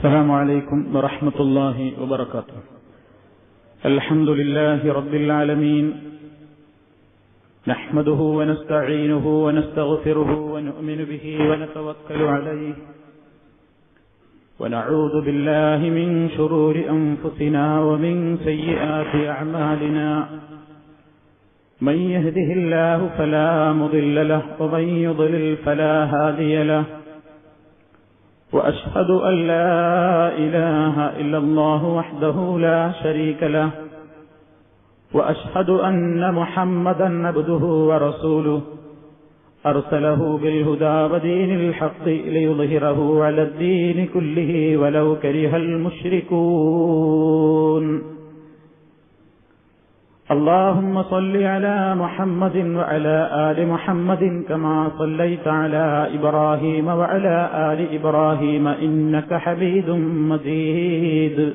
السلام عليكم ورحمة الله وبركاته. الحمد لله رب العالمين. نحمده ونستعينه ونستغفره ونؤمن به ونتوكل عليه. ونعوذ بالله من شرور أنفسنا ومن سيئات أعمالنا. من يهده الله فلا مضل له ومن يضلل فلا هادي له. وأشهد أن لا إله إلا الله وحده لا شريك له. وأشهد أن محمدا عبده ورسوله. أرسله بالهدى ودين الحق ليظهره على الدين كله ولو كره المشركون. اللهم صل على محمد وعلى آل محمد كما صليت على إبراهيم وعلى آل إبراهيم إنك حميد مجيد.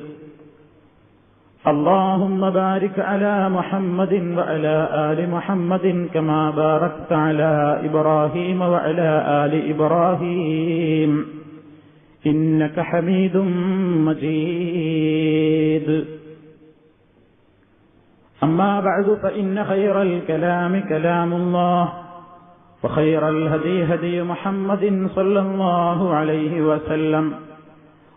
اللهم بارك على محمد وعلى آل محمد كما باركت على إبراهيم وعلى آل إبراهيم. إنك حميد مجيد. أما بعد فإن خير الكلام كلام الله وخير الهدي هدي محمد صلى الله عليه وسلم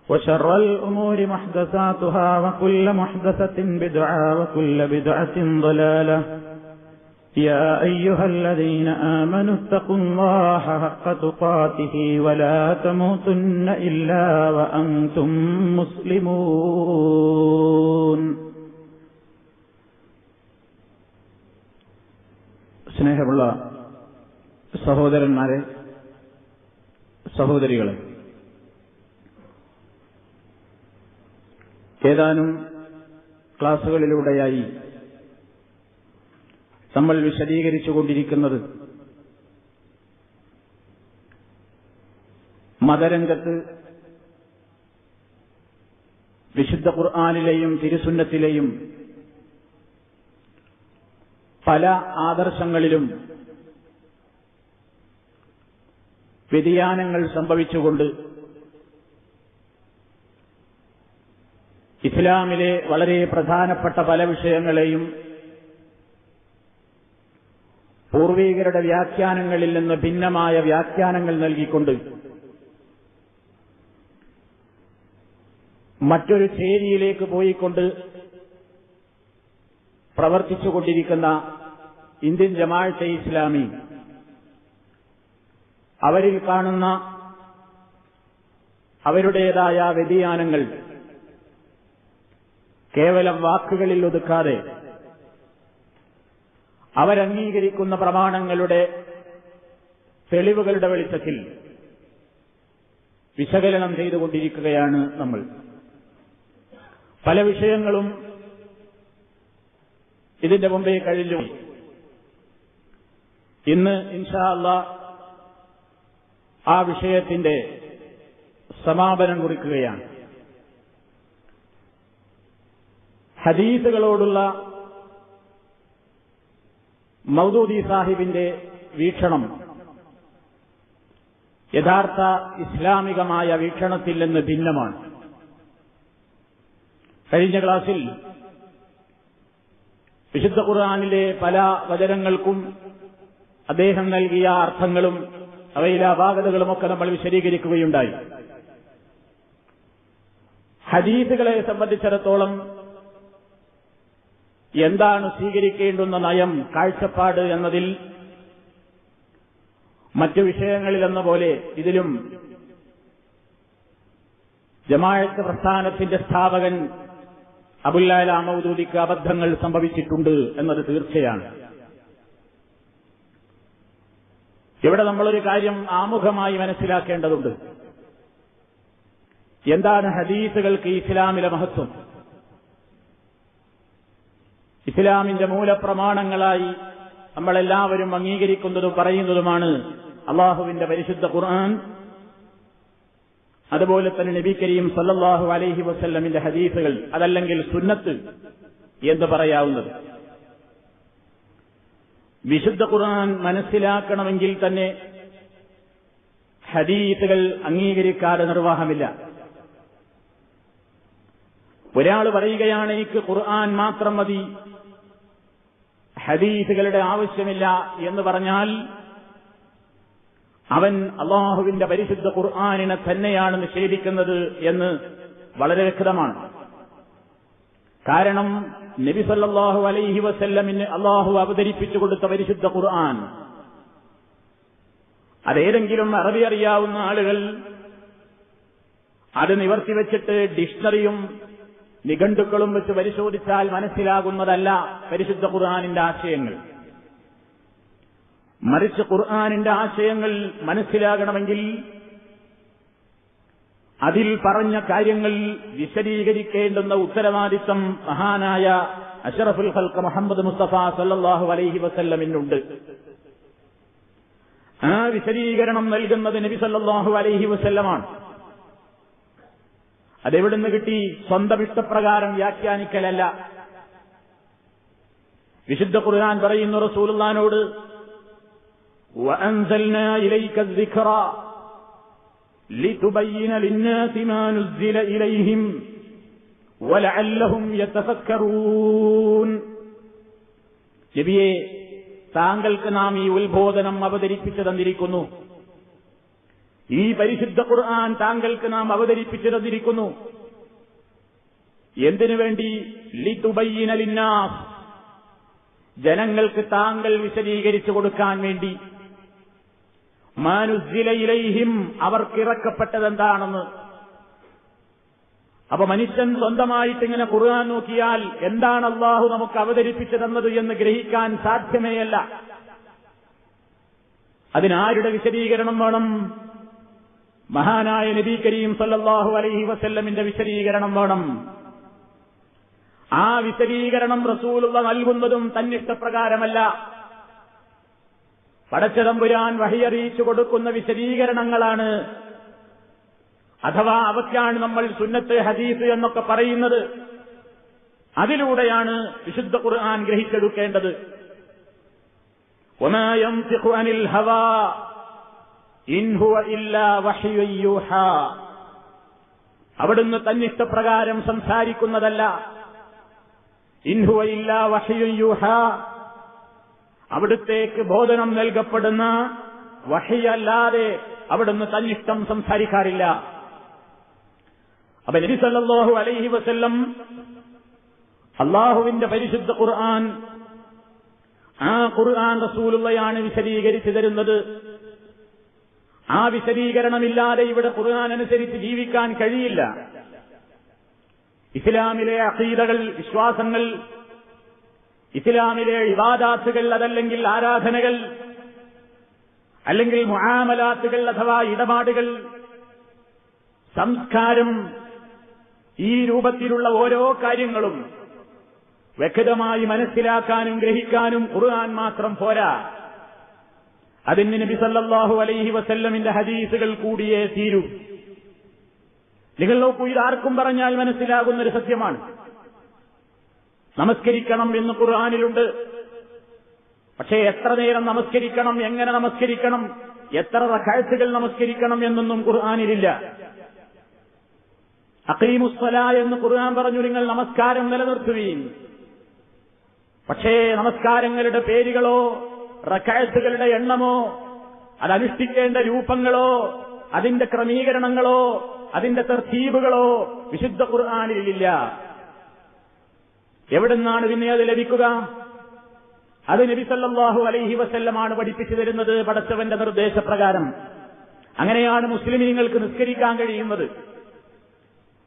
وشر الأمور محدثاتها وكل محدثة بدعة وكل بدعة ضلالة. يا أيها الذين آمنوا اتقوا الله حق تقاته ولا تموتن إلا وأنتم مسلمون. സ്നേഹമുള്ള സഹോദരന്മാരെ സഹോദരികളെ ഏതാനും ക്ലാസുകളിലൂടെയായി നമ്മൾ വിശദീകരിച്ചുകൊണ്ടിരിക്കുന്നത് മതരംഗത്ത് വിശുദ്ധ ഖുർആാനിലെയും തിരുസുന്നത്തിലെയും പല ആദർശങ്ങളിലും വ്യതിയാനങ്ങൾ സംഭവിച്ചുകൊണ്ട് ഇസ്ലാമിലെ വളരെ പ്രധാനപ്പെട്ട പല വിഷയങ്ങളെയും പൂർവീകരുടെ വ്യാഖ്യാനങ്ങളിൽ നിന്ന് ഭിന്നമായ വ്യാഖ്യാനങ്ങൾ നൽകിക്കൊണ്ട് മറ്റൊരു ചേരിയിലേക്ക് പോയിക്കൊണ്ട് പ്രവർത്തിച്ചുകൊണ്ടിരിക്കുന്ന ഇന്ത്യൻ ജമാഅത്തെ ഇസ്ലാമി. അവരിൽ കാണുന്ന അവരുടേതായ വ്യതിയാനങ്ങൾ കേവലം വാക്കുകളിൽ ഒതുക്കാതെ അവരംഗീകരിക്കുന്ന പ്രമാണങ്ങളുടെ തെളിവുകളുടെ വെളിച്ചത്തിൽ വിശകലനം ചെയ്തുകൊണ്ടിരിക്കുകയാണ് നമ്മൾ. പല വിഷയങ്ങളും ഇതിന്റെ മുമ്പേ കഴിഞ്ഞു. ഇന്ന് ഇൻഷാ അല്ല ആ വിഷയത്തിന്റെ സമാപനം കുറിക്കുകയാണ്. ഹദീസുകളോടുള്ള മൗദൂദി സാഹിബിന്റെ വീക്ഷണം യഥാർത്ഥ ഇസ്ലാമികമായ വീക്ഷണത്തിൽ നിന്ന് ഭിന്നമാണ്. കഴിഞ്ഞ ക്ലാസിൽ വിശുദ്ധ ഖുർആാനിലെ പല വചനങ്ങൾക്കും അദ്ദേഹം നൽകിയ അർത്ഥങ്ങളും അവയിലെ അപാകതകളുമൊക്കെ നമ്മൾ വിശദീകരിക്കുകയുണ്ടായി. ഹദീസുകളെ സംബന്ധിച്ചിടത്തോളം എന്താണ് സ്വീകരിക്കേണ്ടുന്ന നയം കാഴ്ചപ്പാട് എന്നതിൽ മറ്റു വിഷയങ്ങളിലെന്ന പോലെ ഇതിലും ജമാഴത്ത് പ്രസ്ഥാനത്തിന്റെ സ്ഥാപകൻ അബുല്ലാല മൗദൂദിക്ക് അബദ്ധങ്ങൾ സംഭവിച്ചിട്ടുണ്ട് എന്നത് തീർച്ചയാണ്. ഇവിടെ നമ്മളൊരു കാര്യം ആമുഖമായി മനസ്സിലാക്കേണ്ടതുണ്ട്. എന്താണ് ഹദീസുകൾക്ക് ഇസ്ലാമിലെ മഹത്വം? ഇസ്ലാമിന്റെ മൂലപ്രമാണങ്ങളായി നമ്മളെല്ലാവരും അംഗീകരിക്കുന്നതും പറയുന്നതുമാണ് അള്ളാഹുവിന്റെ പരിശുദ്ധ ഖുർആൻ. അതുപോലെ തന്നെ നബി കരീം സല്ലല്ലാഹു അലൈഹി വസല്ലമിന്റെ ഹദീസുകൾ അതല്ലെങ്കിൽ സുന്നത്ത് എന്ന് പറയാവുന്നത്. വിശുദ്ധ ഖുർആൻ മനസ്സിലാക്കണമെങ്കിൽ തന്നെ ഹദീസുകൾ അംഗീകരിക്കാതെ നിർവാഹമില്ല. ഒരാൾ പറയുകയാണ് എനിക്ക് ഖുർആൻ മാത്രം മതി ഹദീസുകളുടെ ആവശ്യമില്ല എന്ന് പറഞ്ഞാൽ അവൻ അള്ളാഹുവിന്റെ പരിശുദ്ധ ഖുർആാനിനെ തന്നെയാണ് നിഷേധിക്കുന്നത് എന്ന് വളരെ വ്യക്തമാണ്. കാരണം നബി സല്ലാഹു അലൈഹി വസല്ലമിന് അള്ളാഹു അവതരിപ്പിച്ചു കൊടുത്ത പരിശുദ്ധ ഖുർആൻ. അതേതെങ്കിലും അറബി അറിയാവുന്ന ആളുകൾ അത് നിവർത്തി വെച്ചിട്ട് ഡിക്ഷണറിയും നിഘണ്ടുക്കളും വെച്ച് പരിശോധിച്ചാൽ മനസ്സിലാകുന്നതല്ല പരിശുദ്ധ ഖുർആാനിന്റെ ആശയങ്ങൾ. മറിച്ച് ഖുർആാനിന്റെ ആശയങ്ങൾ മനസ്സിലാകണമെങ്കിൽ അതിൽ പറഞ്ഞ കാര്യങ്ങൾ വിശദീകരിക്കേണ്ടുന്ന ഉത്തരവാദിത്തം മഹാനായ അഷറഫുൽ ഹൽക്ക് മുഹമ്മദ് മുസ്തഫ സല്ലാഹു അലൈഹി വസല്ലമിനുണ്ട് ആ വിശദീകരണം നൽകുന്നത് നബി സല്ലാഹു അലൈഹി വസല്ലമാണ് അതെവിടുന്ന് കിട്ടി സ്വന്തം ഇഷ്ടപ്രകാരം വ്യാഖ്യാനിക്കലല്ല വിശുദ്ധ ഖുർആൻ പറയുന്നു റസൂലുള്ളാനോട് وأنزلنا إليك الذكر لتبين للناس ما نزل إليهم ولعلهم يتفكرون നബിയെ താങ്കൾക്ക് നാം ഈ ഉത്ബോധനം അവതരിപ്പിച്ചു തന്നിരിക്കുന്നു ഈ പരിശുദ്ധ ഖുർആൻ താങ്കൾക്ക് നാം അവതരിപ്പിച്ചു തന്നിരിക്കുന്നു എന്തിനു വേണ്ടി ലിതുബയ്യനലിന്നാസ് ജനങ്ങൾക്ക് താങ്കൾ വിശദീകരിച്ചു കൊടുക്കാൻ വേണ്ടി മാനുസിലയിലൈഹിം അവർക്കിറക്കപ്പെട്ടത് എന്താണെന്ന് അപ്പൊ മനുഷ്യൻ സ്വന്തമായിട്ട് ഇങ്ങനെ ഖുർആൻ നോക്കിയാൽ എന്താണ് അള്ളാഹു നമുക്ക് അവതരിപ്പിച്ചു തന്നത് എന്ന് ഗ്രഹിക്കാൻ സാധ്യമേയല്ല. അതിനാരുടെ വിശദീകരണം വേണം? മഹാനായ നബി കരീം സല്ലാഹു അലൈഹി വസല്ലമിന്റെ വിശദീകരണം വേണം. ആ വിശദീകരണം റസൂലുള്ള നൽകുന്നതും തന്നിഷ്ടപ്രകാരമല്ല. പടച്ചതമ്പുരാൻ വഴിയറിയിച്ചു കൊടുക്കുന്ന വിശദീകരണങ്ങളാണ്. അഥവാ അവയ്ക്കാണ് നമ്മൾ സുന്നത്ത് ഹദീസ് എന്നൊക്കെ പറയുന്നത്. അതിലൂടെയാണ് വിശുദ്ധ ഖുർആൻ ഗ്രഹിച്ചെടുക്കേണ്ടത്. അവിടുന്ന് തന്നിഷ്ടപ്രകാരം സംസാരിക്കുന്നതല്ല. ഇൻഹുവ ഇല്ലാ വഹിയൂഹ അവിടുത്തേക്ക് ബോധനം നൽകപ്പെടുന്ന വഹിയല്ലാതെ അവിടുന്ന് തന്നിഷ്ടം സംസാരിക്കാറില്ല. അപ്പൊ നബി സല്ലല്ലാഹു അലൈഹി വസല്ലം അള്ളാഹുവിന്റെ പരിശുദ്ധ ഖുർആൻ ആ ഖുർആൻ റസൂലുള്ളയാണ് വിശദീകരിച്ചു തരുന്നത്. ആ വിശദീകരണമില്ലാതെ ഇവിടെ ഖുർആൻ അനുസരിച്ച് ജീവിക്കാൻ കഴിയില്ല. ഇസ്ലാമിലെ അസീതകൾ വിശ്വാസങ്ങൾ ഇസ്ലാമിലെ ഇവാദാത്തുകൾ അതല്ലെങ്കിൽ ആരാധനകൾ അല്ലെങ്കിൽ മുഹാമലാത്തുകൾ അഥവാ ഇടപാടുകൾ സംസ്കാരം ഈ രൂപത്തിലുള്ള ഓരോ കാര്യങ്ങളും വ്യക്തമായി മനസ്സിലാക്കാനും ഗ്രഹിക്കാനും ഖുർആൻ മാത്രം പോരാ. അതിന് നബി സല്ലല്ലാഹു അലൈഹി വസല്ലമിന്റെ ഹദീസുകൾ കൂടിയേ തീരൂ. നിങ്ങൾ നോക്കൂ ഇതാർക്കും പറഞ്ഞാൽ മനസ്സിലാകുന്നൊരു സത്യമാണ്. നമസ്കരിക്കണം എന്ന് ഖുർആാനിലുണ്ട്. പക്ഷേ എത്ര നേരം നമസ്കരിക്കണം എങ്ങനെ നമസ്കരിക്കണം എത്ര റക്കാഴ്ചകൾ നമസ്കരിക്കണം എന്നൊന്നും ഖുർആാനിലില്ല. അക്കീമുസ്വല എന്ന് ഖുർആൻ പറഞ്ഞു നിങ്ങൾ നമസ്കാരം നിലനിർത്തുകയും പക്ഷേ നമസ്കാരങ്ങളുടെ പേരുകളോ റക്കാഴ്ചകളുടെ എണ്ണമോ അതനുഷ്ഠിക്കേണ്ട രൂപങ്ങളോ അതിന്റെ ക്രമീകരണങ്ങളോ അതിന്റെ തർത്തീബുകളോ വിശുദ്ധ ഖുർആാനിലില്ല. എവിടുന്നാണ് പിന്നെ അത് ലഭിക്കുക? അത് നബി സല്ലല്ലാഹു അലൈഹി വസല്ലമാണ് പഠിപ്പിച്ചു തരുന്നത് പടച്ചവന്റെ നിർദ്ദേശപ്രകാരം. അങ്ങനെയാണ് മുസ്ലിമീങ്ങൾക്ക് നിസ്കരിക്കാൻ കഴിയുന്നത്.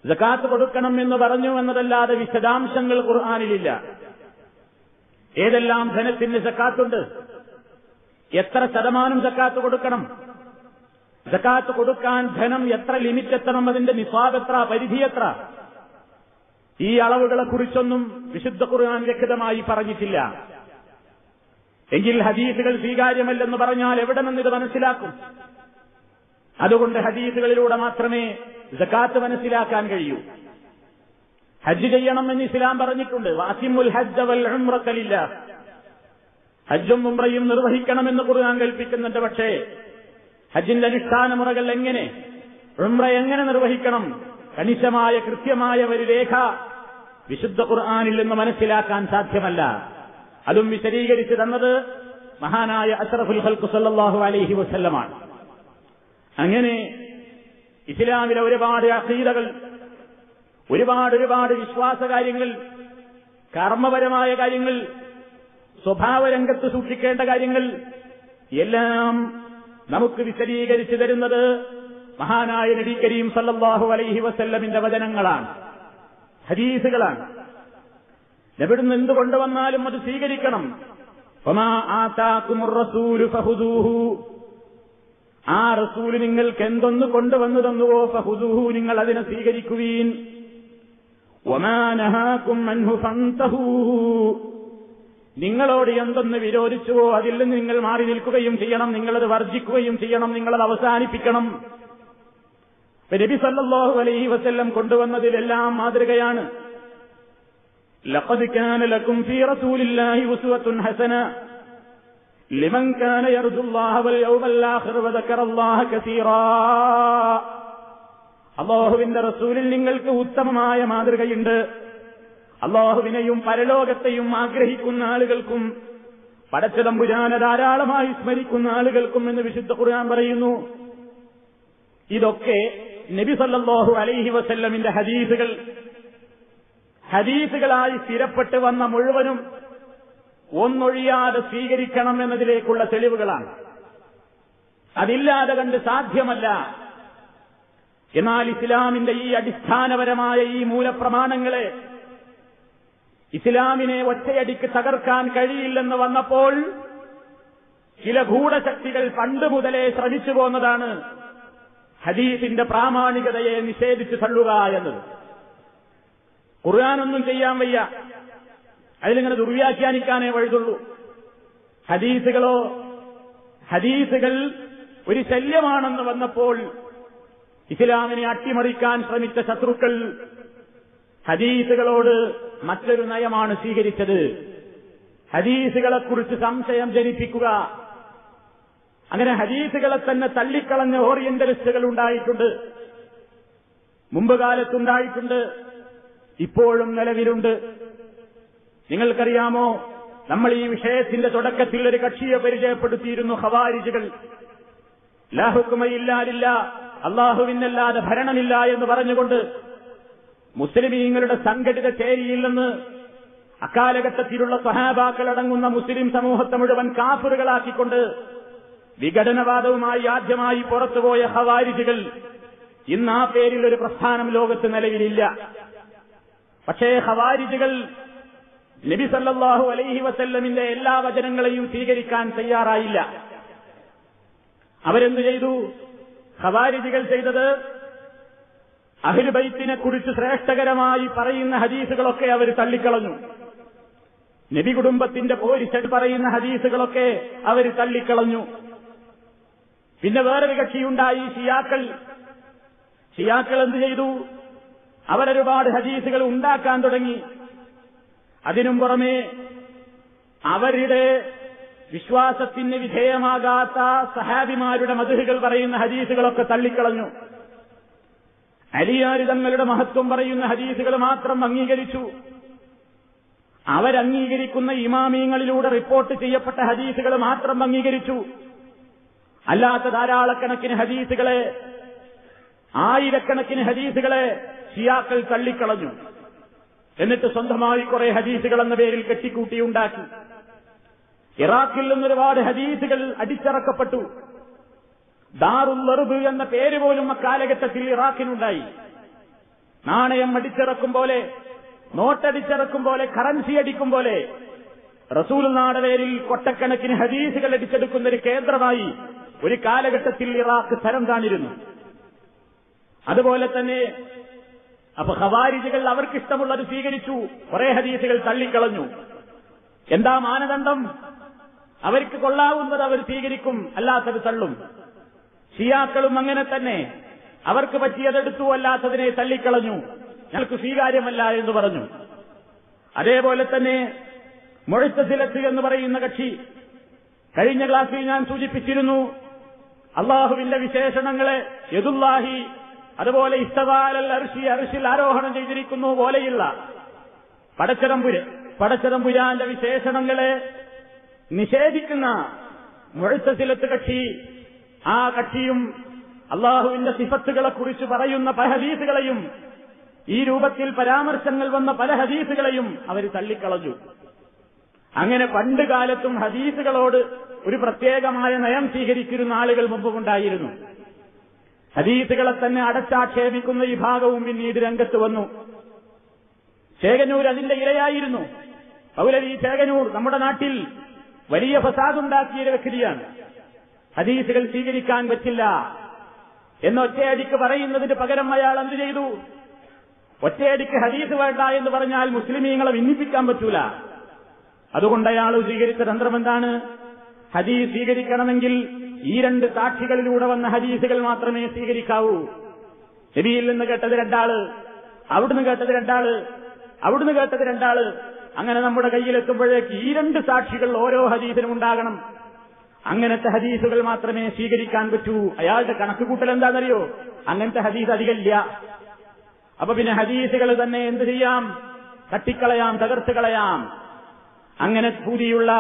ജക്കാത്ത് കൊടുക്കണം എന്ന് പറഞ്ഞു എന്നതല്ലാതെ വിശദാംശങ്ങൾ ഖുർആാനിലില്ല. ഏതെല്ലാം ധനത്തിന് ജക്കാത്തുണ്ട്? എത്ര ശതമാനം ജക്കാത്ത് കൊടുക്കണം? ജക്കാത്ത് കൊടുക്കാൻ ധനം എത്ര ലിമിറ്റ് എത്തണം അതിന്റെ നിസാബ് എത്ര? പരിധി എത്ര? ഈ അളവുകളെ കുറിച്ചൊന്നും വിശുദ്ധ ഖുർആൻ വ്യക്തമായി പറഞ്ഞിട്ടില്ല. എങ്കിൽ ഹദീസുകൾ സ്വീകാര്യമല്ലെന്ന് പറഞ്ഞാൽ എവിടെ നിന്ന് ഇത് മനസ്സിലാക്കും? അതുകൊണ്ട് ഹദീസുകളിലൂടെ മാത്രമേ ജക്കാത്ത് മനസ്സിലാക്കാൻ കഴിയൂ. ഹജ്ജ് ചെയ്യണം എന്ന് ഇസ്ലാം പറഞ്ഞിട്ടുണ്ട്. വാസിമുൽ ഹജ്ജ് വൽ ഹജ്ജും ഉംറയും നിർവഹിക്കണമെന്ന് ഖുർആൻ കൽപ്പിക്കുന്നുണ്ട്. പക്ഷേ ഹജ്ജിന്റെ അനുഷ്ഠാന മുറകൾ എങ്ങനെ? ഉംറ എങ്ങനെ നിർവഹിക്കണം? കണിശമായ കൃത്യമായ ഒരു രേഖ വിശുദ്ധ ഖുർആാനിൽ നിന്ന് മനസ്സിലാക്കാൻ സാധ്യമല്ല. അതും വിശദീകരിച്ചു തന്നത് മഹാനായ അഷറഫുൽ ഹൽക്കു സല്ലാഹു അലൈഹി വസല്ലമാണ്. അങ്ങനെ ഇസ്ലാമിലെ ഒരുപാട് അസീതകൾ ഒരുപാട് ഒരുപാട് വിശ്വാസ കാര്യങ്ങൾ കർമ്മപരമായ കാര്യങ്ങൾ സ്വഭാവരംഗത്ത് സൂക്ഷിക്കേണ്ട കാര്യങ്ങൾ എല്ലാം നമുക്ക് വിശദീകരിച്ചു തരുന്നത് മഹാനായ നബി കരീം സല്ലല്ലാഹു അലൈഹി വസല്ലമിന്റെ വചനങ്ങളാണ്. ഹദീസുകളാണ്. എവിടുന്ന് എന്ത് കൊണ്ടുവന്നാലും അത് സ്വീകരിക്കണം. ആ റസൂൽ നിങ്ങൾക്ക് എന്തൊന്ന് കൊണ്ടുവന്നു തന്നുവോ ഫഹുദൂഹു നിങ്ങൾ അതിനെ സ്വീകരിക്കുവീൻ. ഒമാനഹാക്കും നിങ്ങളോട് എന്തൊന്ന് വിരോധിച്ചുവോ അതിൽ നിന്ന് നിങ്ങൾ മാറി നിൽക്കുകയും ചെയ്യണം നിങ്ങളത് വർജിക്കുകയും ചെയ്യണം നിങ്ങളത് അവസാനിപ്പിക്കണം. നബി സല്ലല്ലാഹു അലൈഹി വസല്ലം കൊണ്ടുവന്നതിലെല്ലാം മാതൃകയാണ്. ലഖദ് കാന ഫീ റസൂലില്ലാഹി ഹസന. ലിമൻ കാന വൽ ആഖിർ കസീറാ. അള്ളാഹുവിന്റെ റസൂലിൽ നിങ്ങൾക്ക് ഉത്തമമായ മാതൃകയുണ്ട്. അള്ളാഹുവിനെയും പരലോകത്തെയും ആഗ്രഹിക്കുന്ന ആളുകൾക്കും പടച്ചതമ്പുരാനെ ധാരാളമായി സ്മരിക്കുന്ന ആളുകൾക്കും എന്ന് വിശുദ്ധ ഖുർആൻ പറയുന്നു. ഇതൊക്കെ നബി സല്ലല്ലാഹു അലൈഹി വസല്ലമിന്റെ ഹദീസുകൾ ഹദീസുകളായി സ്ഥിരപ്പെട്ട് വന്ന മുഴുവനും ഒന്നൊഴിയാതെ സ്വീകരിക്കണം എന്നതിലേക്കുള്ള തെളിവുകളാണ്. അതില്ലാതെ കണ്ട് സാധ്യമല്ല. എന്നാൽ ഇസ്ലാമിന്റെ ഈ അടിസ്ഥാനപരമായ ഈ മൂലപ്രമാണങ്ങളെ ഇസ്ലാമിനെ ഒറ്റയടിക്ക് തകർക്കാൻ കഴിയില്ലെന്ന് വന്നപ്പോൾ ചില ഗൂഢശക്തികൾ പണ്ട് മുതലേ ശ്രമിച്ചു പോന്നതാണ് ഹദീസിന്റെ പ്രാമാണികതയെ നിഷേധിച്ചു തള്ളുക എന്നത്. ഖുർആാനൊന്നും ചെയ്യാൻ വയ്യ. അതിലിങ്ങനെ ദുർവ്യാഖ്യാനിക്കാനേ വഴുതുള്ളൂ. ഹദീസുകളോ ഹദീസുകൾ ഒരു ശല്യമാണെന്ന് വന്നപ്പോൾ ഇസ്ലാമിനെ അട്ടിമറിക്കാൻ ശ്രമിച്ച ശത്രുക്കൾ ഹദീസുകളോട് മറ്റൊരു നയമാണ് സ്വീകരിച്ചത്. ഹദീസുകളെക്കുറിച്ച് സംശയം ജനിപ്പിക്കുക. അങ്ങനെ ഹദീസുകളെ തന്നെ തള്ളിക്കളഞ്ഞ ഓറിയന്റലിസ്റ്റുകൾ ഉണ്ടായിട്ടുണ്ട്. മുമ്പ് കാലത്തുണ്ടായിട്ടുണ്ട്. ഇപ്പോഴും നിലവിലുണ്ട്. നിങ്ങൾക്കറിയാമോ? നമ്മൾ ഈ വിഷയത്തിന്റെ തുടക്കത്തിൽ ഒരു കക്ഷിയെ പരിചയപ്പെടുത്തിയിരുന്നു ഹവാരിജുകൾ ലാഹുക്കുമയില്ലാലില്ല അള്ളാഹുവിനല്ലാതെ ഭരണമില്ല എന്ന് പറഞ്ഞുകൊണ്ട് മുസ്ലിമീങ്ങളുടെ സംഘടിത ചേരിയില്ലെന്ന് അക്കാലഘട്ടത്തിലുള്ള സഹാബാക്കളടങ്ങുന്ന മുസ്ലിം സമൂഹത്തെ മുഴുവൻ കാഫറുകളാക്കിക്കൊണ്ട് വിഘടനവാദവുമായി ആദ്യമായി പുറത്തുപോയ ഹവാരിജികൾ ഇന്ന് ആ പേരിൽ ഒരു പ്രസ്ഥാനം ലോകത്ത് നിലവിലില്ല. പക്ഷേ ഹവാരിജികൾ നബി സല്ലല്ലാഹു അലൈഹി വസല്ലമിന്റെ എല്ലാ വചനങ്ങളെയും സ്വീകരിക്കാൻ തയ്യാറായില്ല. അവരെന്ത് ചെയ്തു? ഹവാരിജികൾ ചെയ്തത് അഹിർബൈത്തിനെ കുറിച്ച് ശ്രേഷ്ഠകരമായി പറയുന്ന ഹദീസുകളൊക്കെ അവർ തള്ളിക്കളഞ്ഞു. നബി കുടുംബത്തിന്റെ പോരിച്ചട് പറയുന്ന ഹദീസുകളൊക്കെ അവർ തള്ളിക്കളഞ്ഞു. പിന്നെ വേറൊരു കക്ഷിയുണ്ടായി ഷിയാക്കൾ. ഷിയാക്കൾ എന്ത് ചെയ്തു? അവരൊരുപാട് ഹദീസുകൾ ഉണ്ടാക്കാൻ തുടങ്ങി. അതിനും പുറമെ അവരുടെ വിശ്വാസത്തിന് വിധേയമാകാത്ത സഹാബിമാരുടെ മധുഹുകൾ പറയുന്ന ഹദീസുകളൊക്കെ തള്ളിക്കളഞ്ഞു. അലിയാരിതങ്ങളുടെ മഹത്വം പറയുന്ന ഹദീസുകൾ മാത്രം അംഗീകരിച്ചു. അവരംഗീകരിക്കുന്ന ഇമാമിയങ്ങളിലൂടെ റിപ്പോർട്ട് ചെയ്യപ്പെട്ട ഹദീസുകൾ മാത്രം അംഗീകരിച്ചു. അല്ലാത്ത ധാരാളക്കണക്കിന് ഹദീസുകളെ ആയിരക്കണക്കിന് ഹദീസുകളെ ഷിയാക്കൾ തള്ളിക്കളഞ്ഞു. എന്നിട്ട് സ്വന്തമായി കുറെ ഹദീസുകൾ എന്ന പേരിൽ കെട്ടിക്കൂട്ടിയുണ്ടാക്കി ഇറാഖിൽ നിന്ന് ഒരുപാട് ഹദീസുകൾ അടിച്ചിറക്കപ്പെട്ടു. ദാറുല്ലറുബ് എന്ന പേര് പോലും അക്കാലഘട്ടത്തിൽ ഇറാഖിനുണ്ടായി. നാണയം അടിച്ചിറക്കും പോലെ നോട്ടടിച്ചിറക്കും പോലെ കറൻസി അടിക്കും പോലെ റസൂൽ നാട് പേരിൽ കൊട്ടക്കണക്കിന് ഹദീസുകൾ അടിച്ചെടുക്കുന്ന ഒരു കേന്ദ്രമായി ഒരു കാലഘട്ടത്തിൽ ഇറാഖ് തരം താണിരുന്നു അതുപോലെ തന്നെ അപ്പൊ ഹവാരിജികൾ അവർക്കിഷ്ടമുള്ളത് സ്വീകരിച്ചു. കുറെ ഹദീസുകൾ തള്ളിക്കളഞ്ഞു. എന്താ മാനദണ്ഡം? അവർക്ക് കൊള്ളാവുന്നത് അവർ സ്വീകരിക്കും അല്ലാത്തത് തള്ളും. ഷിയാക്കളും അങ്ങനെ തന്നെ. അവർക്ക് പറ്റിയതെടുത്തു അല്ലാത്തതിനെ തള്ളിക്കളഞ്ഞു. ഞങ്ങൾക്ക് സ്വീകാര്യമല്ല എന്ന് പറഞ്ഞു. അതേപോലെ തന്നെ മുഴത്തസിലത്ത് എന്ന് പറയുന്ന കക്ഷി കഴിഞ്ഞ ക്ലാസ്സിൽ ഞാൻ സൂചിപ്പിച്ചിരുന്നു അള്ളാഹുവിന്റെ വിശേഷണങ്ങളെ യദുല്ലാഹി അതുപോലെ ഇസ്തവാലൽ അർഷി അർഷിൽ ആരോഹണം ചെയ്തിരിക്കുന്നു പോലെയുള്ള പടച്ചതമ്പുര പടച്ചതമ്പുരാന്റെ വിശേഷണങ്ങളെ നിഷേധിക്കുന്ന മുഴത്തസിലത്ത് കക്ഷി ആ കക്ഷിയും അള്ളാഹുവിന്റെ സിഫത്തുകളെ കുറിച്ച് പറയുന്ന പല ഹദീസുകളെയും ഈ രൂപത്തിൽ പരാമർശങ്ങൾ വന്ന പല ഹദീസുകളെയും അവർ തള്ളിക്കളഞ്ഞു. അങ്ങനെ പണ്ട് കാലത്തും ഹദീസുകളോട് ഒരു പ്രത്യേകമായ നയം സ്വീകരിച്ചിരുന്ന ആളുകൾ മുമ്പുണ്ടായിരുന്നു ഹദീസുകളെ തന്നെ അടച്ചാക്ഷേപിക്കുന്ന വിഭാഗവും പിന്നീട് രംഗത്ത് വന്നു. ചേകനൂർ അതിന്റെ ഇരയായിരുന്നു. പൗലവി ചേകനൂർ നമ്മുടെ നാട്ടിൽ വലിയ ഫസാദുണ്ടാക്കിയ വ്യക്തിയാണ്. ഹദീസുകൾ സ്വീകരിക്കാൻ പറ്റില്ല. എന്ന് ഒറ്റയടിക്ക് പറയുന്നതിന് പകരം അയാൾ എന്ത് ചെയ്തു? ഒറ്റയടിക്ക് ഹദീസ് വേണ്ട എന്ന് പറഞ്ഞാൽ മുസ്ലിമീങ്ങളെ ഭിന്നിപ്പിക്കാൻ പറ്റൂല. അതുകൊണ്ട് അയാൾ സ്വീകരിച്ച തന്ത്രം എന്താണ്? ഹദീസ് സ്വീകരിക്കണമെങ്കിൽ ഈ രണ്ട് സാക്ഷികളിലൂടെ വന്ന ഹദീസുകൾ മാത്രമേ സ്വീകരിക്കാവൂ. നബിയിൽ നിന്ന് കേട്ടത് രണ്ടാൾ അവിടുന്ന് കേട്ടത് രണ്ടാൾ അവിടുന്ന് കേട്ടത് രണ്ടാൾ. അങ്ങനെ നമ്മുടെ കയ്യിലെത്തുമ്പോഴേക്ക് ഈ രണ്ട് സാക്ഷികൾ ഓരോ ഹദീസിനും ഉണ്ടാകണം. അങ്ങനത്തെ ഹദീസുകൾ മാത്രമേ സ്വീകരിക്കാൻ പറ്റൂ. അയാളുടെ കണക്കുകൂട്ടൽ എന്താണെന്നറിയോ? അങ്ങനത്തെ ഹദീസ് അധികമില്ല. അപ്പൊ പിന്നെ ഹദീസുകൾ തന്നെ എന്ത് ചെയ്യാം? തട്ടിക്കളയാം തകർത്ത് കളയാം. അങ്ങനെ ഭൂതിയുള്ള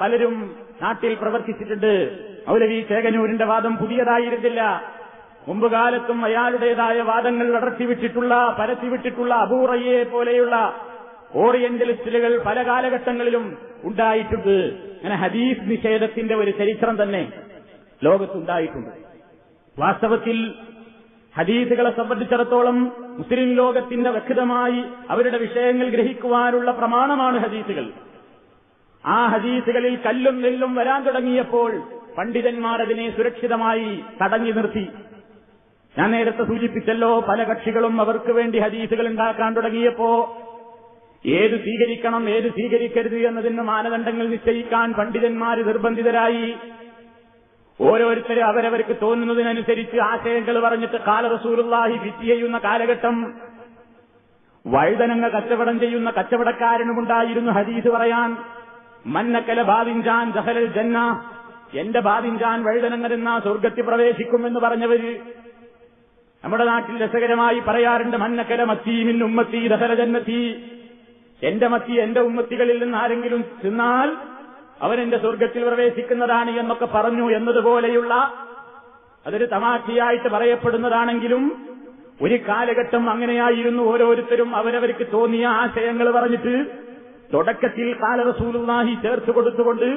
പലരും നാട്ടിൽ പ്രവർത്തിച്ചിട്ടുണ്ട്. മൗലവി ചേകനൂരിന്റെ വാദം പുതിയതായിരുന്നില്ല. മുമ്പ് കാലത്തും അയാളുടേതായ വാദങ്ങൾ അടർത്തിവിട്ടിട്ടുള്ള പരത്തിവിട്ടിട്ടുള്ള അബൂറയെ പോലെയുള്ള ഓറിയന്റലിസ്റ്റുകൾ പല കാലഘട്ടങ്ങളിലും ഉണ്ടായിട്ടുണ്ട്. അങ്ങനെ ഹദീസ് നിഷേധത്തിന്റെ ഒരു ചരിത്രം തന്നെ ലോകത്തുണ്ടായിട്ടുണ്ട്. വാസ്തവത്തിൽ ഹദീസുകളെ സംബന്ധിച്ചിടത്തോളം മുസ്ലിം ലോകത്തിന്റെ വ്യക്തമായി അവരുടെ വിഷയങ്ങൾ ഗ്രഹിക്കുവാനുള്ള പ്രമാണമാണ് ഹദീസുകൾ. ആ ഹദീസുകളിൽ കല്ലും നെല്ലും വരാൻ തുടങ്ങിയപ്പോൾ പണ്ഡിതന്മാർ അതിനെ സുരക്ഷിതമായി തടഞ്ഞു നിർത്തി. ഞാൻ നേരത്തെ സൂചിപ്പിച്ചല്ലോ പല കക്ഷികളും അവർക്ക് വേണ്ടി ഹദീസുകൾ ഉണ്ടാക്കാൻ തുടങ്ങിയപ്പോ ഏത് സ്വീകരിക്കണം ഏത് സ്വീകരിക്കരുത് എന്നതിന് മാനദണ്ഡങ്ങൾ നിശ്ചയിക്കാൻ പണ്ഡിതന്മാർ നിർബന്ധിതരായി. ഓരോരുത്തരും അവരവർക്ക് തോന്നുന്നതിനനുസരിച്ച് ആശയങ്ങൾ പറഞ്ഞിട്ട് കാല റസൂലുള്ളാഹി ഫിറ്റ് ചെയ്യുന്ന കാലഘട്ടം. വഴുതനങ്ങ കച്ചവടം ചെയ്യുന്ന കച്ചവടക്കാരനുമുണ്ടായിരുന്നു ഹദീസ് പറയാൻ. മന്നക്കല ബാദിൻജാൻ ദഹലൽ ജന്ന. എന്റെ ബാദിൻജാൻ വഴുതനങ്ങ തിന്നാ സ്വർഗത്തിൽ പ്രവേശിക്കുമെന്ന് പറഞ്ഞവര്. നമ്മുടെ നാട്ടിൽ രസകരമായി പറയാറുണ്ട് മന്നക്കല മത്തീമിൻ ഉമ്മത്തി ദഹല ജന്നത്തി. എന്റെ മത്തി എന്റെ ഉമ്മത്തികളിൽ നിന്ന് ആരെങ്കിലും തിന്നാൽ അവൻ എന്റെ സ്വർഗത്തിൽ പ്രവേശിക്കുന്നതാണ് എന്നൊക്കെ പറഞ്ഞു എന്നതുപോലെയുള്ള അതൊരു തമാശയായിട്ട് പറയപ്പെടുന്നതാണെങ്കിലും ഒരു കാലഘട്ടം അങ്ങനെയായിരുന്നു ഓരോരുത്തരും അവരവർക്ക് തോന്നിയ ആശയങ്ങൾ പറഞ്ഞിട്ട് തുടക്കത്തിൽ കാലറസൂലുള്ളാഹി ചേർത്ത് കൊടുത്തുകൊണ്ട്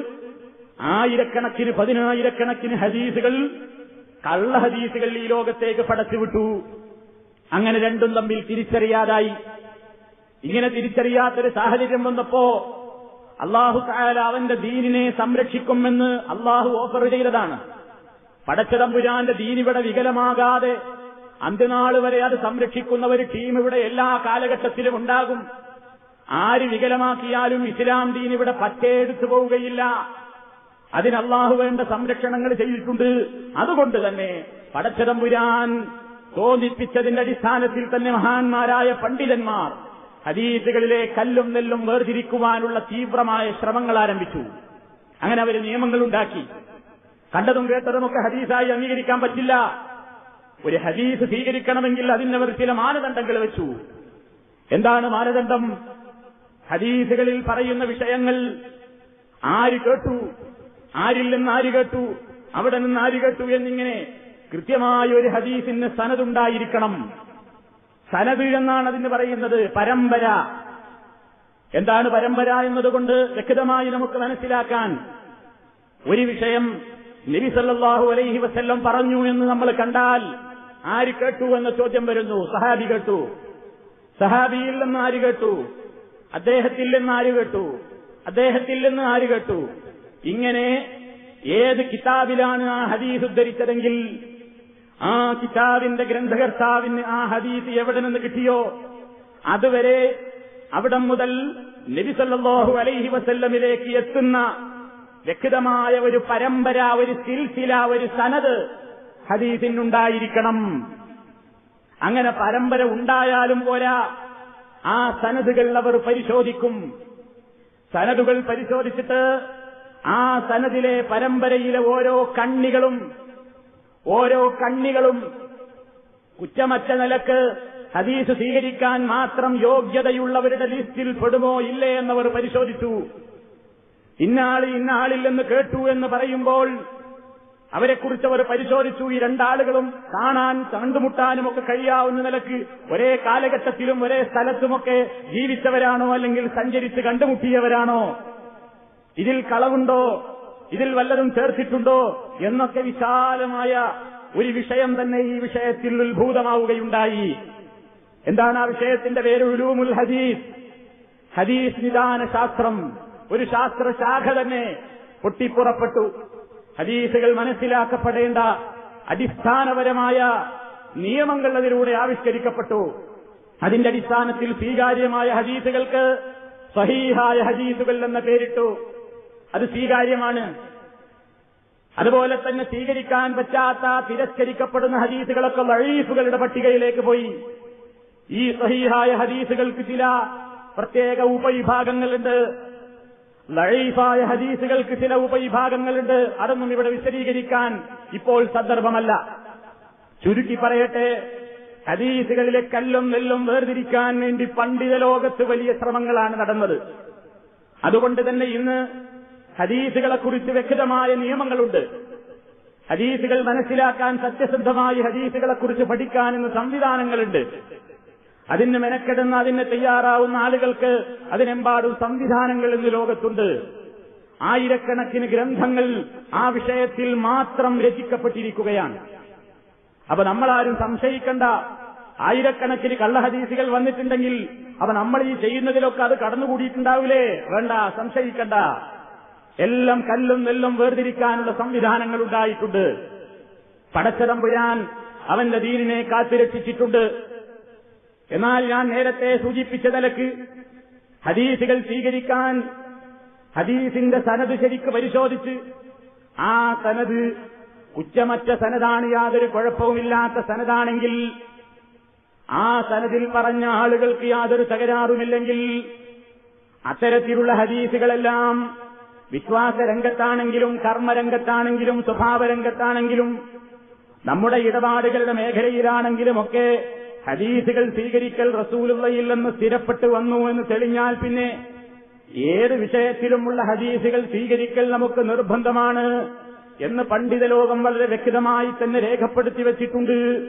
ആയിരക്കണക്കിന് പതിനായിരക്കണക്കിന് ഹദീസുകൾ കള്ള ഹദീസുകൾ ഈ ലോകത്തേക്ക് പടച്ചുവിട്ടു അങ്ങനെ രണ്ടും തമ്മിൽ തിരിച്ചറിയാതായി. ഇങ്ങനെ തിരിച്ചറിയാത്തൊരു സാഹചര്യം വന്നപ്പോ അള്ളാഹു തായാല അവന്റെ ദീനിനെ സംരക്ഷിക്കുമെന്ന് അള്ളാഹു ഓഫർ ചെയ്തതാണ്. പടച്ചതമ്പുരാന്റെ ദീനിവിടെ വികലമാകാതെ അന്ത്യനാൾ വരെ അത് സംരക്ഷിക്കുന്ന ഒരു ടീം ഇവിടെ എല്ലാ കാലഘട്ടത്തിലും ഉണ്ടാകും. ആര് വികലമാക്കിയാലും ഇസ്ലാം ദീൻ ഇവിടെ പറ്റേടുത്തു പോവുകയില്ല. അതിനല്ലാഹു വേണ്ട സംരക്ഷണങ്ങൾ ചെയ്തിട്ടുണ്ട്. അതുകൊണ്ട് തന്നെ പടച്ചതമ്പുരാൻ തോന്നിപ്പിച്ചതിന്റെ അടിസ്ഥാനത്തിൽ തന്നെ മഹാന്മാരായ പണ്ഡിതന്മാർ ഹദീസുകളിലെ കല്ലും നെല്ലും വേർതിരിക്കുവാനുള്ള തീവ്രമായ ശ്രമങ്ങൾ ആരംഭിച്ചു. അങ്ങനെ അവർ നിയമങ്ങൾ ഉണ്ടാക്കി. കണ്ടതും കേട്ടതുമൊക്കെ ഹദീസായി അംഗീകരിക്കാൻ പറ്റില്ല. ഒരു ഹദീസ് സ്വീകരിക്കണമെങ്കിൽ അതിനവർ ചില മാനദണ്ഡങ്ങൾ വെച്ചു. എന്താണ് മാനദണ്ഡം? ഹദീസുകളിൽ പറയുന്ന വിഷയങ്ങൾ ആര് കേട്ടു? ആരിൽ നിന്ന് ആര് കേട്ടു? അവിടെ നിന്ന് ആര് കേട്ടു എന്നിങ്ങനെ കൃത്യമായ ഒരു ഹദീസിന് സനതുണ്ടായിരിക്കണം സനത് എന്നാണ് അതിന് പറയുന്നത്. പരമ്പര. എന്താണ് പരമ്പര എന്നതുകൊണ്ട് വ്യക്തമായി നമുക്ക് മനസ്സിലാക്കാൻ. ഒരു വിഷയം നബി സല്ലല്ലാഹു അലൈഹി വസ്ല്ലം പറഞ്ഞു എന്ന് നമ്മൾ കണ്ടാൽ ആര് കേട്ടു എന്ന ചോദ്യം വരുന്നു. സഹാബി കേട്ടു. സഹാബിയിൽ നിന്ന് ആര് കേട്ടു? അദ്ദേഹത്തിൽ നിന്ന് ആര് കേട്ടു? അദ്ദേഹത്തിൽ നിന്ന് ആര് കേട്ടു? ഇങ്ങനെ ഏത് കിതാബിലാണ് ആ ഹദീസ് ഉദ്ധരിച്ചതെങ്കിൽ ആ കിതാബിന്റെ ഗ്രന്ഥകർത്താവിന് ആ ഹദീസ് എവിടെ നിന്ന് കിട്ടിയോ? അതുവരെ അവിടെ മുതൽ നബിസല്ലാഹു അലൈഹി വസല്ലമിലേക്ക് എത്തുന്ന വ്യക്തമായ ഒരു പരമ്പര ഒരു സിൽസില ഒരു സനത് ഹദീസിനുണ്ടായിരിക്കണം. അങ്ങനെ പരമ്പര ഉണ്ടായാലും പോരാ. ആ സനതുകൾ അവർ പരിശോധിക്കും. സനതുകൾ പരിശോധിച്ചിട്ട് ആ സനദിലെ പരമ്പരയിലെ ഓരോ കണ്ണികളും ഓരോ കണ്ണികളും കുറ്റമറ്റ നിലയ്ക്ക് ഹദീസ് സ്വീകരിക്കാൻ മാത്രം യോഗ്യതയുള്ളവരുടെ ലിസ്റ്റിൽ പെടുമോ ഇല്ലേ എന്നവർ പരിശോധിച്ചു. ഇന്നാളി ഇന്നാളില്ലെന്ന് കേട്ടു എന്ന് പറയുമ്പോൾ അവരെക്കുറിച്ച് അവർ പരിശോധിച്ചു. ഈ രണ്ടാളുകളും കാണാൻ കണ്ടുമുട്ടാനും ഒക്കെ കഴിയാവുന്ന നിലയ്ക്ക് ഒരേ കാലഘട്ടത്തിലും ഒരേ സ്ഥലത്തുമൊക്കെ ജീവിച്ചവരാണോ അല്ലെങ്കിൽ സഞ്ചരിച്ച് കണ്ടുമുട്ടിയവരാണോ? ഇതിൽ കളവുണ്ടോ? ഇതിൽ വല്ലതും ചേർത്തിട്ടുണ്ടോ? എന്നൊക്കെ വിശാലമായ ഒരു വിഷയം തന്നെ ഈ വിഷയത്തിൽ ഉത്ഭൂതമാവുകയുണ്ടായി. എന്താണ് ആ വിഷയത്തിന്റെ പേര്? ഉലൂമുൽ ഹദീസ്. ഹദീസ് നിദാന ശാസ്ത്രം ഒരു ശാസ്ത്രശാഖ തന്നെ പൊട്ടിപ്പുറപ്പെട്ടു. ഹദീസുകൾ മനസ്സിലാക്കപ്പെടേണ്ട അടിസ്ഥാനപരമായ നിയമങ്ങൾ അതിലൂടെ ആവിഷ്കരിക്കപ്പെട്ടു. അതിന്റെ അടിസ്ഥാനത്തിൽ സ്വീകാര്യമായ ഹദീസുകൾക്ക് സഹീഹായ ഹദീസുകൾ എന്ന പേരിട്ടു. അത് സ്വീകാര്യമാണ്. അതുപോലെ തന്നെ സ്വീകരിക്കാൻ പറ്റാത്ത തിരസ്കരിക്കപ്പെടുന്ന ഹദീസുകളൊക്കെ ലഴീഫുകളുടെ പട്ടികയിലേക്ക് പോയി. ഈ സഹീഹായ ഹദീസുകൾക്ക് ചില പ്രത്യേക ഉപവിഭാഗങ്ങളുണ്ട്. ലഴീഫായ ഹദീസുകൾക്ക് ചില ഉപവിഭാഗങ്ങളുണ്ട്. അതൊന്നും ഇവിടെ വിശദീകരിക്കാൻ ഇപ്പോൾ സന്ദർഭമല്ല. ചുരുക്കി പറയട്ടെ ഹദീസുകളിലെ കല്ലും നെല്ലും വേർതിരിക്കാൻ വേണ്ടി പണ്ഡിത ലോകത്ത് വലിയ ശ്രമങ്ങളാണ് നടന്നത്. അതുകൊണ്ട് തന്നെ ഇന്ന് ഹദീസുകളെക്കുറിച്ച് വ്യക്തമായ നിയമങ്ങളുണ്ട്. ഹദീസുകൾ മനസ്സിലാക്കാൻ സത്യസന്ധമായി ഹദീസുകളെക്കുറിച്ച് പഠിക്കാൻ ഇന്ന് സംവിധാനങ്ങളുണ്ട്. അതിന് മെനക്കെടുന്ന അതിന് തയ്യാറാവുന്ന ആളുകൾക്ക് അതിനെമ്പാടും സംവിധാനങ്ങൾ ഇന്ന് ലോകത്തുണ്ട്. ആയിരക്കണക്കിന് ഗ്രന്ഥങ്ങൾ ആ വിഷയത്തിൽ മാത്രം രചിക്കപ്പെട്ടിരിക്കുകയാണ്. അപ്പൊ നമ്മളാരും സംശയിക്കണ്ട. ആയിരക്കണക്കിന് കള്ളഹദീസുകൾ വന്നിട്ടുണ്ടെങ്കിൽ അവ നമ്മൾ ഈ ചെയ്യുന്നതിലൊക്കെ അത് കടന്നുകൂടിയിട്ടുണ്ടാവില്ലേ? വേണ്ട സംശയിക്കണ്ട. എല്ലാം കല്ലും നെല്ലും വേർതിരിക്കാനുള്ള സംവിധാനങ്ങൾ ഉണ്ടായിട്ടുണ്ട്. പടച്ചതമ്പുരാൻ അവന്റെ ദീനിനെ കാത്തുരക്ഷിച്ചിട്ടുണ്ട്. എന്നാൽ ഞാൻ നേരത്തെ സൂചിപ്പിച്ച നിലയ്ക്ക് ഹദീസുകൾ സ്വീകരിക്കാൻ ഹദീസിന്റെ സനത് ശരിക്ക് പരിശോധിച്ച് ആ സനത് കുറ്റമറ്റ സനതാണ് യാതൊരു കുഴപ്പവുമില്ലാത്ത സനതാണെങ്കിൽ ആ സനതിൽ പറഞ്ഞ ആളുകൾക്ക് യാതൊരു തകരാറുമില്ലെങ്കിൽ അത്തരത്തിലുള്ള ഹദീസുകളെല്ലാം വിശ്വാസരംഗത്താണെങ്കിലും കർമ്മരംഗത്താണെങ്കിലും സ്വഭാവരംഗത്താണെങ്കിലും നമ്മുടെ ഇടപാടുകളുടെ മേഖലയിലാണെങ്കിലും ഒക്കെ ഹദീസുകൾ സ്വീകരിക്കൽ റസൂലുള്ളയിൽ നിന്ന് സ്ഥിരപ്പെട്ടു വന്നു എന്ന് തെളിഞ്ഞാൽ പിന്നെ ഏത് വിഷയത്തിലുമുള്ള ഹദീസുകൾ സ്വീകരിക്കൽ നമുക്ക് നിർബന്ധമാണ് എന്ന് പണ്ഡിത ലോകം വളരെ വ്യക്തമായി തന്നെ രേഖപ്പെടുത്തി വച്ചിട്ടുണ്ട്.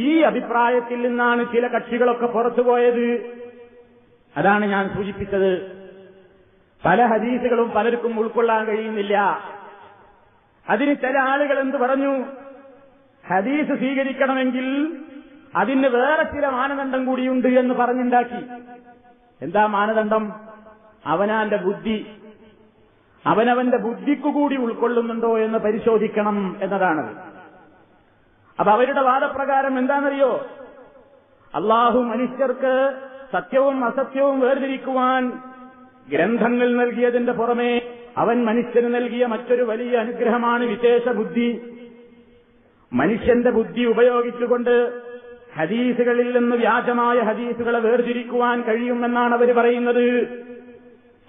ഈ അഭിപ്രായത്തിൽ നിന്നാണ് ചില കക്ഷികളൊക്കെ പുറത്തുപോയത് അതാണ് ഞാൻ സൂചിപ്പിച്ചത്. പല ഹദീസുകളും പലർക്കും ഉൾക്കൊള്ളാൻ കഴിയുന്നില്ല. അതിന് ചില ആളുകൾ എന്ത് പറഞ്ഞു? ഹദീസ് സ്വീകരിക്കണമെങ്കിൽ അതിന് വേറെ ചില മാനദണ്ഡം കൂടിയുണ്ട് എന്ന് പറഞ്ഞുണ്ടാക്കി. എന്താ മാനദണ്ഡം? അവനാന്റെ ബുദ്ധി. അവനവന്റെ ബുദ്ധിക്കുകൂടി ഉൾക്കൊള്ളുന്നുണ്ടോ എന്ന് പരിശോധിക്കണം എന്നതാണ് അപ്പൊ അവരുടെ വാദപ്രകാരം എന്താണെന്നറിയോ? അള്ളാഹു മനുഷ്യർക്ക് സത്യവും അസത്യവും വേർതിരിക്കുവാൻ ഗ്രന്ഥങ്ങൾ നൽകിയതിന്റെ പുറമെ അവൻ മനുഷ്യന് നൽകിയ മറ്റൊരു വലിയ അനുഗ്രഹമാണ് വിശേഷ ബുദ്ധി മനുഷ്യന്റെ ബുദ്ധി ഉപയോഗിച്ചുകൊണ്ട് ഹദീസുകളിൽ നിന്ന് വ്യാജമായ ഹദീസുകളെ വേർതിരിക്കുവാൻ കഴിയുമെന്നാണ് അവർ പറയുന്നത്.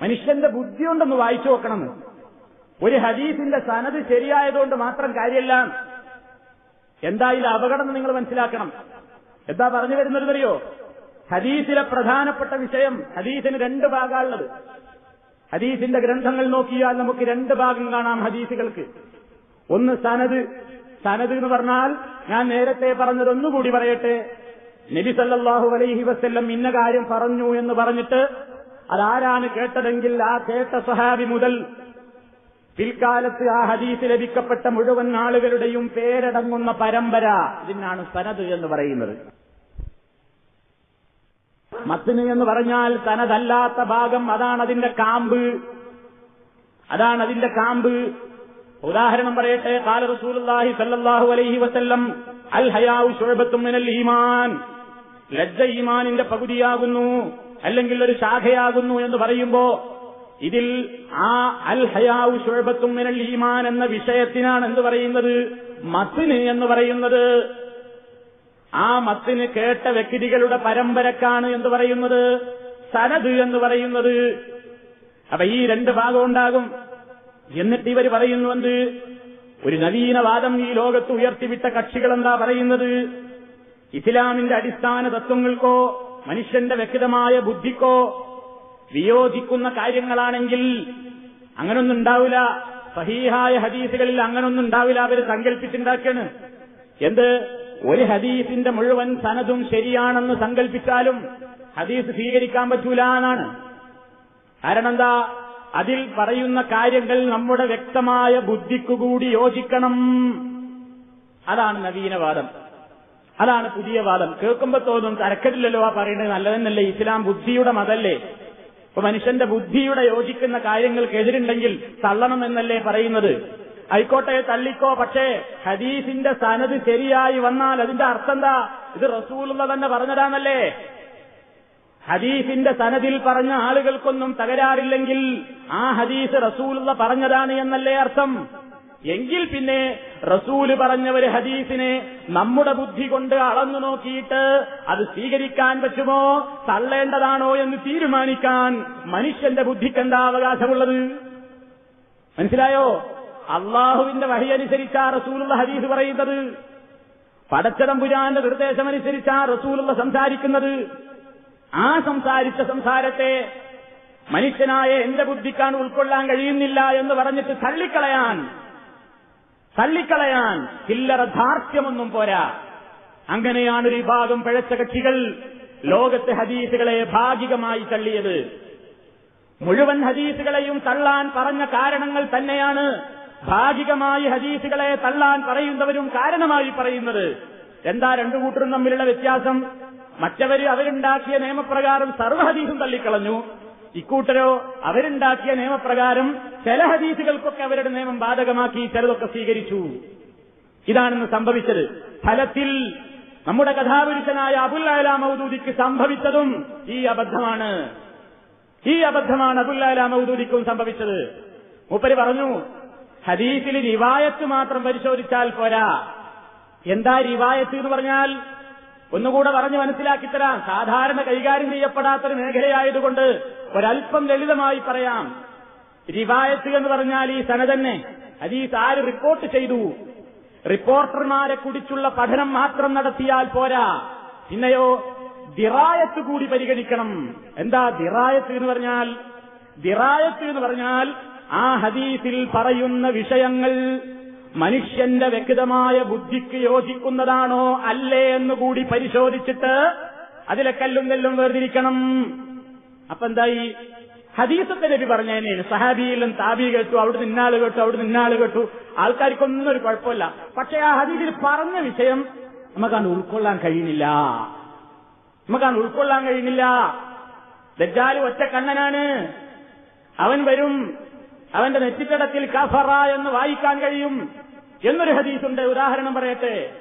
മനുഷ്യന്റെ ബുദ്ധി കൊണ്ടൊന്ന് വായിച്ചു നോക്കണം. ഒരു ഹദീസിന്റെ സനത് ശരിയായതുകൊണ്ട് മാത്രം കാര്യമല്ല എന്തായാലും അപകടം നിങ്ങൾ മനസ്സിലാക്കണം. എന്താ പറഞ്ഞു വരുന്നതെന്നറിയോ? ഹദീസിലെ പ്രധാനപ്പെട്ട വിഷയം ഹദീസിന് രണ്ട് ഭാഗമുള്ളത് ഹദീസിന്റെ ഗ്രന്ഥങ്ങൾ നോക്കിയാൽ നമുക്ക് രണ്ട് ഭാഗം കാണാം ഹദീസുകൾക്ക്. ഒന്ന് സനത് സനത് എന്ന് പറഞ്ഞാൽ ഞാൻ നേരത്തെ പറഞ്ഞത് ഒന്നുകൂടി പറയട്ടെ. നബി സല്ലാഹു അലൈഹി വസ്ല്ലം ഇന്ന കാര്യം പറഞ്ഞു എന്ന് പറഞ്ഞിട്ട് അതാരാണ് കേട്ടതെങ്കിൽ ആ കേട്ട സഹാബി മുതൽ പിൽക്കാലത്ത് ആ ഹദീസ് ലഭിക്കപ്പെട്ട മുഴുവൻ ആളുകളുടെയും പേരടങ്ങുന്ന പരമ്പര ഇതിനാണ് സനത് എന്ന് പറയുന്നത്. മത്തിന് എന്ന് പറഞ്ഞാൽ തനതല്ലാത്ത ഭാഗം അതാണ് അതിന്റെ കാമ്പ്. അതാണ് അതിന്റെ കാമ്പ്. ഉദാഹരണം പറയട്ടെ. കാല റസൂലുള്ളാഹി സല്ലല്ലാഹു അലൈഹി വസല്ലം അൽ ഹയാഉ ശുഅബത്തും മിനൽ ഈമാൻ. ലജ്ജ ഈമാനിന്റെ പകുതിയാകുന്നു അല്ലെങ്കിൽ ഒരു ശാഖയാകുന്നു എന്ന് പറയുമ്പോ ഇതിൽ ആ അൽ ഹയാഉ ശുഅബത്തും മിനൽ ഈമാൻ എന്ന വിഷയത്തിനാണ് എന്ത് പറയുന്നത്? മത്തിന് എന്ന് പറയുന്നത്. ആ മത്തിന് കേട്ട വ്യക്തികളുടെ പരമ്പരക്കാണ് എന്ന് പറയുന്നത്. സനദ് എന്ന് പറയുന്നത്. അപ്പൊ ഈ രണ്ട് ഭാഗം ഉണ്ടാകും. എന്നിട്ട് ഇവർ പറയുന്നുവെന്ത്? ഒരു നവീനവാദം ഈ ലോകത്ത് ഉയർത്തിവിട്ട കക്ഷികൾ എന്താ പറയുന്നത്? ഇസ്ലാമിന്റെ അടിസ്ഥാന തത്വങ്ങൾക്കോ മനുഷ്യന്റെ വ്യക്തമായ ബുദ്ധിക്കോ വിയോജിക്കുന്ന കാര്യങ്ങളാണെങ്കിൽ അങ്ങനൊന്നും ഉണ്ടാവില്ല. സഹീഹായ ഹദീസുകളിൽ അങ്ങനൊന്നും ഉണ്ടാവില്ല. അവർ സങ്കല്പിച്ചുണ്ടാക്കാണ് എന്ത്? ഒരു ഹദീസിന്റെ മുഴുവൻ സനതും ശരിയാണെന്ന് സങ്കല്പിച്ചാലും ഹദീസ് സ്വീകരിക്കാൻ പറ്റൂല എന്നാണ്. കാരണം എന്താ? അതിൽ പറയുന്ന കാര്യങ്ങൾ നമ്മുടെ വ്യക്തമായ ബുദ്ധിക്കുകൂടി യോജിക്കണം. അതാണ് നവീനവാദം അതാണ് പുതിയ വാദം. കേൾക്കുമ്പോ തോന്നും തരക്കടില്ലല്ലോ ആ പറയുന്നത് നല്ലതെന്നല്ലേ? ഇസ്ലാം ബുദ്ധിയുടെ മതല്ലേ? ഇപ്പൊ മനുഷ്യന്റെ ബുദ്ധിയുടെ യോജിക്കുന്ന കാര്യങ്ങൾക്കെതിരുണ്ടെങ്കിൽ തള്ളണമെന്നല്ലേ പറയുന്നത്? ആയിക്കോട്ടെ തള്ളിക്കോ പക്ഷേ ഹദീസിന്റെ സനത് ശരിയായി വന്നാൽ അതിന്റെ അർത്ഥം എന്താ? ഇത് റസൂലുള്ള തന്നെ പറഞ്ഞതാണല്ലേ? ഹദീസിന്റെ സനതിൽ പറഞ്ഞ ആളുകൾക്കൊന്നും തകരാറില്ലെങ്കിൽ ആ ഹദീസ് റസൂലുള്ള പറഞ്ഞതാണ് എന്നല്ലേ അർത്ഥം? എങ്കിൽ പിന്നെ റസൂൽ പറഞ്ഞ ഒരു ഹദീസിനെ നമ്മുടെ ബുദ്ധി കൊണ്ട് അളന്നു നോക്കിയിട്ട് അത് സ്വീകരിക്കാൻ പറ്റുമോ? തള്ളേണ്ടതാണോ എന്ന് തീരുമാനിക്കാൻ മനുഷ്യന്റെ ബുദ്ധിക്ക് എന്താ അവകാശമുള്ളത്? മനസ്സിലായോ? അള്ളാഹുവിന്റെ വഴി അനുസരിച്ചാ റസൂലുള്ള ഹദീസ് പറയുന്നത്. പടച്ചതമ്പുരാന്റെ നിർദ്ദേശമനുസരിച്ചാ റസൂലുള്ള സംസാരിക്കുന്നത്. ആ സംസാരിച്ച സംസാരത്തെ മനുഷ്യനായ എന്റെ ബുദ്ധിക്കാണ് ഉൾക്കൊള്ളാൻ കഴിയുന്നില്ല എന്ന് പറഞ്ഞിട്ട് തള്ളിക്കളയാൻ തള്ളിക്കളയാൻ ചില്ലറ ധാർഷ്ട്യമൊന്നും പോരാ. അങ്ങനെയാണ് ഒരു വിഭാഗം പിഴച്ച കക്ഷികൾ ലോകത്തെ ഹദീസുകളെ ഭാഗികമായി തള്ളിയത്. മുഴുവൻ ഹദീസുകളെയും തള്ളാൻ പറഞ്ഞ കാരണങ്ങൾ തന്നെയാണ് ഭാഗികമായി ഹദീസുകളെ തള്ളാൻ പറയുന്നവരും കാരണമായി പറയുന്നത്. എന്താ രണ്ടു കൂട്ടരും തമ്മിലുള്ള വ്യത്യാസം? മറ്റവര് അവരുണ്ടാക്കിയ നിയമപ്രകാരം സർവ ഹദീസും തള്ളിക്കളഞ്ഞു. ഇക്കൂട്ടരോ അവരുണ്ടാക്കിയ നിയമപ്രകാരം ചില ഹദീസുകൾക്കൊക്കെ അവരുടെ നിയമം ബാധകമാക്കി ചിലതൊക്കെ സ്വീകരിച്ചു. ഇതാണെന്ന് സംഭവിച്ചത്. ഫലത്തിൽ നമ്മുടെ കഥാപുരുഷനായ അബുൽ അല മൗദൂദിക്ക് സംഭവിച്ചതും ഈ അബദ്ധമാണ്. ഈ അബദ്ധമാണ് അബുൽ അല മൗദൂദിക്കും സംഭവിച്ചത്. മൂപ്പര് പറഞ്ഞു ഹദീസിൽ റിവായത്ത് മാത്രം പരിശോധിച്ചാൽ പോരാ. എന്താ റിവായത്ത് എന്ന് പറഞ്ഞാൽ ഒന്നുകൂടെ പറഞ്ഞ് മനസ്സിലാക്കിത്തരാം സാധാരണ കൈകാര്യം ചെയ്യപ്പെടാത്തൊരു മേഖലയായതുകൊണ്ട് ഒരൽപ്പം ലളിതമായി പറയാം. റിവായത്ത് എന്ന് പറഞ്ഞാൽ ഈ സന തന്നെ ഹദീസ് ആര് റിപ്പോർട്ട് ചെയ്തു? റിപ്പോർട്ടർമാരെ കുടിച്ചുള്ള പഠനം മാത്രം നടത്തിയാൽ പോരാ. പിന്നെയോ ദിറായത്ത് കൂടി പരിഗണിക്കണം. എന്താ ദിറായത്ത് എന്ന് പറഞ്ഞാൽ? ദിറായത്ത് എന്ന് പറഞ്ഞാൽ ആ ഹദീസിൽ പറയുന്ന വിഷയങ്ങൾ മനുഷ്യന്റെ വ്യക്തമായ ബുദ്ധിക്ക് യോജിക്കുന്നതാണോ അല്ലേ എന്നുകൂടി പരിശോധിച്ചിട്ട് അതിലെ കല്ലും നെല്ലും വേർതിരിക്കണം. അപ്പൊ എന്തായി? ഹദീസത്തെ നബി പറഞ്ഞതിന് സഹാബിയിലും താബി കേട്ടു അവിടെ ഇന്നാൾ കേട്ടു അവിടെ ഇന്നാൾ കേട്ടു. ആൾക്കാർക്കൊന്നും ഒരു കുഴപ്പമില്ല. പക്ഷെ ആ ഹദീസിൽ പറഞ്ഞ വിഷയം നമുക്കാണ് ഉൾക്കൊള്ളാൻ കഴിയുന്നില്ല. നമുക്കാണ് ഉൾക്കൊള്ളാൻ കഴിയുന്നില്ല. ദജ്ജാൽ ഒറ്റ കണ്ണനാണ് അവൻ വരും. അവന്റെ നെറ്റിത്തടത്തിൽ കഫറ എന്ന് വായിക്കാൻ കഴിയും. എന്നൊരു ഹദീസുണ്ട്. ഉദാഹരണം പറയട്ടെ.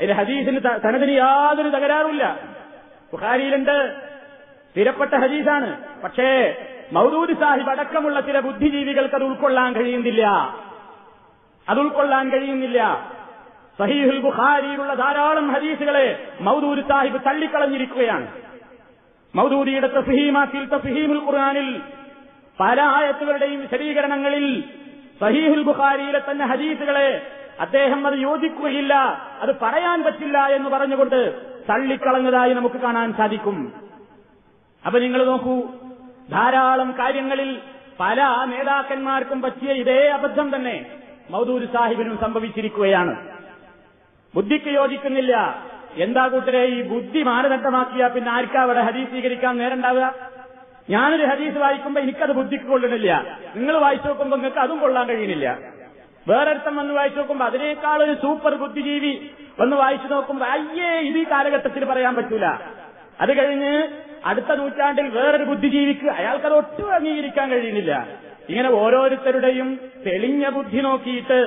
ഇത് ഹദീസിന് തനതിന് യാതൊരു തകരാറുമില്ല. ബുഖാരിയിലുണ്ട്. സ്ഥിരപ്പെട്ട ഹദീസാണ്. പക്ഷേ മൗദൂദ് സാഹിബ് അടക്കമുള്ള ചില ബുദ്ധിജീവികൾക്ക് അത് ഉൾക്കൊള്ളാൻ കഴിയുന്നില്ല. അത് ഉൾക്കൊള്ളാൻ കഴിയുന്നില്ല. സഹീഹുൽ ബുഖാരിയിലുള്ള ധാരാളം ഹദീസുകളെ മൗദൂദ് സാഹിബ് തള്ളിക്കളഞ്ഞിരിക്കുകയാണ്. മൗദൂദിയുടെ തഫഹീമാത്തിൽ തസഹീമുൽ ഖുർആനിൽ പല ആയത്തുകളുടെയും വിശദീകരണങ്ങളിൽ സഹീഹുൽ ബുഖാരിയിലെ തന്നെ ഹദീസുകളെ അദ്ദേഹം അത് യോജിക്കുകയില്ല അത് പറയാൻ പറ്റില്ല എന്ന് പറഞ്ഞുകൊണ്ട് തള്ളിക്കളഞ്ഞതായി നമുക്ക് കാണാൻ സാധിക്കും. അപ്പൊ നിങ്ങൾ നോക്കൂ ധാരാളം കാര്യങ്ങളിൽ പല നേതാക്കന്മാർക്കും പറ്റിയ ഇതേ അബദ്ധം തന്നെ മൗദൂര് സാഹിബിനും സംഭവിച്ചിരിക്കുകയാണ്. ബുദ്ധിക്ക് യോജിക്കുന്നില്ല. എന്താ കൂട്ടരെ ഈ ബുദ്ധി മാനദണ്ഡമാക്കിയ പിന്നെ ആർക്കാവിടെ ഹദീസ് സ്വീകരിക്കാൻ നേരണ്ടാവുക? ഞാനൊരു ഹദീസ് വായിക്കുമ്പോ എനിക്കത് ബുദ്ധിക്ക് കൊള്ളണില്ല. നിങ്ങൾ വായിച്ചു നോക്കുമ്പോ നിങ്ങൾക്ക് അതും കൊള്ളാൻ കഴിയുന്നില്ല. വേറൊരുത്തം വന്ന് വായിച്ചു നോക്കുമ്പോ അതിനേക്കാൾ ഒരു സൂപ്പർ ബുദ്ധിജീവി വന്ന് വായിച്ചു നോക്കുമ്പോ അയ്യേ ഇത് ഈ കാലഘട്ടത്തിൽ പറയാൻ പറ്റൂല. അത് കഴിഞ്ഞ് അടുത്ത നൂറ്റാണ്ടിൽ വേറൊരു ബുദ്ധിജീവിക്ക് അയാൾക്കത് ഒട്ടും അംഗീകരിക്കാൻ കഴിയുന്നില്ല. ഇങ്ങനെ ഓരോരുത്തരുടെയും തെളിഞ്ഞ ബുദ്ധി നോക്കിയിട്ട്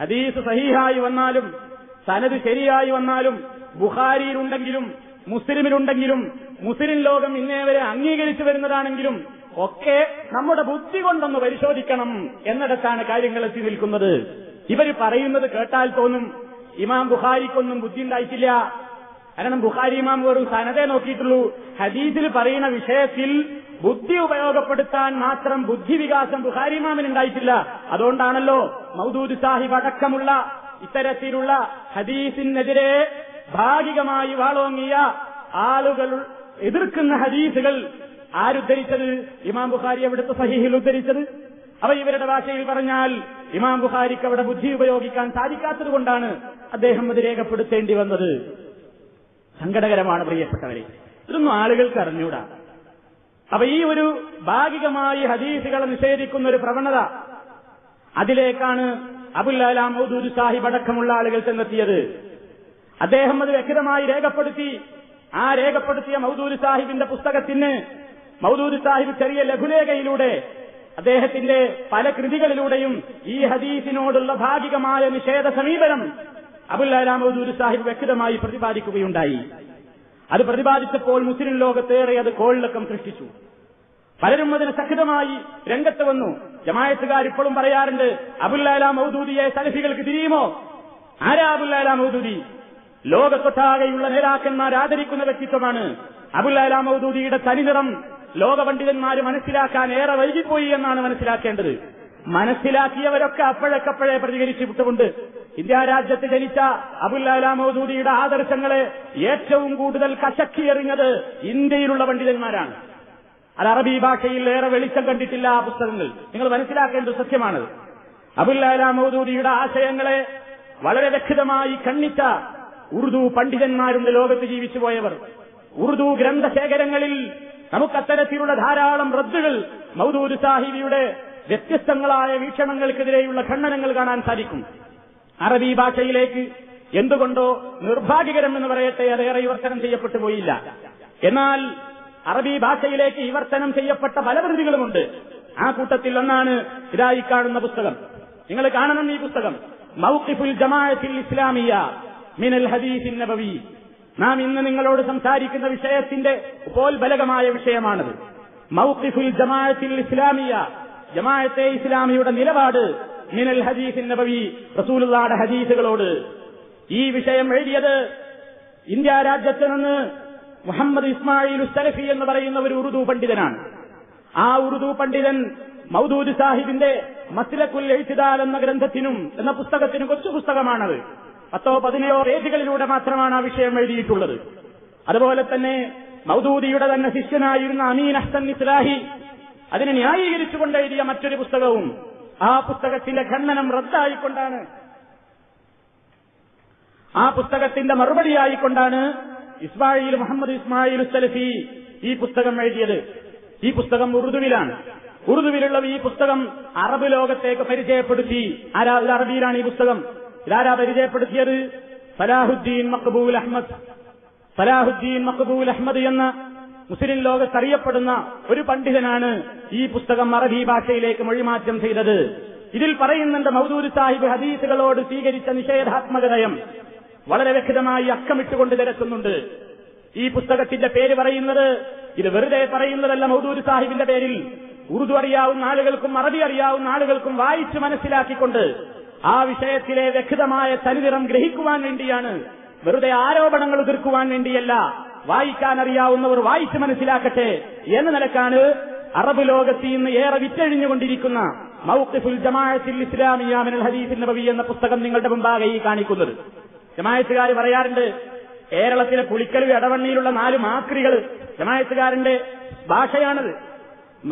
ഹദീസ് സഹീഹായി വന്നാലും സനത് ശരിയായി വന്നാലും ബുഖാരിയിലുണ്ടെങ്കിലും മുസ്ലിമിലുണ്ടെങ്കിലും മുസ്ലിം ലോകം ഇന്നേവരെ അംഗീകരിച്ചു വരുന്നതാണെങ്കിലും ഒക്കെ നമ്മുടെ ബുദ്ധി കൊണ്ടൊന്ന് പരിശോധിക്കണം എന്നിടത്താണ് കാര്യങ്ങൾ എത്തി നിൽക്കുന്നത്. ഇവർ പറയുന്നത് കേട്ടാൽ തോന്നും ഇമാം ബുഖാരിക്കൊന്നും ബുദ്ധി ഉണ്ടായിട്ടില്ല. കാരണം ബുഖാരി ഇമാം വെറും സനതേ നോക്കിയിട്ടുള്ളൂ. ഹദീസിൽ പറയുന്ന വിഷയത്തിൽ ബുദ്ധി ഉപയോഗപ്പെടുത്താൻ മാത്രം ബുദ്ധിവികാസം ബുഖാരി ഇമാമിന് ഉണ്ടായിട്ടില്ല. അതുകൊണ്ടാണല്ലോ മൗദൂദ് സാഹിബ് അടക്കമുള്ള ഇത്തരത്തിലുള്ള ഹദീസിനെതിരെ ഭാഗികമായി വാളോങ്ങിയ ആളുകൾ എതിർക്കുന്ന ഹദീസുകൾ ആരുദ്ധരിച്ചത് ഇമാം ബുഖാരി അവിടുത്തെ സഹിഹിൽ ഉദ്ധരിച്ചത്? അവ ഇവരുടെ ഭാഷയിൽ പറഞ്ഞാൽ ഇമാം ബുഖാരിക്ക് അവിടെ ബുദ്ധി ഉപയോഗിക്കാൻ സാധിക്കാത്തത് കൊണ്ടാണ് അദ്ദേഹം അത് രേഖപ്പെടുത്തേണ്ടി വന്നത്. സങ്കടകരമാണ് പ്രിയപ്പെട്ടവരെ. ഇതൊന്നും ആളുകൾക്ക് അറിഞ്ഞൂടാ. അപ്പൊ ഈ ഒരു ഭാഗികമായി ഹദീസുകളെ നിഷേധിക്കുന്ന ഒരു പ്രവണത അതിലേക്കാണ് അബുല്ലാലാം മൗദൂദ് സാഹിബ് അടക്കമുള്ള ആളുകൾ ചെന്നെത്തിയത്. അദ്ദേഹം അത് വ്യക്തമായി രേഖപ്പെടുത്തി. ആ രേഖപ്പെടുത്തിയ മൗദൂരി സാഹിബിന്റെ പുസ്തകത്തിന് മൗദൂരി സാഹിബ് ചെറിയ ലഘുലേഖയിലൂടെ അദ്ദേഹത്തിന്റെ പല കൃതികളിലൂടെയും ഈ ഹദീസിനോടുള്ള ഭാഗികമായ നിഷേധ സമീപനം അബുല്ലാലാം മൗദൂരി സാഹിബ് വ്യക്തമായി പ്രതിപാദിക്കുകയുണ്ടായി. അത് പ്രതിപാദിച്ചപ്പോൾ മുസ്ലിം ലോകത്തേറെ അത് കോളിളക്കം സൃഷ്ടിച്ചു. പലരും അതിന് സഖിതമായി രംഗത്ത് വന്നു. ജമായത്തുകാർ ഇപ്പോഴും പറയാറുണ്ട് അബുല്ലാല മൗദൂദിയെ സലഫികൾക്ക് തിരിയുമോ? ആരാ അബുല്ലാല മൗദൂദി? ലോകത്തൊട്ടാകെയുള്ള നേതാക്കന്മാർ ആദരിക്കുന്ന വ്യക്തിത്വമാണ് അബുല്ലാല മൗദൂദിയുടെ തനിനിറം ലോക പണ്ഡിതന്മാര് മനസ്സിലാക്കാൻ ഏറെ വൈകിപ്പോയി എന്നാണ് മനസ്സിലാക്കേണ്ടത്. മനസ്സിലാക്കിയവരൊക്കെ അപ്പോഴേക്കപ്പോഴേ പ്രതികരിച്ചു വിട്ടുകൊണ്ട് ഇന്ത്യ രാജ്യത്ത് ജനിച്ച അബുല്ലാല മൗദൂദിയുടെ ആദർശങ്ങളെ ഏറ്റവും കൂടുതൽ കശക്കിയെറിഞ്ഞത് ഇന്ത്യയിലുള്ള പണ്ഡിതന്മാരാണ്. അത് അറബി ഭാഷയിൽ ഏറെ വെളിച്ചം കണ്ടിട്ടില്ല ആ പുസ്തകങ്ങൾ. നിങ്ങൾ മനസ്സിലാക്കേണ്ടത് സത്യമാണത് അബുല്ലാല മൗദൂദിയുടെ ആശയങ്ങളെ വളരെ വ്യക്തമായി ഖണ്ഡിച്ച ഉറുദു പണ്ഡിതന്മാരുണ്ട് ലോകത്ത് ജീവിച്ചു പോയവർ. ഉറുദു ഗ്രന്ഥശേഖരങ്ങളിൽ നമുക്കത്തരത്തിലുള്ള ധാരാളം റദ്ദുകൾ മൗദൂദ് സാഹിബിയുടെ വ്യത്യസ്തങ്ങളായ വീക്ഷണങ്ങൾക്കെതിരെയുള്ള ഖണ്ഡനങ്ങൾ കാണാൻ സാധിക്കും. അറബി ഭാഷയിലേക്ക് എന്തുകൊണ്ടോ നിർഭാഗ്യകരം എന്ന് പറയട്ടെ അതേറെ വിവർത്തനം ചെയ്യപ്പെട്ടു പോയില്ല. എന്നാൽ അറബി ഭാഷയിലേക്ക് വിവർത്തനം ചെയ്യപ്പെട്ട പല കൃതികളുമുണ്ട് ആ കൂട്ടത്തിൽ ഒന്നാണ് ഇതായി കാണുന്ന പുസ്തകം. നിങ്ങൾ കാണണം ഈ പുസ്തകം. മൗഖിഫുൽ ജമാഅത്തിൽ ഇസ്ലാമിയ. മിനൽ ഹദീസിൻ നബവി നാം ഇന്ന് നിങ്ങളോട് സംസാരിക്കുന്ന വിഷയത്തിന്റെ ഉപോത്ബലകമായ വിഷയമാണത്. മൗഖിഫുൽ ജമാഅത്തിൽ ഇസ്ലാമിയ ജമാഅത്തെ ഇസ്ലാമിയുടെ നിലപാട് മിനൽ ഹദീസിൻ നബവി റസൂലുള്ളാടെ ഹദീസുകളോട്. ഈ വിഷയം എഴുതിയത് ഇന്ത്യ രാജ്യത്ത് നിന്ന് മുഹമ്മദ് ഇസ്മായിൽ ഉസ്തലഫി എന്ന് പറയുന്ന ഒരു ഉറുദു പണ്ഡിതനാണ്. ആ ഉറുദു പണ്ഡിതൻ മൌദൂദ് സാഹിബിന്റെ മസ്ലക്കുൽ എഴുത്തിദാൽ എന്ന ഗ്രന്ഥത്തിനും എന്ന പുസ്തകത്തിനും കൊച്ചു പുസ്തകമാണത്. പത്തോ പതിനയോ പേജുകളിലൂടെ മാത്രമാണ് ആ വിഷയം എഴുതിയിട്ടുള്ളത്. അതുപോലെ തന്നെ മൗദൂദിയുടെ തന്നെ ശിഷ്യനായിരുന്ന അമീൻ അഹ്സൻ ഇസ്ലാഹി അതിനെ ന്യായീകരിച്ചുകൊണ്ട് എഴുതിയ മറ്റൊരു പുസ്തകവും ആ പുസ്തകത്തിന്റെ ഖണ്ഡനം റദ്ദായിക്കൊണ്ടാണ്. ആ പുസ്തകത്തിന്റെ മറുപടിയായിക്കൊണ്ടാണ് ഇസ്മായിൽ മുഹമ്മദ് ഇസ്മായിൽ സലഫി ഈ പുസ്തകം എഴുതിയത്. ഈ പുസ്തകം ഉറുദുവിലാണ്. ഉറുദുവിലുള്ള ഈ പുസ്തകം അറബ് ലോകത്തേക്ക് പരിചയപ്പെടുത്തി ആരാ അറബിയിലാണ് ഈ പുസ്തകം. ഇതാരാ പരിചയപ്പെടുത്തിയത് സലാഹുദ്ദീൻ മക്ബൂൽ അഹമ്മദ് സലാഹുദ്ദീൻ മക്ബൂൽ അഹമ്മദ് എന്ന മുസ്ലിം ലോകത്തറിയപ്പെടുന്ന ഒരു പണ്ഡിതനാണ് ഈ പുസ്തകം അറബി ഭാഷയിലേക്ക് മൊഴിമാറ്റം ചെയ്തത്. ഇതിൽ പറയുന്നുണ്ട് മൗദൂദ് സാഹിബ് ഹദീസുകളോട് സ്വീകരിച്ച നിഷേധാത്മക നയം വളരെ വ്യക്തമായി അക്കമിട്ടുകൊണ്ട് തിരക്കുന്നുണ്ട് ഈ പുസ്തകത്തിന്റെ പേര് പറയുന്നത് ഇത് വെറുതെ പറയുന്നതല്ല മൗദൂദ് സാഹിബിന്റെ പേരിൽ. ഉറുദു അറിയാവുന്ന ആളുകൾക്കും അറബി അറിയാവുന്ന ആളുകൾക്കും വായിച്ചു മനസ്സിലാക്കിക്കൊണ്ട് ആ വിഷയത്തിലെ വ്യക്തമായ തനിനിറം ഗ്രഹിക്കുവാൻ വേണ്ടിയാണ് വെറുതെ ആരോപണങ്ങൾ എതിർക്കുവാൻ വേണ്ടിയല്ല. വായിക്കാൻ അറിയാവുന്നവർ വായിച്ച് മനസ്സിലാക്കട്ടെ എന്ന നിലക്കാണ് അറബ് ലോകത്ത് ഇന്ന് ഏറെ വിറ്റഴിഞ്ഞുകൊണ്ടിരിക്കുന്ന മൗഖിഫുൽ ജമാഅത്തിൽ ഇസ്ലാമിയാമിനൽ ഹരീഫിൻ നബി എന്ന പുസ്തകം നിങ്ങളുടെ മുമ്പാകെ ഈ കാണിക്കുന്നത്. ജമായത്തുകാർ പറയാറുണ്ട് കേരളത്തിലെ പുളിക്കലു ഇടവണ്ണിയിലുള്ള നാല് മാക്രികൾ ജമായത്തുകാരന്റെ ഭാഷയാണത്.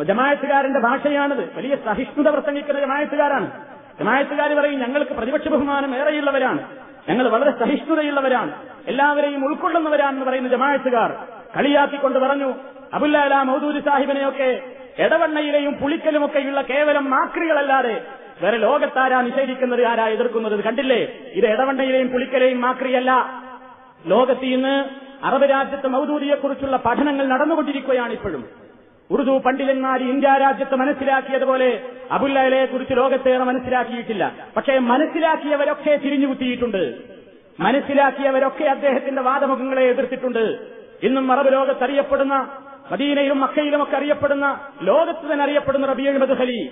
ജമായത്തുകാരന്റെ ഭാഷയാണത്. വലിയ സഹിഷ്ണുത പ്രസംഗിക്കുന്ന ജമായത്തുകാരാണ് ജമായത്തുകാർ പറയും ഞങ്ങൾക്ക് പ്രതിപക്ഷ ബഹുമാനം ഏറെയുള്ളവരാണ്. ഞങ്ങൾ വളരെ സഹിഷ്ണുതയുള്ളവരാണ്. എല്ലാവരെയും ഉൾക്കൊള്ളുന്നവരാണെന്ന് പറയുന്ന ജമായത്തുകാർ കളിയാക്കിക്കൊണ്ട് പറഞ്ഞു അബുല്ലാല മൗദൂരി സാഹിബിനെയൊക്കെ എടവണ്ണയിലെയും പുളിക്കലുമൊക്കെയുള്ള കേവലം മാക്രികളല്ലാതെ വേറെ ലോകത്താരാ നിഷേധിക്കുന്നത് ആരാ എതിർക്കുന്നത് കണ്ടില്ലേ? ഇത് എടവണ്ണയിലെയും പുളിക്കലെയും മാക്രിയല്ല. ലോകത്ത് ഇന്ന് അറബ് രാജ്യത്ത് മൗദൂദിയെക്കുറിച്ചുള്ള പഠനങ്ങൾ നടന്നുകൊണ്ടിരിക്കുകയാണ് ഇപ്പോഴും. ഉറുദു പണ്ഡിതന്മാർ ഇന്ത്യ രാജ്യത്ത് മനസ്സിലാക്കിയതുപോലെ അബുല്ലയെ കുറിച്ച് ലോകത്തേറെ മനസ്സിലാക്കിയിട്ടില്ല. പക്ഷേ മനസ്സിലാക്കിയവരൊക്കെ തിരിഞ്ഞുകുത്തിയിട്ടുണ്ട്. മനസ്സിലാക്കിയവരൊക്കെ അദ്ദേഹത്തിന്റെ വാദമുഖങ്ങളെ എതിർത്തിട്ടുണ്ട്. ഇന്നും അറബ് ലോകത്ത് അറിയപ്പെടുന്ന മദീനയിലും മക്കയിലുമൊക്കെ അറിയപ്പെടുന്ന ലോകത്ത് തന്നെ അറിയപ്പെടുന്ന റബിയ മധുഹലി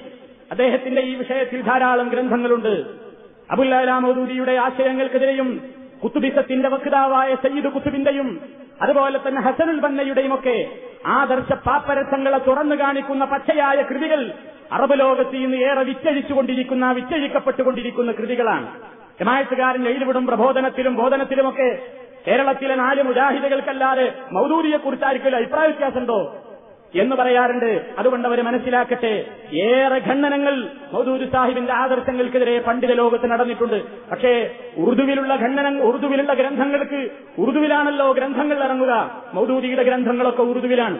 അദ്ദേഹത്തിന്റെ ഈ വിഷയത്തിൽ ധാരാളം ഗ്രന്ഥങ്ങളുണ്ട്. അബുല്ലാല മൗദൂദിയുടെ ആശയങ്ങൾക്കെതിരെയും കുത്തുബിസത്തിന്റെ വക്താവായ സയ്യിദ് കുത്തുബിന്റെയും അതുപോലെ തന്നെ ഹസനുൽ ബന്നയുടെയും ഒക്കെ ആദർശ പാപ്പരസങ്ങളെ തുറന്നു കാണിക്കുന്ന പച്ചയായ കൃതികൾ അറബ് ലോകത്ത് ഇന്ന് ഏറെ വിറ്റഴിച്ചുകൊണ്ടിരിക്കുന്ന വിറ്റഴിക്കപ്പെട്ടുകൊണ്ടിരിക്കുന്ന കൃതികളാണ്. ജമായത്തുകാരൻ എഴുതിവിടും പ്രബോധനത്തിലും ബോധനത്തിലുമൊക്കെ കേരളത്തിലെ നാല് മുജാഹിദികൾക്കല്ലാതെ മൗദൂരിയെക്കുറിച്ച് കുറിച്ചായിരിക്കും അഭിപ്രായ വ്യത്യാസമുണ്ടോ? എന്ന് പറയാറുണ്ട്. അതുകൊണ്ട് അവർ മനസ്സിലാക്കട്ടെ ഏറെ ഖണ്ഡനങ്ങൾ മൗദൂദ് സാഹിബിന്റെ ആദർശങ്ങൾക്കെതിരെ പണ്ഡിത ലോകത്ത് നടന്നിട്ടുണ്ട്. പക്ഷേ ഉറുദുവിലുള്ള ഖണ്ഡനം ഉറുദുവിലുള്ള ഗ്രന്ഥങ്ങൾക്ക് ഉറുദുവിലാണല്ലോ ഗ്രന്ഥങ്ങൾ ഇറങ്ങുക. മൗദൂദിയുടെ ഗ്രന്ഥങ്ങളൊക്കെ ഉറുദുവിലാണ്.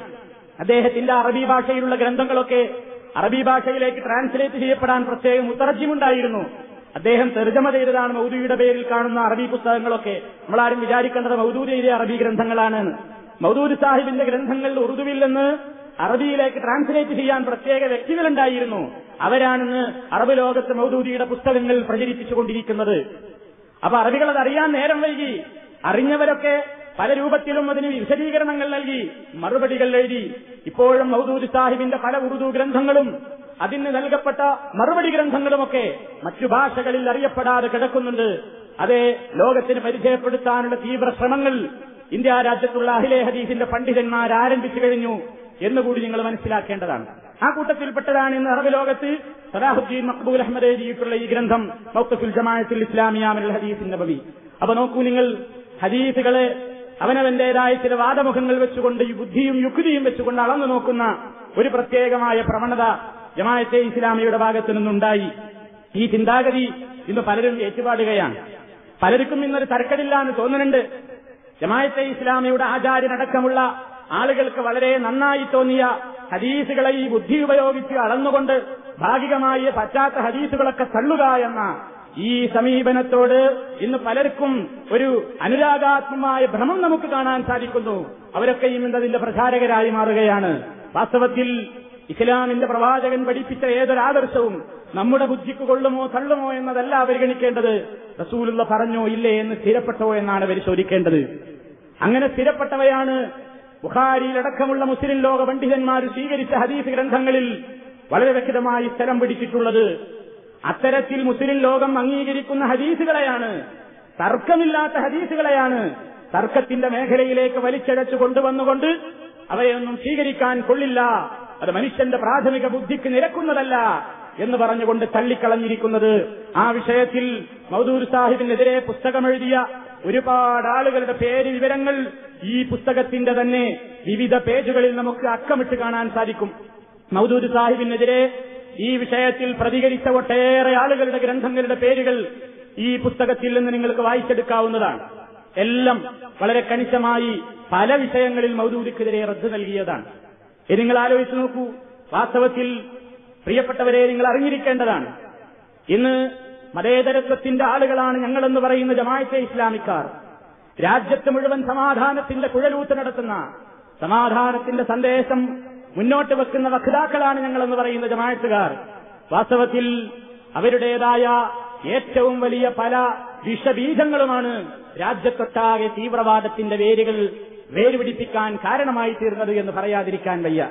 അദ്ദേഹത്തിന്റെ അറബി ഭാഷയിലുള്ള ഗ്രന്ഥങ്ങളൊക്കെ അറബി ഭാഷയിലേക്ക് ട്രാൻസ്ലേറ്റ് ചെയ്യപ്പെടാൻ പ്രത്യേകം മുത്തറജ്യമുണ്ടായിരുന്നു അദ്ദേഹം തെർജമ ചെയ്തതാണ് മൗദൂദിയുടെ പേരിൽ കാണുന്ന അറബി പുസ്തകങ്ങളൊക്കെ. നമ്മളാരും വിചാരിക്കേണ്ടത് മൗദൂദ് എഴുതിയ അറബി ഗ്രന്ഥങ്ങളാണ് മൗദൂദ് സാഹിബിന്റെ ഗ്രന്ഥങ്ങൾ ഉറുദുവിൽ നിന്ന് അറബിയിലേക്ക് ട്രാൻസ്ലേറ്റ് ചെയ്യാൻ പ്രത്യേക വ്യക്തികളുണ്ടായിരുന്നു. അവരാണെന്ന് അറബ് ലോകത്ത് മൗദൂദിയുടെ പുസ്തകങ്ങൾ പ്രചരിപ്പിച്ചുകൊണ്ടിരിക്കുന്നത്. അപ്പൊ അറബികൾ അത് അറിയാൻ നേരം വൈകി. അറിഞ്ഞവരൊക്കെ പല രൂപത്തിലും അതിന് വിശദീകരണങ്ങൾ നൽകി. മറുപടികൾ എഴുതി. ഇപ്പോഴും മൗദൂദ് സാഹിബിന്റെ പല ഉറുദു ഗ്രന്ഥങ്ങളും അതിന് നൽകപ്പെട്ട മറുപടി ഗ്രന്ഥങ്ങളുമൊക്കെ മറ്റു ഭാഷകളിൽ അറിയപ്പെടാതെ കിടക്കുന്നുണ്ട്. അതെ ലോകത്തിന് പരിചയപ്പെടുത്താനുള്ള തീവ്ര ശ്രമങ്ങൾ ഇന്ത്യ രാജ്യത്തുള്ള അഹിലെ ഹദീസിന്റെ പണ്ഡിതന്മാർ ആരംഭിച്ചു കഴിഞ്ഞു. എന്നുകൂടി നിങ്ങൾ മനസ്സിലാക്കേണ്ടതാണ്. ആ കൂട്ടത്തിൽപ്പെട്ടതാണ് ഇന്ന് അറബ് ലോകത്ത് സലാഹുദ്ദീൻ മക്ബൂൽ അഹമ്മദ് എഴുതിയിട്ടുള്ള ഈ ഗ്രന്ഥം മൗത്തഫുൽ ജമാഅത്തുൽ ഇസ്ലാമിയാമിൽ ഹദീസിന്റെ നബവി. അപ്പൊ നോക്കൂ നിങ്ങൾ ഹദീസുകളെ അവനവന്റേതായ ചില വാദമുഖങ്ങൾ വെച്ചുകൊണ്ട് ഈ ബുദ്ധിയും യുക്തിയും വെച്ചുകൊണ്ട് അളന്നു നോക്കുന്ന ഒരു പ്രത്യേകമായ പ്രവണത ജമാഅത്തെ ഇസ്ലാമിയുടെ ഭാഗത്തു നിന്നുണ്ടായി. ഈ ചിന്താഗതി ഇന്ന് പലരും ഏറ്റുപാടുകയാണ്. പലർക്കും ഇന്നൊരു തരക്കടില്ല എന്ന് തോന്നുന്നുണ്ട്. ജമാഅത്തെ ഇസ്ലാമിയുടെ ആചാര്യനടക്കമുള്ള ആളുകൾക്ക് വളരെ നന്നായി തോന്നിയ ഹദീസുകളെ ഈ ബുദ്ധി ഉപയോഗിച്ച് അളന്നുകൊണ്ട് ഭാഗികമായി പറ്റാത്ത ഹദീസുകളൊക്കെ തള്ളുക എന്ന ഈ സമീപനത്തോട് ഇന്ന് പലർക്കും ഒരു അനുരാഗാത്മമായ ഭ്രമം നമുക്ക് കാണാൻ സാധിക്കുന്നു. അവരൊക്കെയും ഇന്ന് അതിന്റെ പ്രചാരകരായി മാറുകയാണ്. വാസ്തവത്തിൽ ഇസ്ലാമിന്റെ പ്രവാചകൻ പഠിപ്പിച്ച ഏതൊരാദർശവും നമ്മുടെ ബുദ്ധിക്ക് കൊള്ളുമോ തള്ളുമോ എന്നതല്ല പരിഗണിക്കേണ്ടത്. റസൂലുള്ള പറഞ്ഞോ ഇല്ലേ എന്ന് സ്ഥിരപ്പെട്ടോ എന്നാണ് പരിശോധിക്കേണ്ടത്. അങ്ങനെ സ്ഥിരപ്പെട്ടവയാണ് ബുഖാരിയിലടക്കമുള്ള മുസ്ലിം ലോക പണ്ഡിതന്മാർ സ്വീകരിച്ച ഹദീസ് ഗ്രന്ഥങ്ങളിൽ വളരെ വ്യക്തമായി സ്ഥലം പിടിച്ചിട്ടുള്ളത് അത്തരത്തിൽ മുസ്ലിം ലോകം അംഗീകരിക്കുന്ന ഹദീസുകളെയാണ്. തർക്കമില്ലാത്ത ഹദീസുകളെയാണ് തർക്കത്തിന്റെ മേഖലയിലേക്ക് വലിച്ചഴച്ചു കൊണ്ടുവന്നുകൊണ്ട് അവയൊന്നും സ്വീകരിക്കാൻ കൊള്ളില്ല. അത് മനുഷ്യന്റെ പ്രാഥമിക ബുദ്ധിക്ക് നിരക്കുന്നതല്ല എന്ന് പറഞ്ഞുകൊണ്ട് തള്ളിക്കളഞ്ഞിരിക്കുന്നത്. ആ വിഷയത്തിൽ മൗദൂർ സാഹിബിനെതിരെ പുസ്തകമെഴുതിയ ഒരുപാട് ആളുകളുടെ പേര് വിവരങ്ങൾ ഈ പുസ്തകത്തിന്റെ തന്നെ വിവിധ പേജുകളിൽ നമുക്ക് അക്കമിട്ട് കാണാൻ സാധിക്കും. മൗദൂദ് സാഹിബിനെതിരെ ഈ വിഷയത്തിൽ പ്രതികരിച്ച ഒട്ടേറെ ആളുകളുടെ ഗ്രന്ഥങ്ങളുടെ പേരുകൾ ഈ പുസ്തകത്തിൽ നിന്ന് നിങ്ങൾക്ക് വായിച്ചെടുക്കാവുന്നതാണ്. എല്ലാം വളരെ കണിശമായി പല വിഷയങ്ങളിൽ മൗദൂദിക്കെതിരെ റദ്ദ് നൽകിയതാണ്. ഇത് നിങ്ങൾ ആലോചിച്ചു നോക്കൂ വാസ്തവത്തിൽ പ്രിയപ്പെട്ടവരെ നിങ്ങൾ അറിഞ്ഞിരിക്കേണ്ടതാണ്. ഇന്ന് മതേതരത്വത്തിന്റെ ആളുകളാണ് ഞങ്ങളെന്ന് പറയുന്ന ജമായത്തെ ഇസ്ലാമിക്കാർ. രാജ്യത്ത് മുഴുവൻ സമാധാനത്തിന്റെ കുഴലൂത്ത് നടത്തുന്ന സമാധാനത്തിന്റെ സന്ദേശം മുന്നോട്ട് വെക്കുന്ന വക്താക്കളാണ് ഞങ്ങളെന്ന് പറയുന്ന ജമായത്തുകാർ വാസ്തവത്തിൽ അവരുടേതായ ഏറ്റവും വലിയ പല വിഷബീജങ്ങളുമാണ് രാജ്യത്തൊട്ടാകെ തീവ്രവാദത്തിന്റെ വേരുകൾ വേരുപിടിപ്പിക്കാൻ കാരണമായി തീർന്നത് എന്ന് പറയാതിരിക്കാൻ വയ്യ.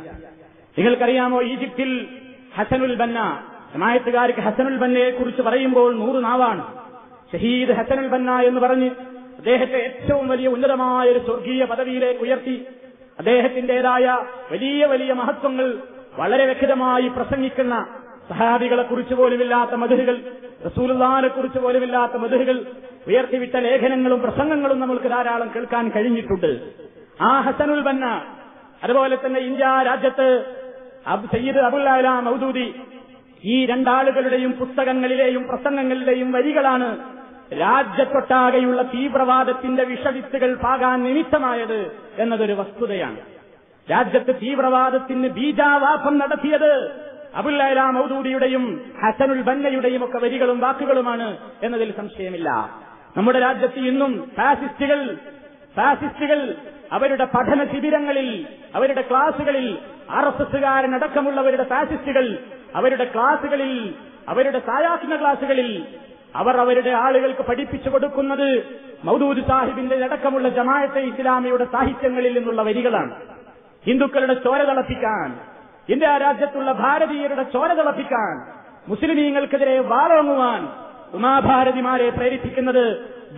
നിങ്ങൾക്കറിയാമോ ഈജിപ്തിൽ ഹസനുൽ ബന്ന ജമായത്തുകാർക്ക് ഹസനുൽ ബന്നയെ കുറിച്ച് പറയുമ്പോൾ നൂറ് നാവാണ്. ഷഹീദ് ഹസനുൽ ബന്ന എന്ന് പറഞ്ഞ് അദ്ദേഹത്തെ ഏറ്റവും വലിയ ഉന്നതമായ ഒരു സ്വർഗീയ പദവിയിലേക്ക് ഉയർത്തി. അദ്ദേഹത്തിന്റേതായ വലിയ വലിയ മഹത്വങ്ങൾ വളരെ വ്യക്തമായി പ്രസംഗിക്കുന്ന സഹാബികളെ കുറിച്ച് പോലുമില്ലാത്ത മധുരകൾ റസൂലുള്ളാഹിനെ കുറിച്ച് പോലുമില്ലാത്ത മധുരകൾ ഉയർത്തിവിട്ട ലേഖനങ്ങളും പ്രസംഗങ്ങളും നമ്മൾക്ക് ധാരാളം കേൾക്കാൻ കഴിഞ്ഞിട്ടുണ്ട്. ആ ഹസനുൽ ബന്ന അതുപോലെ തന്നെ ഇന്ത്യ രാജ്യത്ത് സയ്യിദ് അബുൽ അല മൗദൂദി ഈ രണ്ടാളുകളുടെയും പുസ്തകങ്ങളിലെയും പ്രസംഗങ്ങളിലെയും വരികളാണ് രാജ്യത്തൊട്ടാകെയുള്ള തീവ്രവാദത്തിന്റെ വിഷവിത്തുകൾ പാകാൻ നിമിത്തമായത് എന്നതൊരു വസ്തുതയാണ്. രാജ്യത്ത് തീവ്രവാദത്തിന് ബീജാവാസം നടത്തിയത് അബുല്ലാ മൌദൂദിയുടെയും ഹസനുൽ ബന്നയുടെയും ഒക്കെ വരികളും വാക്കുകളുമാണ് എന്നതിൽ സംശയമില്ല. നമ്മുടെ രാജ്യത്ത് ഇന്നും ഫാസിസ്റ്റുകൾ ഫാസിസ്റ്റുകൾ അവരുടെ പഠന ശിബിരങ്ങളിൽ അവരുടെ ക്ലാസുകളിൽ ആർ എസ് എസുകാരനടക്കമുള്ളവരുടെ ഫാസിസ്റ്റുകൾ അവരുടെ ക്ലാസുകളിൽ അവരുടെ സായാസിന ക്ലാസുകളിൽ അവർ അവരുടെ ആളുകൾക്ക് പഠിപ്പിച്ചു കൊടുക്കുന്നത് മൗദൂദ് സാഹിബിന്റെ അടക്കമുള്ള ജമാഅത്തെ ഇസ്ലാമിയുടെ സാഹിത്യങ്ങളിൽ നിന്നുള്ള വരികളാണ്. ഹിന്ദുക്കളുടെ ചോര തിളപ്പിക്കാൻ ഇന്ത്യ രാജ്യത്തുള്ള ഭാരതീയരുടെ ചോര തിളപ്പിക്കാൻ മുസ്ലിമീങ്ങൾക്കെതിരെ വാറോങ്ങുവാൻ ഉമാഭാരതിമാരെ പ്രേരിപ്പിക്കുന്നത്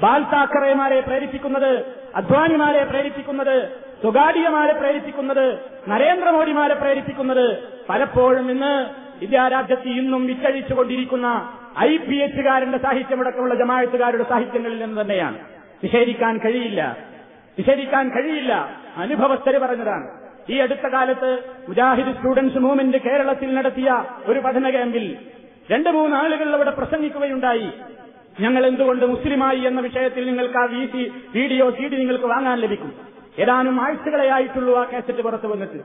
ബാൽ താക്കറേമാരെ പ്രേരിപ്പിക്കുന്നത് അദ്വാനിമാരെ പ്രേരിപ്പിക്കുന്നത് സ്വകാര്യമാരെ പ്രേരിപ്പിക്കുന്നത് നരേന്ദ്രമോദിമാരെ പ്രേരിപ്പിക്കുന്നത് പലപ്പോഴും ഇന്ന് ഇന്ത്യ രാജ്യത്ത് ഇന്നും വിറ്റഴിച്ചുകൊണ്ടിരിക്കുന്ന ഐ പി എച്ചുകാരന്റെ സാഹിത്യമടക്കമുള്ള ജമാഴത്തുകാരുടെ സാഹിത്യങ്ങളിൽ നിന്ന് തന്നെയാണ്. നിഷേധിക്കാൻ കഴിയില്ല. നിഷേധിക്കാൻ കഴിയില്ല. അനുഭവസ്ഥര് പറഞ്ഞതാണ്. ഈ അടുത്ത കാലത്ത് മുജാഹിദ് സ്റ്റുഡൻസ് മൂവ്മെന്റ് കേരളത്തിൽ നടത്തിയ ഒരു പഠന ക്യാമ്പിൽ രണ്ട് മൂന്ന് ആളുകൾ അവിടെ പ്രസംഗിക്കുകയുണ്ടായി. ഞങ്ങൾ എന്തുകൊണ്ട് മുസ്ലിമായി എന്ന വിഷയത്തിൽ നിങ്ങൾക്ക് ആ വീസി വീഡിയോ സി നിങ്ങൾക്ക് വാങ്ങാൻ ലഭിക്കും? ഏതാനും ആഴ്ചകളെ ആയിട്ടുള്ളൂ ആ കാസറ്റ് പുറത്തു വന്നിട്ട്.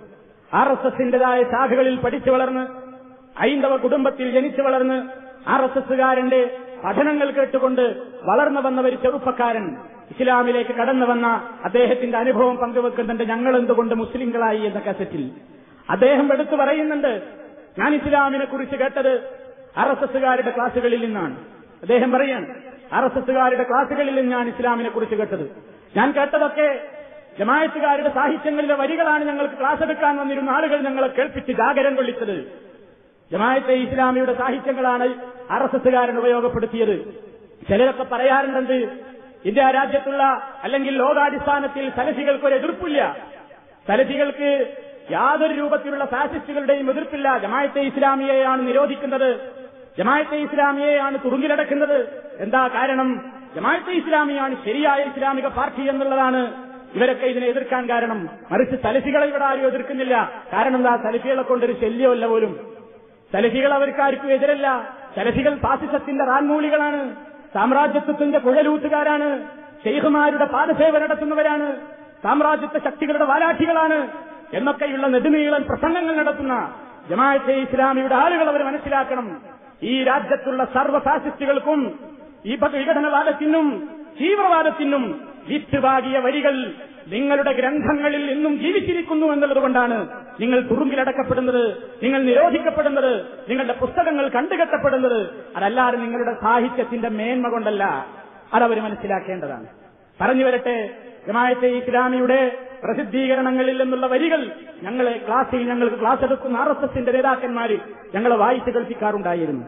ആർ എസ് എസിന്റേതായ ശാഖകളിൽ പഠിച്ചു വളർന്ന് ഐന്ദവ കുടുംബത്തിൽ ജനിച്ചു വളർന്ന് ആർ എസ് എസുകാരന്റെ പഠനങ്ങൾ കേട്ടുകൊണ്ട് വളർന്നു വന്ന ഒരു ചെറുപ്പക്കാരൻ ഇസ്ലാമിലേക്ക് കടന്നു വന്ന അദ്ദേഹത്തിന്റെ അനുഭവം പങ്കുവെക്കുന്നുണ്ട് ഞങ്ങൾ എന്തുകൊണ്ട് മുസ്ലിങ്ങളായി എന്ന കസറ്റിൽ. അദ്ദേഹം എടുത്തു പറയുന്നുണ്ട് ഞാൻ ഇസ്ലാമിനെ കുറിച്ച് കേട്ടത് ആർ എസ് എസുകാരുടെ ക്ലാസുകളിൽ നിന്നാണ്. അദ്ദേഹം പറയാണ് ആർ എസ് എസുകാരുടെ ക്ലാസുകളിൽ നിന്നാണ് ഇസ്ലാമിനെ കുറിച്ച് കേട്ടത്. ഞാൻ കേട്ടതൊക്കെ ജമായത്തുകാരുടെ സാഹിത്യങ്ങളിലെ വരികളാണ് ഞങ്ങൾക്ക് ക്ലാസ് എടുക്കാൻ വന്നിരുന്ന ആളുകൾ ഞങ്ങളെ കേൾപ്പിച്ച് ജാഗരം കൊള്ളിച്ചത്. ജമായത്തെ ഇസ്ലാമിയുടെ സാഹിത്യങ്ങളാണ് ആർ എസ് എസ്സുകാരൻ ഉപയോഗപ്പെടുത്തിയത്. ചിലരൊക്കെ പറയാറുണ്ടെന്ന് ഇന്ത്യ രാജ്യത്തുള്ള അല്ലെങ്കിൽ ലോകാടിസ്ഥാനത്തിൽ സലഫികൾക്ക് ഒരു എതിർപ്പില്ല. സലഫികൾക്ക് യാതൊരു രൂപത്തിലുള്ള ഫാസിസ്റ്റുകളുടെയും എതിർപ്പില്ല. ജമായത്തെ ഇസ്ലാമിയെയാണ് നിരോധിക്കുന്നത്. ജമായത്തെ ഇസ്ലാമിയെയാണ് തുറുങ്കിലടക്കുന്നത് എന്താ കാരണം? ജമായത്തെ ഇസ്ലാമിയാണ് ശരിയായ ഇസ്ലാമിക പാർട്ടി എന്നുള്ളതാണ് ഇവരൊക്കെ ഇതിനെ എതിർക്കാൻ കാരണം. മറിച്ച് സലഫികളെ ഇവിടെ ആരും എതിർക്കുന്നില്ല. കാരണം എന്താ? സലഫികളെ കൊണ്ടൊരു ശല്യമല്ല പോലും. സലഫികൾ അവർക്കാർക്കും എതിരല്ല. സലഫികൾ ഫാസിസത്തിന്റെ റാൻമൂളികളാണ്. സാമ്രാജ്യത്വത്തിന്റെ കുഴലൂത്തുകാരാണ് ഷെയ്ഖുമാരുടെ പാദസേവ നടത്തുന്നവരാണ്. സാമ്രാജ്യത്വ ശക്തികളുടെ വാലാഠികളാണ്. എന്നൊക്കെയുള്ള നെടുനീളൻ പ്രസംഗങ്ങൾ നടത്തുന്ന ജമാഅത്തെ ഇസ്ലാമിയുടെ ആളുകൾ അവർ മനസ്സിലാക്കണം. ഈ രാജ്യത്തുള്ള സർവ ഫാസിസ്റ്റുകൾക്കും ഈ വിഘടനവാദത്തിനും തീവ്രവാദത്തിനും വിത്തുപാകിയ വരികൾ നിങ്ങളുടെ ഗ്രന്ഥങ്ങളിൽ ഇന്നും ജീവിച്ചിരിക്കുന്നു എന്നുള്ളതുകൊണ്ടാണ് നിങ്ങൾ തുറുങ്കിലടക്കപ്പെടുന്നത് നിങ്ങൾ നിരോധിക്കപ്പെടുന്നത് നിങ്ങളുടെ പുസ്തകങ്ങൾ കണ്ടുകെട്ടപ്പെടുന്നത്. അതല്ലാതെ നിങ്ങളുടെ സാഹിത്യത്തിന്റെ മേന്മ കൊണ്ടല്ല അതവർ മനസ്സിലാക്കേണ്ടതാണ്. പറഞ്ഞു വരട്ടെ ജമായത്തെ ഇസ്ലാമിയുടെ പ്രസിദ്ധീകരണങ്ങളിൽ നിന്നുള്ള വരികൾ ഞങ്ങളെ ക്ലാസ്സിൽ ഞങ്ങൾക്ക് ക്ലാസ് എടുക്കുന്ന ആർ എസ് എസിന്റെ നേതാക്കന്മാർ ഞങ്ങളെ വായിച്ചു കേൾപ്പിക്കാറുണ്ടായിരുന്നു.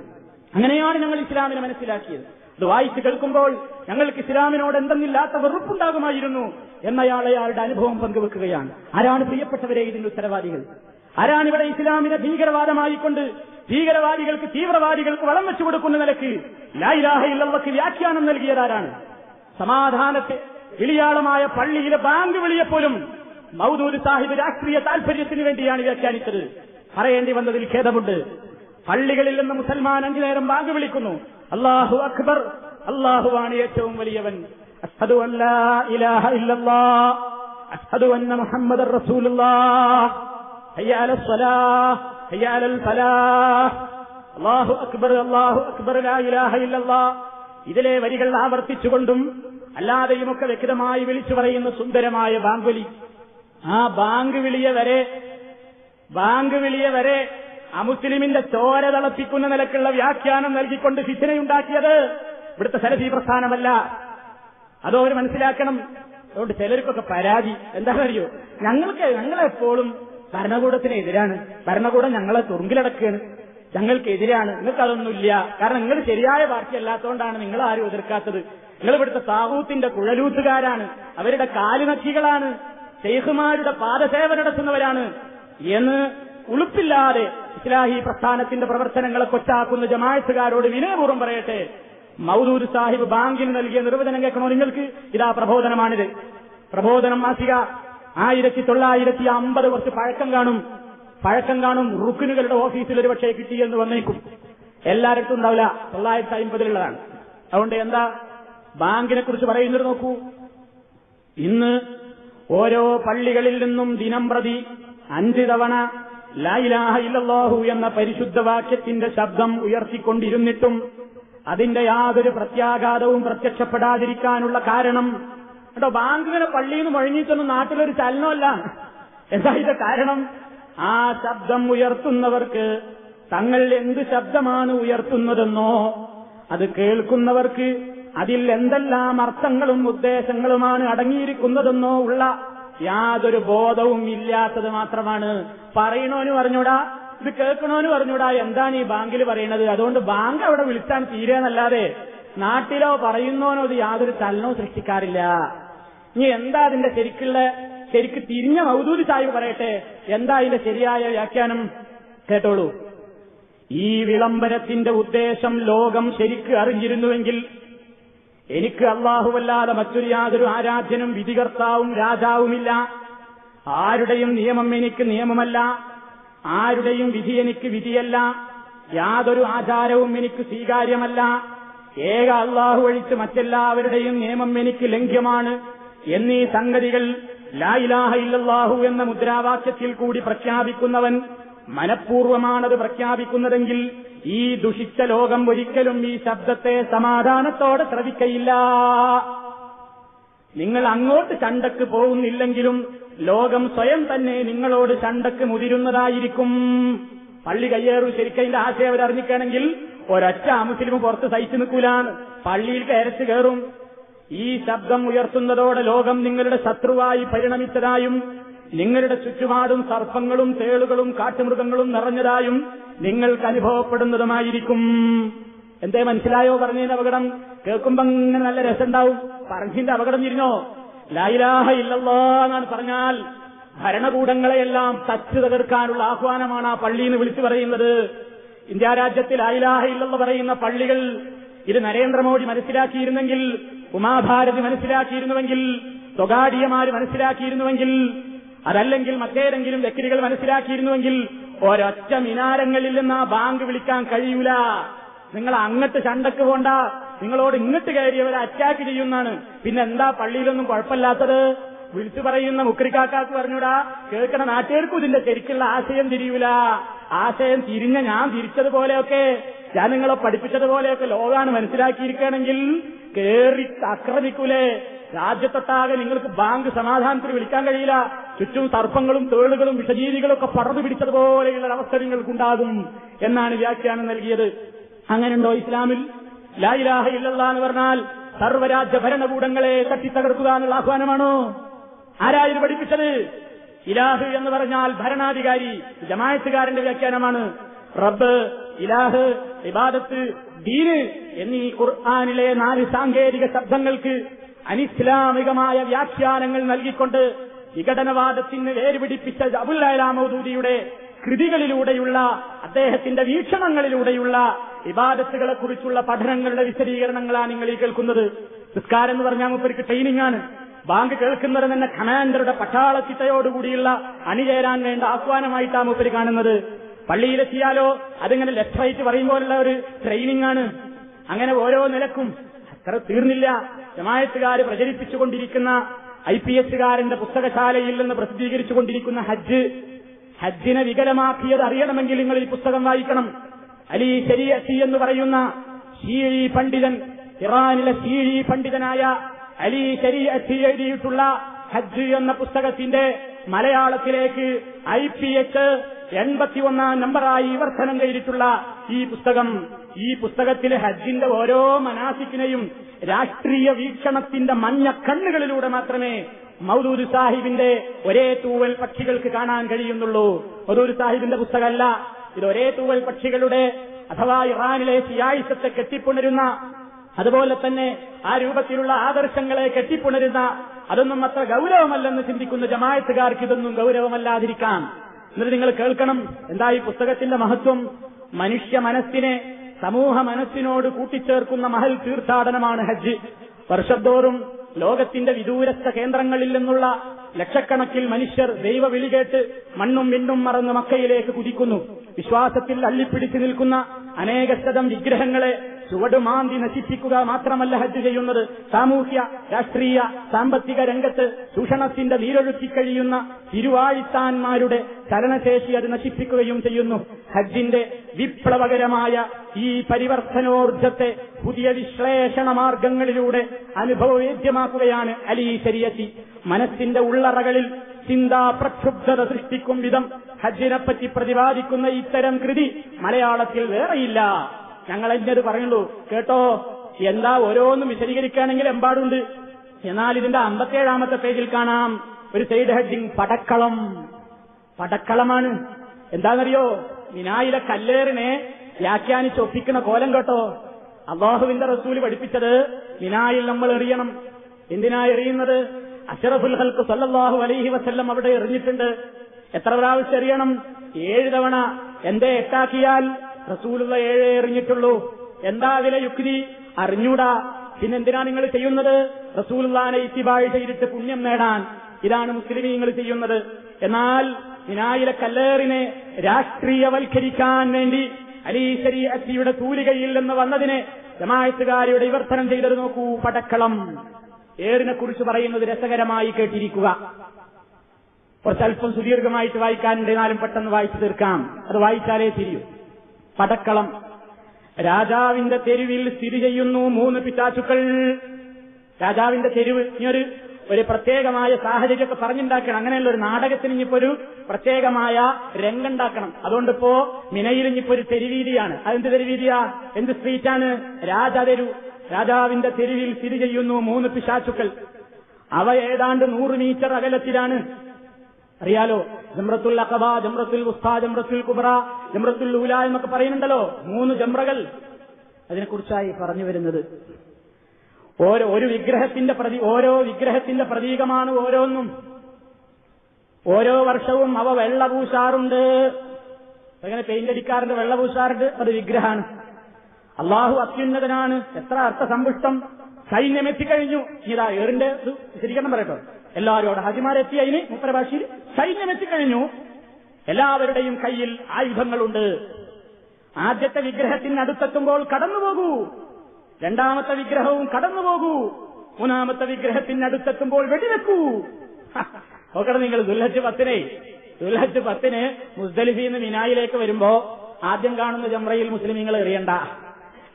അങ്ങനെയാണ് ഞങ്ങൾ ഇസ്ലാമിനെ മനസ്സിലാക്കിയത്. അത് വായിച്ചു കേൾക്കുമ്പോൾ ഞങ്ങൾക്ക് ഇസ്ലാമിനോട് എന്തെന്നില്ലാത്ത വെറുപ്പുണ്ടാകുമായിരുന്നു എന്നയാൾ അയാളുടെ അനുഭവം പങ്കുവെക്കുകയാണ്. ആരാണ് പ്രിയപ്പെട്ടവരെ ഇതിന്റെ ഉത്തരവാദികൾ? ആരാണ് ഇവിടെ ഇസ്ലാമിനെ ഭീകരവാദമായിക്കൊണ്ട് ഭീകരവാദികൾക്ക് തീവ്രവാദികൾക്ക് വളം വെച്ചു കൊടുക്കുന്ന നിലയ്ക്ക് ലായിലാഹയില്ലവർക്ക് വ്യാഖ്യാനം നൽകിയതാരാണ്? സമാധാനത്തെ വിളിയാളമായ പള്ളിയിലെ ബാങ്ക് വിളിയെപ്പോലും മൗദൂര് സാഹിബ് രാഷ്ട്രീയ താൽപര്യത്തിന് വേണ്ടിയാണ് വ്യാഖ്യാനിച്ചത്. പറയേണ്ടി വന്നതിൽ ഖേദമുണ്ട്. പള്ളികളിൽ നിന്ന് മുസൽമാൻ അഞ്ചു നേരം ബാങ്ക് വിളിക്കുന്നു. അള്ളാഹു അക്ബർ. അള്ളാഹുവാണ് ഏറ്റവും വലിയവൻ. അഷ്ഹദു അഷ്ഹദു അന്ന മുഹമ്മദ് അള്ളാഹു അക്ബർ അള്ളാഹു അക്ബർ ലാ ഇലാഹ ഇതിലെ വരികൾ ആവർത്തിച്ചുകൊണ്ടും അല്ലാതെയുമൊക്കെ വ്യക്തമായി വിളിച്ചു പറയുന്ന സുന്ദരമായ ബാങ്കുലി. ആ ബാങ്ക് വിളിയെ വരെ ബാങ്ക് വിളിയെ വരെ അമുസ്ലിമിന്റെ ചോര തിളപ്പിക്കുന്ന നിലക്കുള്ള വ്യാഖ്യാനം നൽകിക്കൊണ്ട് ഫിത്തനയുണ്ടാക്കിയത് ഇവിടുത്തെ സലഫി പ്രസ്ഥാനമല്ല. അതോ അവർ മനസ്സിലാക്കണം? അതുകൊണ്ട് ചിലർക്കൊക്കെ പരാതി. എന്താണെന്നറിയോ? ഞങ്ങൾക്ക് ഞങ്ങളെപ്പോഴും ഭരണകൂടത്തിനെതിരാണ് ഭരണകൂടം ഞങ്ങളെ തുറുങ്കിലടക്കുകയാണ്. ഞങ്ങൾക്കെതിരാണ് നിങ്ങൾക്ക് അതൊന്നുമില്ല കാരണം നിങ്ങൾ ശരിയായ പാർട്ടി അല്ലാത്തതുകൊണ്ടാണ് നിങ്ങൾ ആരും എതിർക്കാത്തത്. നിങ്ങൾ ഇവിടുത്തെ താവൂത്തിന്റെ കുഴലൂത്തുകാരാണ്. അവരുടെ കാലുനക്കികളാണ്. ഷെയ്ഖുമാരുടെ പാദസേവ നടത്തുന്നവരാണ്. എന്ന് ഉളുപ്പില്ലാതെ ഇസ്ലാഹി പ്രസ്ഥാനത്തിന്റെ പ്രവർത്തനങ്ങളെ കൊച്ചാക്കുന്ന ജമായത്തുകാരോട് വിനയപൂർവം പറയട്ടെ. മൗദൂർ സാഹിബ് ബാങ്കിന് നൽകിയ നിർവചനം കേൾക്കണോ നിങ്ങൾക്ക്? ഇതാ പ്രബോധനമാണിത്. പ്രബോധനം മാസിക ആയിരത്തി തൊള്ളായിരത്തി അമ്പത് കുറച്ച് പഴക്കം കാണും. പഴക്കം കാണും റുക്കിനുകളുടെ ഓഫീസിൽ ഒരു പക്ഷേ കിട്ടിയെന്ന് വന്നേക്കും. എല്ലായിടത്തും ഉണ്ടാവില്ല. തൊള്ളായിരത്തി അമ്പതിലുള്ളതാണ്. അതുകൊണ്ട് എന്താ? ബാങ്കിനെ കുറിച്ച് പറയുന്നത് നോക്കൂ. ഇന്ന് ഓരോ പള്ളികളിൽ നിന്നും ദിനം പ്രതി അഞ്ച് തവണ ലായിലാഹ ഇല്ലല്ലാഹു എന്ന പരിശുദ്ധ വാക്യത്തിന്റെ ശബ്ദം ഉയർത്തിക്കൊണ്ടിരുന്നിട്ടും അതിന്റെ യാതൊരു പ്രത്യാഘാതവും പ്രത്യക്ഷപ്പെടാതിരിക്കാനുള്ള കാരണം കേട്ടോ ബാങ്കിങ്ങനെ പള്ളിയിൽ നിന്ന് മുഴങ്ങിയിട്ടൊന്നും നാട്ടിലൊരു ചലനമല്ല. എന്താ ഇത് കാരണം? ആ ശബ്ദം ഉയർത്തുന്നവർക്ക് തങ്ങൾ എന്ത് ശബ്ദമാണ് ഉയർത്തുന്നതെന്നോ അത് കേൾക്കുന്നവർക്ക് അതിൽ എന്തെല്ലാം അർത്ഥങ്ങളും ഉദ്ദേശങ്ങളുമാണ് അടങ്ങിയിരിക്കുന്നതെന്നോ ഉള്ള യാതൊരു ബോധവും ഇല്ലാത്തത് മാത്രമാണ്. പറയണോന് പറഞ്ഞൂടാ ഇത് കേൾക്കണോന് പറഞ്ഞൂടാ എന്താണ് ഈ ബാങ്കിൽ പറയണത്? അതുകൊണ്ട് ബാങ്ക് അവിടെ വിളിച്ചാൽ തീരെന്നല്ലാതെ നാട്ടിലോ പറയുന്നോനോ ഇത് യാതൊരു ചലനവും സൃഷ്ടിക്കാറില്ല. ഇനി എന്താ അതിന്റെ ശരിക്കുള്ള ശരിക്ക് തിരിഞ്ഞ മൗദൂദി സാഹിബ് പറയട്ടെ? എന്താ അതിന്റെ ശരിയായ വ്യാഖ്യാനം? കേട്ടോളൂ. ഈ വിളംബരത്തിന്റെ ഉദ്ദേശം ലോകം ശരിക്ക് അറിഞ്ഞിരുന്നുവെങ്കിൽ എനിക്ക് അള്ളാഹുവല്ലാതെ മറ്റൊരു യാതൊരു ആരാധ്യനും വിധികർത്താവും രാജാവുമില്ല. ആരുടെയും നിയമം എനിക്ക് നിയമമല്ല. ആരുടെയും വിധി എനിക്ക് വിധിയല്ല. യാതൊരു ആചാരവും എനിക്ക് സ്വീകാര്യമല്ല. ഏക അള്ളാഹു ഒഴിച്ച് മറ്റെല്ലാവരുടെയും നിയമം എനിക്ക് ലംഘ്യമാണ് എന്നീ സംഗതികൾ ലായിലാഹ ഇല്ലാഹു എന്ന മുദ്രാവാക്യത്തിൽ കൂടി പ്രഖ്യാപിക്കുന്നവൻ മനഃപൂർവമാണത് പ്രഖ്യാപിക്കുന്നതെങ്കിൽ ഈ ദുഷിച്ച ലോകം ഒരിക്കലും ഈ ശബ്ദത്തെ സമാധാനത്തോടെ ശ്രവിക്കയില്ല നിങ്ങൾ അങ്ങോട്ട് ചണ്ടക്ക് പോകുന്നില്ലെങ്കിലും ലോകം സ്വയം തന്നെ നിങ്ങളോട് ചണ്ടക്ക് മുതിരുന്നതായിരിക്കും. പള്ളി കയ്യേറും ശരിക്കതിന്റെ ആശയം അവരറിഞ്ഞിക്കണമെങ്കിൽ ഒരൊറ്റ മുസ്ലിം പുറത്ത് സഹിച്ചു നിൽക്കൂലാണ് പള്ളിയിൽ കയരച്ച് കയറും. ഈ ശബ്ദം ഉയർത്തുന്നതോടെ ലോകം നിങ്ങളുടെ ശത്രുവായി പരിണമിച്ചതായും നിങ്ങളുടെ ചുറ്റുപാടും സർപ്പങ്ങളും തേളുകളും കാട്ടുമൃഗങ്ങളും നിറഞ്ഞതായും നിങ്ങൾക്ക് അനുഭവപ്പെടുന്നതുമായിരിക്കും. എന്തേ മനസ്സിലായോ പറഞ്ഞതിന്റെ അപകടം? കേൾക്കുമ്പോ ഇങ്ങനെ നല്ല രസമുണ്ടാവും. പറഞ്ഞതിന്റെ അപകടം തിരിഞ്ഞോ ലൈലാഹ ഇല്ലല്ലോ എന്നാണ് പറഞ്ഞാൽ ഭരണകൂടങ്ങളെയെല്ലാം തച്ചു തകർക്കാനുള്ള ആഹ്വാനമാണ് ആ പള്ളിയിൽ നിന്ന് വിളിച്ചു പറയുന്നത്. ഇന്ത്യ രാജ്യത്തിൽ ലൈലാഹ ഇല്ലെന്ന് പറയുന്ന പള്ളികൾ ഇത് നരേന്ദ്രമോദി മനസ്സിലാക്കിയിരുന്നെങ്കിൽ ഉമാഭാരതി മനസ്സിലാക്കിയിരുന്നുവെങ്കിൽ സ്വകാര്യമാര് മനസ്സിലാക്കിയിരുന്നുവെങ്കിൽ അതല്ലെങ്കിൽ മറ്റേതെങ്കിലും വ്യക്തികൾ മനസ്സിലാക്കിയിരുന്നുവെങ്കിൽ ഒരൊറ്റ മിനാരങ്ങളിൽ നിന്ന് ആ ബാങ്ക് വിളിക്കാൻ കഴിയൂല. നിങ്ങൾ അങ്ങട്ട് ചണ്ടക്ക് പോണ്ട. നിങ്ങളോട് ഇങ്ങട്ട് കയറിയവരെ അറ്റാക്ക് ചെയ്യുന്നതാണ് പിന്നെ എന്താ പള്ളിയിലൊന്നും കുഴപ്പമില്ലാത്തത്? വിളിച്ചു പറയുന്ന മുക്രിക്കാക്കാക്ക് പറഞ്ഞൂടാ കേൾക്കണ നാട്ടുകാർക്കും ഇതിന്റെ ശരിക്കുള്ള ആശയം തിരിയൂല. ആശയം തിരിഞ്ഞ ഞാൻ തിരിച്ചതുപോലെയൊക്കെ ഞാൻ നിങ്ങളെ പഠിപ്പിച്ചതുപോലെയൊക്കെ ലോകാണ് മനസ്സിലാക്കിയിരിക്കുകയാണെങ്കിൽ കേറി ആക്രമിക്കൂലേ. രാജ്യത്തൊട്ടാകെ നിങ്ങൾക്ക് ബാങ്ക് സമാധാനത്തിന് വിളിക്കാൻ കഴിയില്ല. ചുറ്റും സർപ്പങ്ങളും തേളുകളും വിഷജീവികളും ഒക്കെ പടർന്നു പിടിച്ചതുപോലെയുള്ള അവസ്ഥ നിങ്ങൾക്കുണ്ടാകും എന്നാണ് വ്യാഖ്യാനം നൽകിയത്. അങ്ങനെയുണ്ടോ ഇസ്ലാമിൽ? ലായിലാഹ ഇല്ലല്ല എന്ന് പറഞ്ഞാൽ സർവരാജ്യ ഭരണകൂടങ്ങളെ തട്ടിത്തകർക്കുക എന്നുള്ള ആഹ്വാനമാണോ? ആരായിരുന്നു പഠിപ്പിച്ചത്? ഇലാഹ് എന്ന് പറഞ്ഞാൽ ഭരണാധികാരി ജമായത്തുകാരന്റെ വ്യാഖ്യാനമാണ്. റബ്ബ് ഇലാഹ് ഇബാദത്ത് ദീന് എന്നീ ഖുർആാനിലെ നാല് സാങ്കേതിക ശബ്ദങ്ങൾക്ക് അനിസ്ലാമികമായ വ്യാഖ്യാനങ്ങൾ നൽകിക്കൊണ്ട് വിഘടനവാദത്തിന് വേരുപിടിപ്പിച്ച അബുല്ലാമൗദൂദിയുടെ കൃതികളിലൂടെയുള്ള അദ്ദേഹത്തിന്റെ വീക്ഷണങ്ങളിലൂടെയുള്ള വിവാദത്തുകളെ കുറിച്ചുള്ള പഠനങ്ങളുടെ വിശദീകരണങ്ങളാണ് നിങ്ങൾ ഈ കേൾക്കുന്നത്. നിസ്കാരം എന്ന് പറഞ്ഞാൽ മുപ്പർക്ക് ട്രെയിനിങ് ആണ്. ബാങ്ക് കേൾക്കുന്നത് തന്നെ കമാൻഡറുടെ പട്ടാളത്തിട്ടയോടുകൂടിയുള്ള അണിചേരാൻ വേണ്ട ആഹ്വാനമായിട്ടാണ് മുപ്പര് കാണുന്നത്. പള്ളിയിലെത്തിയാലോ അതിങ്ങനെ ലെഫ്റ്റ് റൈറ്റ് പറയുമ്പോലുള്ള ഒരു ട്രെയിനിങ് ആണ്. അങ്ങനെ ഓരോ നിലക്കും. അത്ര തീർന്നില്ല. ജമായത്തുകാർ പ്രചരിപ്പിച്ചുകൊണ്ടിരിക്കുന്ന ഐ പി എസുകാരന്റെ പുസ്തകശാലയിൽ നിന്ന് പ്രസിദ്ധീകരിച്ചുകൊണ്ടിരിക്കുന്ന ഹജ്ജ് ഹജ്ജിനെ വികലമാക്കിയത് അറിയണമെങ്കിൽ നിങ്ങൾ ഈ പുസ്തകം വായിക്കണം. അലി ശരീഅത്തി എന്ന് പറയുന്ന ഷീഴി പണ്ഡിതൻ ഇറാനിലെ ഷീഴി പണ്ഡിതനായ അലി ശരീഅത്തി എഴുതിയിട്ടുള്ള ഹജ്ജ് എന്ന പുസ്തകത്തിന്റെ മലയാളത്തിലേക്ക് ഐ പി എച്ച് എൺപത്തിയൊന്നാം നമ്പറായി വിവർത്തനം ചെയ്തിട്ടുള്ള ഈ പുസ്തകം. ഈ പുസ്തകത്തിലെ ഹജ്ജിന്റെ ഓരോ മനാസിക്കിനെയും രാഷ്ട്രീയ വീക്ഷണത്തിന്റെ മഞ്ഞ കണ്ണുകളിലൂടെ മാത്രമേ മൗദൂദ് സാഹിബിന്റെ ഒരേ തൂവൽ പക്ഷികൾക്ക് കാണാൻ കഴിയുന്നുള്ളൂ. മൗദൂദ് സാഹിബിന്റെ പുസ്തകമല്ല. ഇത് ഒരേ തൂവൽ പക്ഷികളുടെ അഥവാ ഇറാനിലെ സിയായിസത്തെ കെട്ടിപ്പുണരുന്ന അതുപോലെ തന്നെ ആ രൂപത്തിലുള്ള ആദർശങ്ങളെ കെട്ടിപ്പുണരുന്ന അതൊന്നും അത്ര ഗൗരവമല്ലെന്ന് ചിന്തിക്കുന്ന ജമായത്തുകാർക്ക് ഇതൊന്നും ഗൗരവമല്ലാതിരിക്കാം. എന്നിട്ട് നിങ്ങൾ കേൾക്കണം എന്താ ഈ പുസ്തകത്തിന്റെ മഹത്വം? മനുഷ്യ മനസ്സിനെ സമൂഹ മനസ്സിനോട് കൂട്ടിച്ചേർക്കുന്ന മഹൽ തീർത്ഥാടനമാണ് ഹജ്ജ്. വർഷത്തോറും ലോകത്തിന്റെ വിദൂരസ്ഥ കേന്ദ്രങ്ങളിൽ നിന്നുള്ള ലക്ഷക്കണക്കിൽ മനുഷ്യർ ദൈവ വിളികേട്ട് മണ്ണും വിണ്ണും മറന്ന് മക്കയിലേക്ക് കുതിക്കുന്നു. വിശ്വാസത്തിൽ അള്ളിപ്പിടിച്ചു നിൽക്കുന്ന അനേകശതം വിഗ്രഹങ്ങളെ ചുവടുമാന്തി നശിപ്പിക്കുക മാത്രമല്ല ഹജ്ജ് ചെയ്യുന്നത്. സാമൂഹ്യ രാഷ്ട്രീയ സാമ്പത്തിക രംഗത്ത് ചൂഷണത്തിന്റെ നീരൊഴുക്കി കഴിയുന്ന തിരുവാഴിത്താന്മാരുടെ ചലനശേഷി അത് നശിപ്പിക്കുകയും ചെയ്യുന്നു. ഹജ്ജിന്റെ വിപ്ലവകരമായ ഈ പരിവർത്തനോർജത്തെ പുതിയ വിശ്ലേഷണ മാർഗങ്ങളിലൂടെ അനുഭവവേദ്യമാക്കുകയാണ് അലി ശരിയത്തി മനസ്സിന്റെ ഉള്ളറകളിൽ ചിന്താ പ്രക്ഷുബ്ധത സൃഷ്ടിക്കും വിധം ഹജ്ജിനെപ്പറ്റി പ്രതിപാദിക്കുന്ന ഇത്തരം കൃതി മലയാളത്തിൽ വേറെയില്ല. ഞങ്ങൾ എന്നത് പറയുള്ളൂ കേട്ടോ എന്താ ഓരോന്നും വിശദീകരിക്കുകയാണെങ്കിൽ എമ്പാടുണ്ട്. എന്നാൽ ഇതിന്റെ അമ്പത്തേഴാമത്തെ പേജിൽ കാണാം. ഒരു സൈഡ് ഹെഡിങ് പടക്കളം. പടക്കളമാണ്. എന്താണെന്നറിയോ? മിനായിലെ കല്ലേറിനെ വ്യാഖ്യാനിച്ച് ഒപ്പിക്കുന്ന കോലം കേട്ടോ. അള്ളാഹുവിന്റെ റസൂൽ പഠിപ്പിച്ചത് മിനായിൽ നമ്മൾ എറിയണം. എന്തിനാ എറിയുന്നത്? അഷറഫുൽ ഹൽക്ക് സല്ലാഹു അലൈഹി വസ്ല്ലം അവിടെ എറിഞ്ഞിട്ടുണ്ട്. എത്ര പ്രാവശ്യം എറിയണം? ഏഴ് തവണ. എന്തേ എട്ടാക്കിയാൽ റസൂലുള്ള ഏഴേ എറിഞ്ഞിട്ടുള്ളൂ. എന്താ അതിലെ യുക്തി? അറിഞ്ഞൂടാ. പിന്നെന്തിനാ നിങ്ങൾ ചെയ്യുന്നത്? റസൂലുള്ളാനെ ഇത്തിബാഴ് ചെയ്തിട്ട് പുണ്യം നേടാൻ. ഇതാണ് മുസ്ലിമീങ്ങൾ ചെയ്യുന്നത്. എന്നാൽ മിനായിലെ കല്ലേറിനെ രാഷ്ട്രീയവൽക്കരിക്കാൻ വേണ്ടി അലീശരി അച്ചിയുടെ തൂലികയിൽ നിന്ന് വന്നതിനെ ജമായത്തുകാരുടെ വിവർത്തനം ചെയ്തത് നോക്കൂ പടക്കളം. ഏറിനെ കുറിച്ച് പറയുന്നത് രസകരമായി കേട്ടിരിക്കുക. കുറച്ചല്പം സുദീർഘമായിട്ട് വായിക്കാനുണ്ട് എന്നാലും പെട്ടെന്ന് വായിച്ചു തീർക്കാം. അത് വായിച്ചാലേ തിരിയൂ. പടക്കളം. രാജാവിന്റെ തെരുവിൽ സ്ഥിതി ചെയ്യുന്നു മൂന്ന് പിശാചുക്കൾ. രാജാവിന്റെ തെരുവ് ഇനിയൊരു ഒരു പ്രത്യേകമായ സാഹചര്യമൊക്കെ പറഞ്ഞുണ്ടാക്കണം. അങ്ങനെയുള്ള ഒരു നാടകത്തിന് ഇനിയിപ്പോ ഒരു പ്രത്യേകമായ രംഗുണ്ടാക്കണം അതുകൊണ്ടിപ്പോ മിനയിൽ ഇനിയിപ്പോ ഒരു തെരുവീതിയാണ്. അതെന്ത് തെരുവീതിയാ? എന്ത് സ്ട്രീറ്റാണ്? രാജാതെരു രാജാവിന്റെ തെരുവിൽ സ്ഥിതി ചെയ്യുന്നു മൂന്ന് പിശാചുക്കൾ. അവ ഏതാണ്ട് നൂറ് മീറ്റർ അകലത്തിലാണ്. അറിയാലോ? ജമ്രത്തുൽ അഖബ ജമ്രത്തുൽ ഉസ്താ ജമ്രത്തുൽ കുബ്ര ജമ്രത്തുൽ ലൂല എന്നൊക്കെ പറയുന്നുണ്ടല്ലോ. മൂന്ന് ജമ്രകൾ അതിനെക്കുറിച്ചായി പറഞ്ഞു വരുന്നത്. ഓരോ ഒരു വിഗ്രഹത്തിന്റെ പ്രതി ഓരോ വിഗ്രഹത്തിന്റെ പ്രതീകമാണ് ഓരോന്നും. ഓരോ വർഷവും അവ വെള്ള പൂശാറുണ്ട് അങ്ങനെ പെയിന്റ് അടിക്കാറുണ്ട് വെള്ള പൂശാറുണ്ട് അത് വിഗ്രഹമാണ് അള്ളാഹു അത്യുന്നതനാണ്. എത്ര അർത്ഥസമ്പുഷ്ടം. സൈന്യം എത്തിക്കഴിഞ്ഞു. ഇതാ ഏറിന്റെ ശരിക്കണം പറയട്ടോ. എല്ലാവരും അവിടെ ഹാജിമാരെത്തി അതിന് മുപ്പര ഭാഷയിൽ സൈന്യം എത്തിക്കഴിഞ്ഞു. എല്ലാവരുടെയും കയ്യിൽ ആയുധങ്ങളുണ്ട്. ആദ്യത്തെ വിഗ്രഹത്തിന് അടുത്തെത്തുമ്പോൾ കടന്നുപോകൂ. രണ്ടാമത്തെ വിഗ്രഹവും കടന്നുപോകൂ. മൂന്നാമത്തെ വിഗ്രഹത്തിന് അടുത്തെത്തുമ്പോൾ വെടിവെക്കൂ നോക്കണം നിങ്ങൾ ദുൽഹജ് പത്തിനെ. ദുൽഹജ് പത്തിന് മുസ്ദലിഫിൽ നിന്ന് മിനായിലേക്ക് വരുമ്പോ ആദ്യം കാണുന്ന ജംറയിൽ മുസ്ലിമീങ്ങൾ എറിയണ്ട.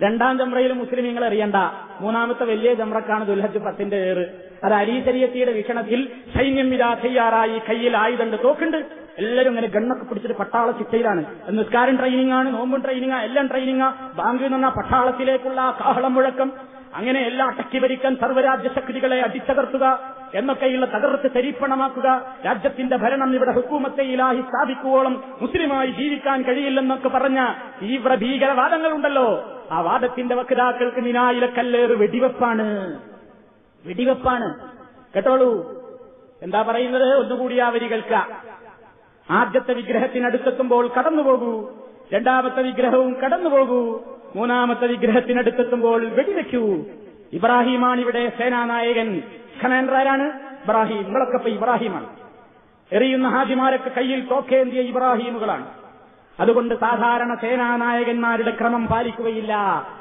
രണ്ടാം ജംറയിൽ മുസ്ലിമീങ്ങൾ എറിയണ്ട. മൂന്നാമത്തെ വലിയ ജംറക്കാണ് ദുൽഹജ് പത്തിന്റെ ഏറ് അത് അരീശരിയത്തിയുടെ വീക്ഷണത്തിൽ സൈന്യം ഇതാ തയ്യാറായി കയ്യിൽ ആയുധണ്ട് തോക്കുണ്ട്. എല്ലാവരും ഇങ്ങനെ ഗണ്ണൊക്കെ പിടിച്ചിട്ട് പട്ടാള ചിട്ടയിലാണ് നിസ്കാരം ട്രെയിനിങ് ആണ് നോമ്പും ട്രെയിനിങ് എല്ലാം ട്രെയിനിങ് ബാങ്കിൽ നിന്ന പട്ടാളത്തിലേക്കുള്ള കാഹളം മുഴക്കം. അങ്ങനെ എല്ലാ അടക്കി സർവരാജ്യ ശക്തികളെ അടിച്ചകർത്തുക എന്നൊക്കെയുള്ള തകർത്ത് ശരീപ്പണമാക്കുക. രാജ്യത്തിന്റെ ഭരണം ഇവിടെ ഹുക്കൂമത്തെ ഇലാഹി സ്ഥാപിക്കുവോളം മുസ്ലിമായി ജീവിക്കാൻ കഴിയില്ലെന്നൊക്കെ പറഞ്ഞ തീവ്ര ഭീകരവാദങ്ങളുണ്ടല്ലോ ആ വാദത്തിന്റെ വക്താക്കൾക്ക് നിനായിലക്കല്ലേറ് വെടിവെപ്പാണ്. വെടിവെപ്പാണ്. കേട്ടോളൂ. എന്താ പറയുന്നത്? ഒന്നുകൂടി ആ വരികൾക്ക് ആദ്യത്തെ വിഗ്രഹത്തിനടുത്തെത്തുമ്പോൾ കടന്നുപോകൂ രണ്ടാമത്തെ വിഗ്രഹവും കടന്നുപോകൂ മൂന്നാമത്തെ വിഗ്രഹത്തിനടുത്തെത്തുമ്പോൾ വെടിവെക്കൂ. ഇബ്രാഹിമാണ് ഇവിടെ സേനാനായകൻ. ആരാണ് ഇബ്രാഹിം നിങ്ങളൊക്കെ ഇബ്രാഹിമാണ്. എറിയുന്ന ഹാജിമാരൊക്കെ കയ്യിൽ തോക്കേന്തിയ ഇബ്രാഹിമുകളാണ്. അതുകൊണ്ട് സാധാരണ സേനാനായകന്മാരുടെ ക്രമം പാലിക്കുകയില്ല.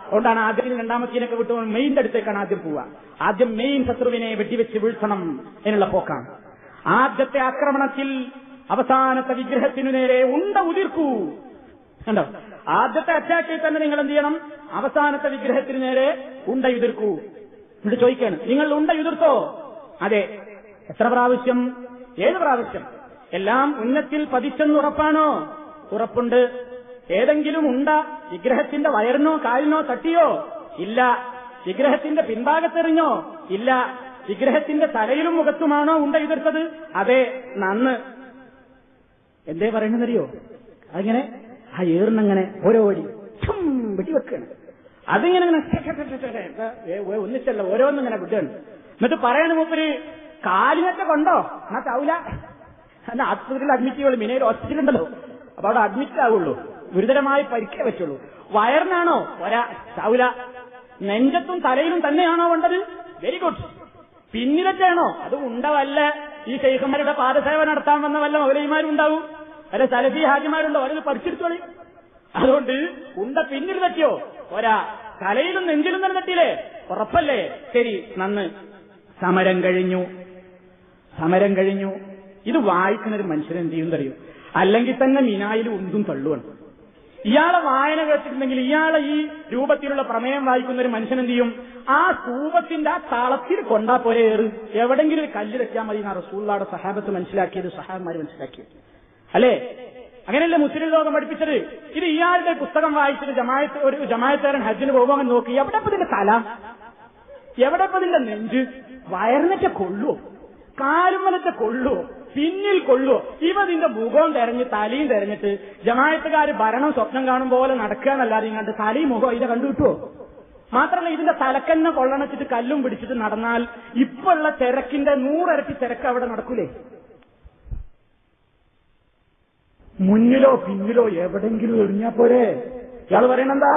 അതുകൊണ്ടാണ് ആദ്യം രണ്ടാമത്തീനൊക്കെ വിട്ടു മെയിൻ അടുത്തേക്കാണ് ആദ്യം പോവുക. ആദ്യം മെയിൻ ശത്രുവിനെ വെടിവെച്ച് വീഴ്ത്തണം എന്നുള്ള പോക്കാണ്. ആദ്യത്തെ ആക്രമണത്തിൽ അവസാനത്തെ വിഗ്രഹത്തിനു നേരെ ഉണ്ട ഉതിർക്കൂ. കണ്ടോ? ആദ്യത്തെ അറ്റാക്കിൽ തന്നെ നിങ്ങൾ എന്ത് ചെയ്യണം? അവസാനത്തെ വിഗ്രഹത്തിന് നേരെ ഉണ്ട ഉതിർക്കൂ. എന്നിട്ട് ചോദിക്കാണ് നിങ്ങൾ ഉണ്ട ഉതിർത്തോ? അതെ. എത്ര പ്രാവശ്യം? ഏത് പ്രാവശ്യം. എല്ലാം ഉന്നത്തിൽ പതിച്ചെന്ന് ഉറപ്പാണോ? ഉറപ്പുണ്ട്. ഏതെങ്കിലും ഉണ്ട വിഗ്രഹത്തിന്റെ വയറിനോ കാലിനോ തട്ടിയോ? ഇല്ല. വിഗ്രഹത്തിന്റെ പിൻഭാഗത്തെറിഞ്ഞോ? ഇല്ല. വിഗ്രഹത്തിന്റെ തലയിലും മുഖത്തുമാണോ ഉണ്ട എതിർത്തത് അതെ നന്ന്. എന്തേ പറയണെന്നറിയോ അതിങ്ങനെ ആ ഏറിനങ്ങനെ ഓരോ അടി വെടിവെക്കാണ് അതിങ്ങനെ ഒന്നിച്ചല്ല ഓരോന്നിങ്ങനെ വിടുകയാണ്. എന്നിട്ട് പറയണ മൂപ്പര് കാലിനൊക്കെ കൊണ്ടോ? എന്നാ ചാവൂല. എന്നാ ആശുപത്രിയിൽ അഡ്മിറ്റ് ചെയ്യുള്ളൂ മിനയിൽ ഹോസ്പിറ്റൽ ഉണ്ടല്ലോ. അപ്പൊ അവിടെ അഡ്മിറ്റ് ആവുള്ളൂ. ഗുരുതരമായി പരിക്കേ പറ്റുള്ളൂ. വയറിനാണോ? ഒരാ ചാവൂല. നെഞ്ചത്തും തലയിലും തന്നെയാണോ വേണ്ടത്? വെരി ഗുഡ് പിന്നിലൊക്കെയാണോ? അത് ഉണ്ടവല്ല ഈ ശൈഖന്മാരുടെ പാദസേവ നടത്താൻ വന്ന വല്ല മൗലയിമാരുണ്ടാവും അല്ല സലഫി ഹാജിമാരുണ്ടോ? അവരത് പഠിച്ചെടുത്തോളി അതുകൊണ്ട് ഉണ്ട പിന്നിൽ തട്ടിയോ? ഒരാ തലയിലും നെഞ്ചിലും തന്നെ തട്ടിയില്ലേ? ഉറപ്പല്ലേ? ശരി നന്ന്. സമരം കഴിഞ്ഞു. സമരം കഴിഞ്ഞു. ഇത് വായിക്കുന്ന ഒരു മനുഷ്യൻ എന്ത് ചെയ്യും അറിയും അല്ലെങ്കിൽ തന്നെ മിനായിൽ ഉന്തും തള്ളുവാണ്. ഇയാളെ വായന കേട്ടിട്ടുണ്ടെങ്കിൽ ഇയാളെ ഈ രൂപത്തിലുള്ള പ്രമേയം വായിക്കുന്ന ഒരു മനുഷ്യൻ എന്ത് ചെയ്യും? ആ സ്തൂപത്തിന്റെ ആ തളത്തിൽ കൊണ്ടാ പോലെ ഏറ്. എവിടെങ്കിലും ഒരു കല്ല് വെച്ചാൽ മതി എന്നാ റസൂള്ളാടെ സഹാബത്ത് മനസ്സിലാക്കിയത് സഹാബന്മാർ മനസ്സിലാക്കിയത്. അല്ലേ? അങ്ങനെയല്ലേ മുസ്ലിം ലോകം പഠിപ്പിച്ചത്? ഇത് ഇയാളുടെ പുസ്തകം വായിച്ചിട്ട് ജമായത്ത് ഒരു ജമായത്തുകാരൻ ഹജ്ജിന് പോകുമ്പോൾ നോക്കി എവിടെ ഇതിന്റെ തല? എവിടെ ഇതിന്റെ നെഞ്ച്? വയറിനൊക്കെ കൊള്ളുവോ? കാലുമലത്തെ കൊള്ളുവോ? പിന്നിൽ കൊള്ളുവോ? ഇവ നിന്റെ മുഖവും തെരഞ്ഞ് തലയും തെരഞ്ഞിട്ട് ജമായത്തുകാർ ഭരണം സ്വപ്നം കാണും പോലെ നടക്കുക എന്നല്ലാതെ ഇങ്ങോട്ട് തലയും മുഖവും ഇത് കണ്ടുവിട്ടുവോ മാത്രമല്ല ഇതിന്റെ തലക്കന്നെ കൊള്ളണച്ചിട്ട് കല്ലും പിടിച്ചിട്ട് നടന്നാൽ ഇപ്പോഴുള്ള തിരക്കിന്റെ നൂറരട്ടി തിരക്ക് അവിടെ നടക്കൂലേ? മുന്നിലോ പിന്നിലോ എവിടെങ്കിലും എറിഞ്ഞാ പോരെ? ഇയാൾ പറയണെന്താ?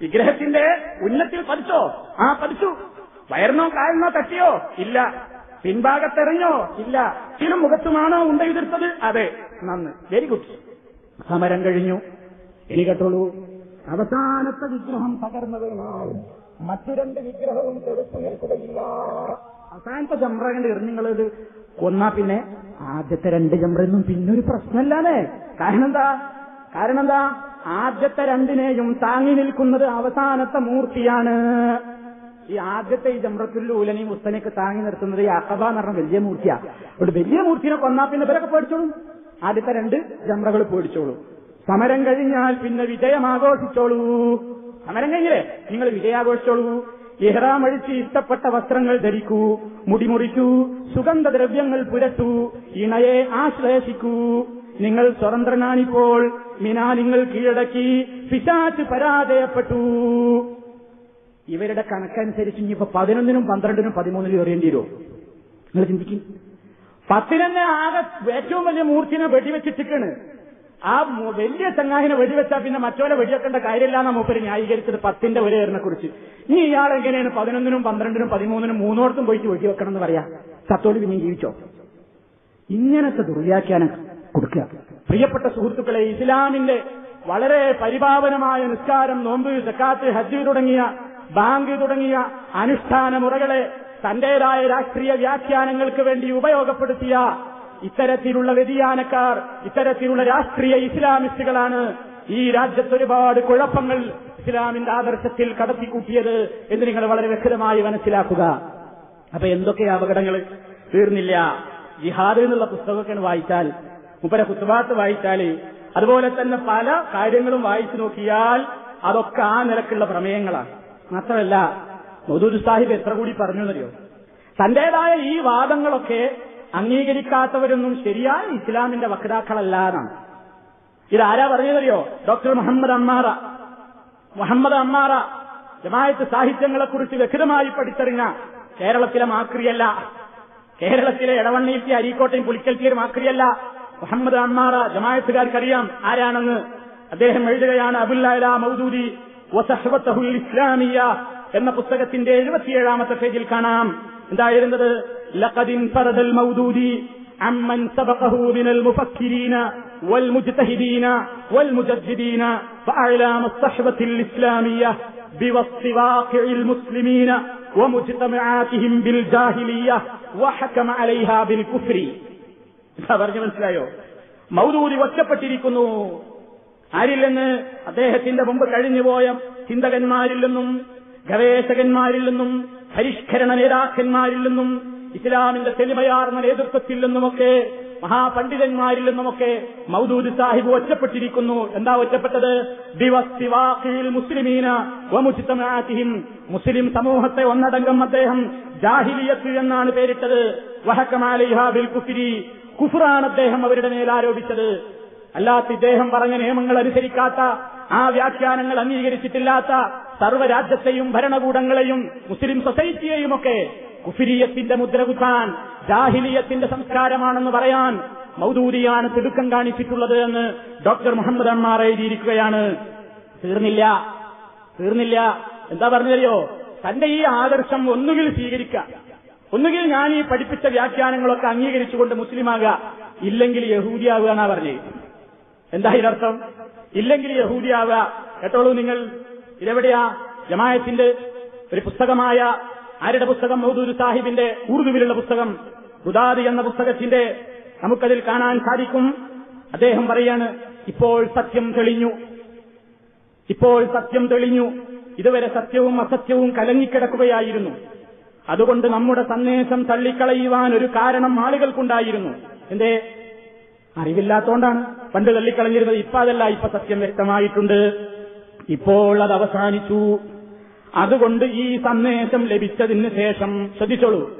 വിഗ്രഹത്തിന്റെ ഉന്നത്തിൽ പതിച്ചോ? ആ പതിച്ചു. വയറിനോ കാലിനോ തട്ടിയോ? ഇല്ല. പിൻഭാഗത്തെറിഞ്ഞോ? ഇല്ല. ചില മുഖത്തുമാണോ ഉണ്ടയുതിർത്തത്? അതെ. നന്ന്. വെരി ഗുഡ് സമരം കഴിഞ്ഞു. ഇനി കേട്ടോളൂ. അവസാനത്തെ വിഗ്രഹം തകർന്നത് മറ്റു രണ്ട് വിഗ്രഹവും നിൽക്കുകയില്ല. അവസാനത്തെ ജംറകണ്ട് എറിഞ്ഞുങ്ങളത് കൊന്നാ പിന്നെ ആദ്യത്തെ രണ്ട് ജംറയൊന്നും പിന്നെ ഒരു പ്രശ്നമല്ലാതെ കാരണം എന്താ കാരണം എന്താ ആദ്യത്തെ രണ്ടിനെയും താങ്ങി നിൽക്കുന്നത് അവസാനത്തെ മൂർത്തിയാണ്. ഈ ആദ്യത്തെ ഈ ജംറത്തുല്ലൂലനി മുസ്തനൊക്കെ താങ്ങി നിർത്തുന്നത് ഈ അക്കബ എന്ന് പറഞ്ഞ വലിയ മൂർത്തിയാ. ഒരു വലിയ മൂർത്തിനെ കൊന്നാ പിന്നെ ഇവരൊക്കെ പേടിച്ചോളൂ? ആദ്യത്തെ രണ്ട് ജമ്രകൾ പേടിച്ചോളൂ. സമരം കഴിഞ്ഞാൽ പിന്നെ വിജയം ആഘോഷിച്ചോളൂ സമരം കഴിഞ്ഞില്ലേ? നിങ്ങൾ വിജയാഘോഷിച്ചോളൂ. ഇഹ്റാം അഴിച്ച് ഇഷ്ടപ്പെട്ട വസ്ത്രങ്ങൾ ധരിക്കൂ മുടിമുറിക്കൂ സുഗന്ധദ്രവ്യങ്ങൾ പുരട്ടൂ ഇണയെ ആശ്ലേഷിക്കൂ. നിങ്ങൾ സ്വതന്ത്രനാണിപ്പോൾ മിനാ നിങ്ങൾ കീഴടക്കി പിശാച്ച് പരാജയപ്പെട്ടു. ഇവരുടെ കണക്കനുസരിച്ച് ഇനിയിപ്പോ പതിനൊന്നിനും പന്ത്രണ്ടിനും പതിമൂന്നിനും എറിയേണ്ടി വരുമോ നിങ്ങൾ ചിന്തിക്കും. പത്തിനെന്നെ ആകെ ഏറ്റവും വലിയ മൂർത്തിനെ വെടിവെച്ചിട്ടിക്കാണ് ആ വലിയ ചങ്ങാഹിനെ വെടിവെച്ചാൽ പിന്നെ മറ്റോലെ വെടിവെക്കേണ്ട കാര്യമില്ലാന്ന മൂപ്പര് ന്യായീകരിച്ചത് പത്തിന്റെ ഏറിനെ കുറിച്ച് ഇനി ഇയാൾ എങ്ങനെയാണ് പതിനൊന്നിനും പന്ത്രണ്ടിനും പതിമൂന്നിനും മൂന്നോടത്തും പോയിട്ട് വെടിവെക്കണം എന്ന് പറയാ? സത്തോട് പിന്നെ ജീവിച്ചോ? ഇങ്ങനത്തെ ദുർവ്യാഖ്യാനം കൊടുക്കുക. പ്രിയപ്പെട്ട സുഹൃത്തുക്കളെ ഇസ്ലാമിന്റെ വളരെ പരിപാവനമായ നിസ്കാരം നോമ്പ് സക്കാത്ത് ഹജ്ജ് തുടങ്ങിയ ബാങ്ക് തുടങ്ങിയ അനുഷ്ഠാന മുറകളെ തന്റേതായ രാഷ്ട്രീയ വ്യാഖ്യാനങ്ങൾക്ക് വേണ്ടി ഉപയോഗപ്പെടുത്തിയ ഇത്തരത്തിലുള്ള വ്യതിയാനക്കാർ ഇത്തരത്തിലുള്ള രാഷ്ട്രീയ ഇസ്ലാമിസ്റ്റുകളാണ് ഈ രാജ്യത്ത് ഒരുപാട് കുഴപ്പങ്ങൾ ഇസ്ലാമിന്റെ ആദർശത്തിൽ കടത്തിക്കൂട്ടിയത് എന്ന് നിങ്ങൾ വളരെ വ്യക്തമായി മനസ്സിലാക്കുക. അപ്പൊ എന്തൊക്കെ അപകടങ്ങൾ? തീർന്നില്ല. ജിഹാദ് എന്നുള്ള പുസ്തകമൊക്കെ വായിച്ചാൽ മുപ്പര കുത്തുവാത്ത് വായിച്ചാൽ അതുപോലെ തന്നെ പല കാര്യങ്ങളും വായിച്ചു നോക്കിയാൽ അതൊക്കെ ആ നിലക്കുള്ള പ്രമേയങ്ങളാണ്. മാത്രമല്ല മൗദൂദ് സാഹിബ് എത്ര കൂടി പറഞ്ഞു എന്നറിയോ തന്റേതായ ഈ വാദങ്ങളൊക്കെ അംഗീകരിക്കാത്തവരൊന്നും ശരിയായ ഇസ്ലാമിന്റെ വക്താക്കളല്ല എന്നാണ് ഇതാരാ പറഞ്ഞതറിയോ ഡോക്ടർ മുഹമ്മദ് അമ്മാറ. മുഹമ്മദ് അമ്മാറ ജമായത്ത് സാഹിത്യങ്ങളെക്കുറിച്ച് വ്യക്തമായി പഠിച്ചറിഞ്ഞ കേരളത്തിലെ മാക്രിയല്ല. കേരളത്തിലെ ഇടവണ്ണീറ്റി അരീക്കോട്ടയും പുലിക്കൽത്തിയും മാക്രിയല്ല. മുഹമ്മദ് അമ്മാറ ജമായത്തുകാർക്കറിയാം ആരാണെന്ന്. അദ്ദേഹം എഴുതുകയാണ് അബുല്ല മൗദൂദി വസഹ്വത്തഹുൽ ഇസ്ലാമിയ എന്ന പുസ്തകത്തിന്റെ എഴുപത്തിയേഴാമത്തെ പേജിൽ കാണാം എന്തായിരുന്നത് ലഖദിൻ ഫറദൽ മൗദൂദി عمن سبقه من المفكرين والمجتهدين والمجددين فأعلام الصحبة الإسلامية بوصف واقع المسلمين ومجتمعاتهم بالجاهلية وحكم عليها بالكفر പറഞ്ഞു മനസ്സിലായോ മൗദൂദി ഒറ്റപ്പെട്ടിരിക്കുന്നു ആരിൽ നിന്ന് അദ്ദേഹത്തിന്റെ മുമ്പ് കഴിഞ്ഞുപോയ ചിന്തകന്മാരിൽ നിന്നും ഗവേഷകന്മാരിൽ നിന്നും പരിഷ്കരണ നേതാക്കന്മാരിൽ നിന്നും ഇസ്ലാമിന്റെ തെളിമയാർന്ന നേതൃത്വത്തിൽ നിന്നുമൊക്കെ മഹാപണ്ഡിതന്മാരിൽ നിന്നുമൊക്കെ മൗദൂദ് സാഹിബ് ഒറ്റപ്പെട്ടിരിക്കുന്നു. എന്താ ഒറ്റപ്പെട്ടത്? മുസ്ലിമീന മുസ്ലിം സമൂഹത്തെ ഒന്നടങ്കം അദ്ദേഹം ജാഹിലിയത്ത് എന്നാണ് പേരിട്ടത്. വഹക്കമാലിഹാബിൽ കുഫിരി കുഫറാണ് അദ്ദേഹം അവരുടെ മേൽ ആരോപിച്ചത് അല്ലാത്ത ഇദ്ദേഹം പറഞ്ഞ നിയമങ്ങൾ അനുസരിക്കാത്ത ആ വ്യാഖ്യാനങ്ങൾ അംഗീകരിച്ചിട്ടില്ലാത്ത സർവരാജ്യത്തെയും ഭരണകൂടങ്ങളെയും മുസ്ലിം സൊസൈറ്റിയെയുമൊക്കെ കുഫിരിയത്തിന്റെ മുദ്ര കുത്താൻ ജാഹിലിയത്തിന്റെ സംസ്കാരമാണെന്ന് പറയാൻ മൗദൂദിയാണ് തിടുക്കം കാണിച്ചിട്ടുള്ളത് എന്ന് ഡോക്ടർ മുഹമ്മദ് അമ്മാർ എഴുതിയിരിക്കുകയാണ്. തീർന്നില്ല. തീർന്നില്ല. എന്താ പറഞ്ഞതറിയോ? തന്റെ ഈ ആദർശം ഒന്നുകിൽ സ്വീകരിക്കുക. ഒന്നുകിൽ ഞാൻ ഈ പഠിപ്പിച്ച വ്യാഖ്യാനങ്ങളൊക്കെ അംഗീകരിച്ചുകൊണ്ട് മുസ്ലിമാകുക. ഇല്ലെങ്കിൽ യഹൂദിയാവുക എന്നാ പറഞ്ഞത് എന്താ ഇതിനർത്ഥം? ഇല്ലെങ്കിൽ യഹൂദിയാവുക. കേട്ടോളൂ നിങ്ങൾ. ഇതെവിടെയാ? ജമായത്തിന്റെ ഒരു പുസ്തകമായ ആരുടെ പുസ്തകം? മൗദൂദ് സാഹിബിന്റെ ഉറുദുവിലുള്ള പുസ്തകം. ഗുദാദി എന്ന പുസ്തകത്തിന്റെ നമുക്കതിൽ കാണാൻ സാധിക്കും. അദ്ദേഹം പറയാണ് ഇപ്പോൾ സത്യം തെളിഞ്ഞു. ഇപ്പോൾ സത്യം തെളിഞ്ഞു. ഇതുവരെ സത്യവും അസത്യവും കലങ്ങിക്കിടക്കുകയായിരുന്നു. അതുകൊണ്ട് നമ്മുടെ സന്ദേശം തള്ളിക്കളയുവാൻ ഒരു കാരണം ആളുകൾക്കുണ്ടായിരുന്നു. എന്തേ? അറിവില്ലാത്തോണ്ടാണ് പണ്ട് തള്ളിക്കളഞ്ഞിരുന്നത്. ഇപ്പൊ അതല്ല ഇപ്പൊ സത്യം വ്യക്തമായിട്ടുണ്ട്. ഇപ്പോൾ അത് അവസാനിച്ചു. അതുകൊണ്ട് ഈ സന്ദേശം ലഭിച്ചതിന് ശേഷം ശ്രദ്ധിച്ചോളൂ.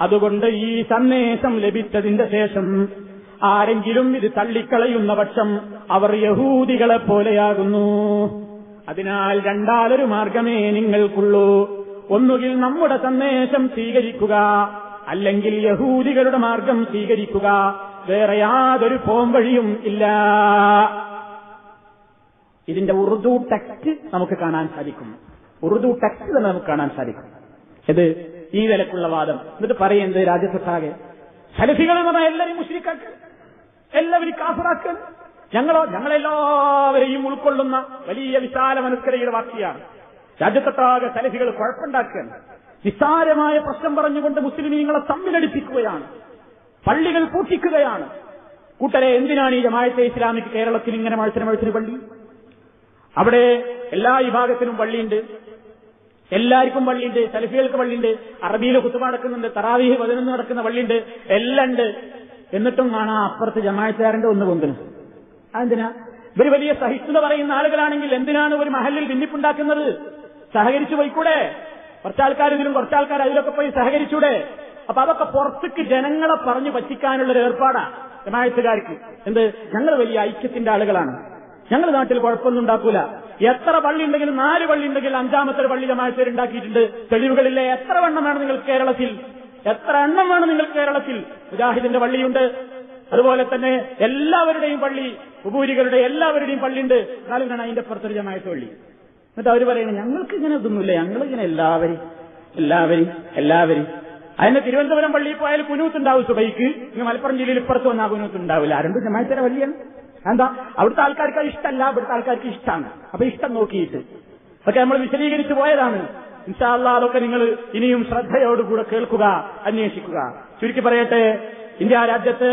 അതുകൊണ്ട് ഈ സന്ദേശം ലഭിച്ചതിന്റെ ശേഷം ആരെങ്കിലും ഇത് തള്ളിക്കളയുന്ന പക്ഷം അവർ യഹൂദികളെ പോലെയാകുന്നു. അതിനാൽ രണ്ടാലൊരു മാർഗമേ നിങ്ങൾക്കുള്ളൂ. ഒന്നുകിൽ നമ്മുടെ സന്ദേശം സ്വീകരിക്കുക അല്ലെങ്കിൽ യഹൂദികളുടെ മാർഗം സ്വീകരിക്കുക വേറെ യാതൊരു പോംവഴിയും ഇല്ല. ഇതിന്റെ ഉറുദു ടെക്സ്റ്റ് നമുക്ക് കാണാൻ സാധിക്കും. ഉറുദു ടെക്സ്റ്റ് തന്നെ നമുക്ക് കാണാൻ സാധിക്കും. ഇത് ഈ നിലക്കുള്ള വാദം. എന്നിട്ട് പറയുന്നത് രാജ്യത്തൊട്ടാകെ സലഫികൾ എന്ന് പറഞ്ഞാൽ എല്ലാവരും മുസ്ലിക്കാക്ക് എല്ലാവരും കാസറാക്ക് ഞങ്ങളോ ഞങ്ങളെല്ലാവരെയും ഉൾക്കൊള്ളുന്ന വലിയ വിശാല മനസ്കരയുടെ വാർത്തയാണ് രാജ്യത്തൊട്ടാകെ സലഫികൾ കുഴപ്പമുണ്ടാക്കുകയാണ്. നിസ്സാരമായ പ്രശ്നം പറഞ്ഞുകൊണ്ട് മുസ്ലിം നിങ്ങളെ തമ്മിലടിപ്പിക്കുകയാണ്. പള്ളികൾ പൂട്ടിക്കുകയാണ്. കൂട്ടരെ എന്തിനാണ് ഈ ജമായത്തെ ഇസ്ലാമിക്ക് കേരളത്തിൽ ഇങ്ങനെ മത്സരം മത്സര പള്ളി? അവിടെ എല്ലാ വിഭാഗത്തിനും പള്ളിയുണ്ട്. എല്ലാവർക്കും പള്ളിയുണ്ട്. സലഫികൾക്ക് പള്ളിയുണ്ട്. അറബിയിൽ കുത്തുമ നടക്കുന്നുണ്ട്. തറാവീഹ് പതിനൊന്ന് നടക്കുന്ന പള്ളിയുണ്ട്. എല്ലാം ഉണ്ട്. എന്നിട്ടും കാണാം അപ്പുറത്ത് ജമായത്തുകാരന്റെ ഒന്ന് കൊണ്ടുന്നു അതെന്തിനാ? ഇവർ വലിയ സഹിഷ്ണുത പറയുന്ന ആളുകളാണെങ്കിൽ എന്തിനാണ് ഒരു മഹലിൽ ഭിന്നിപ്പുണ്ടാക്കുന്നത്? സഹകരിച്ചു പോയിക്കൂടെ? കുറച്ചാൾക്കാർ ഇതിലും കുറച്ചാൾക്കാർ അതിലൊക്കെ പോയി സഹകരിച്ചൂടെ? അപ്പൊ അതൊക്കെ പുറത്തേക്ക് ജനങ്ങളെ പറഞ്ഞു പറ്റിക്കാനുള്ള ഒരു ഏർപ്പാടാ. ജമായത്തുകാർക്ക് എന്ത്? ഞങ്ങൾ വലിയ ഐക്യത്തിന്റെ ആളുകളാണ്. ഞങ്ങൾ നാട്ടിൽ കുഴപ്പമൊന്നും ഉണ്ടാക്കൂല. എത്ര പള്ളി ഉണ്ടെങ്കിലും നാല് പള്ളി ഉണ്ടെങ്കിൽ അഞ്ചാമത്തെ ഒരു പള്ളി ജമായത്തേർ ഉണ്ടാക്കിയിട്ടുണ്ട്. തെളിവുകളില്ലേ? എത്ര എണ്ണം വേണം നിങ്ങൾ കേരളത്തിൽ? എത്ര എണ്ണം വേണം നിങ്ങൾ കേരളത്തിൽ? മുജാഹിദിന്റെ പള്ളിയുണ്ട്. അതുപോലെ തന്നെ എല്ലാവരുടെയും പള്ളി ഉപൂരികളുടെ എല്ലാവരുടെയും പള്ളിയുണ്ട്. എന്നാലും വേണം അതിന്റെ പുറത്തൊരു ജമായത്ത് പള്ളി. എന്നിട്ട് അവർ പറയുന്നത് ഞങ്ങൾക്ക് ഇങ്ങനെ ഇതൊന്നുമില്ല. ഞങ്ങളിങ്ങനെ എല്ലാവരും എല്ലാവരും എല്ലാവരും അതിന് തിരുവനന്തപുരം പള്ളിയിൽ പോയാൽ കുനൂത്ത് കുനൂത്തുണ്ടാവും സുബൈക്ക്. ഇനി മലപ്പുറം ജില്ലയിൽ ഇപ്പുറത്ത് വന്നാൽ കുനൂത്ത് ഉണ്ടാവില്ല രണ്ടും ജമായത്തര വലിയാണ് എന്താ? അവിടുത്തെ ആൾക്കാർക്ക് അത് ഇഷ്ടമല്ല ഇവിടുത്തെ ആൾക്കാർക്ക് ഇഷ്ടമാണ് അപ്പൊ ഇഷ്ടം നോക്കിയിട്ട്. പക്ഷെ നമ്മൾ വിശദീകരിച്ചു പോയതാണ്. ഇൻഷാല്ല അതൊക്കെ നിങ്ങൾ ഇനിയും ശ്രദ്ധയോടുകൂടെ കേൾക്കുക അന്വേഷിക്കുക. ചുരുക്കി പറയട്ടെ ഇന്ത്യ രാജ്യത്ത്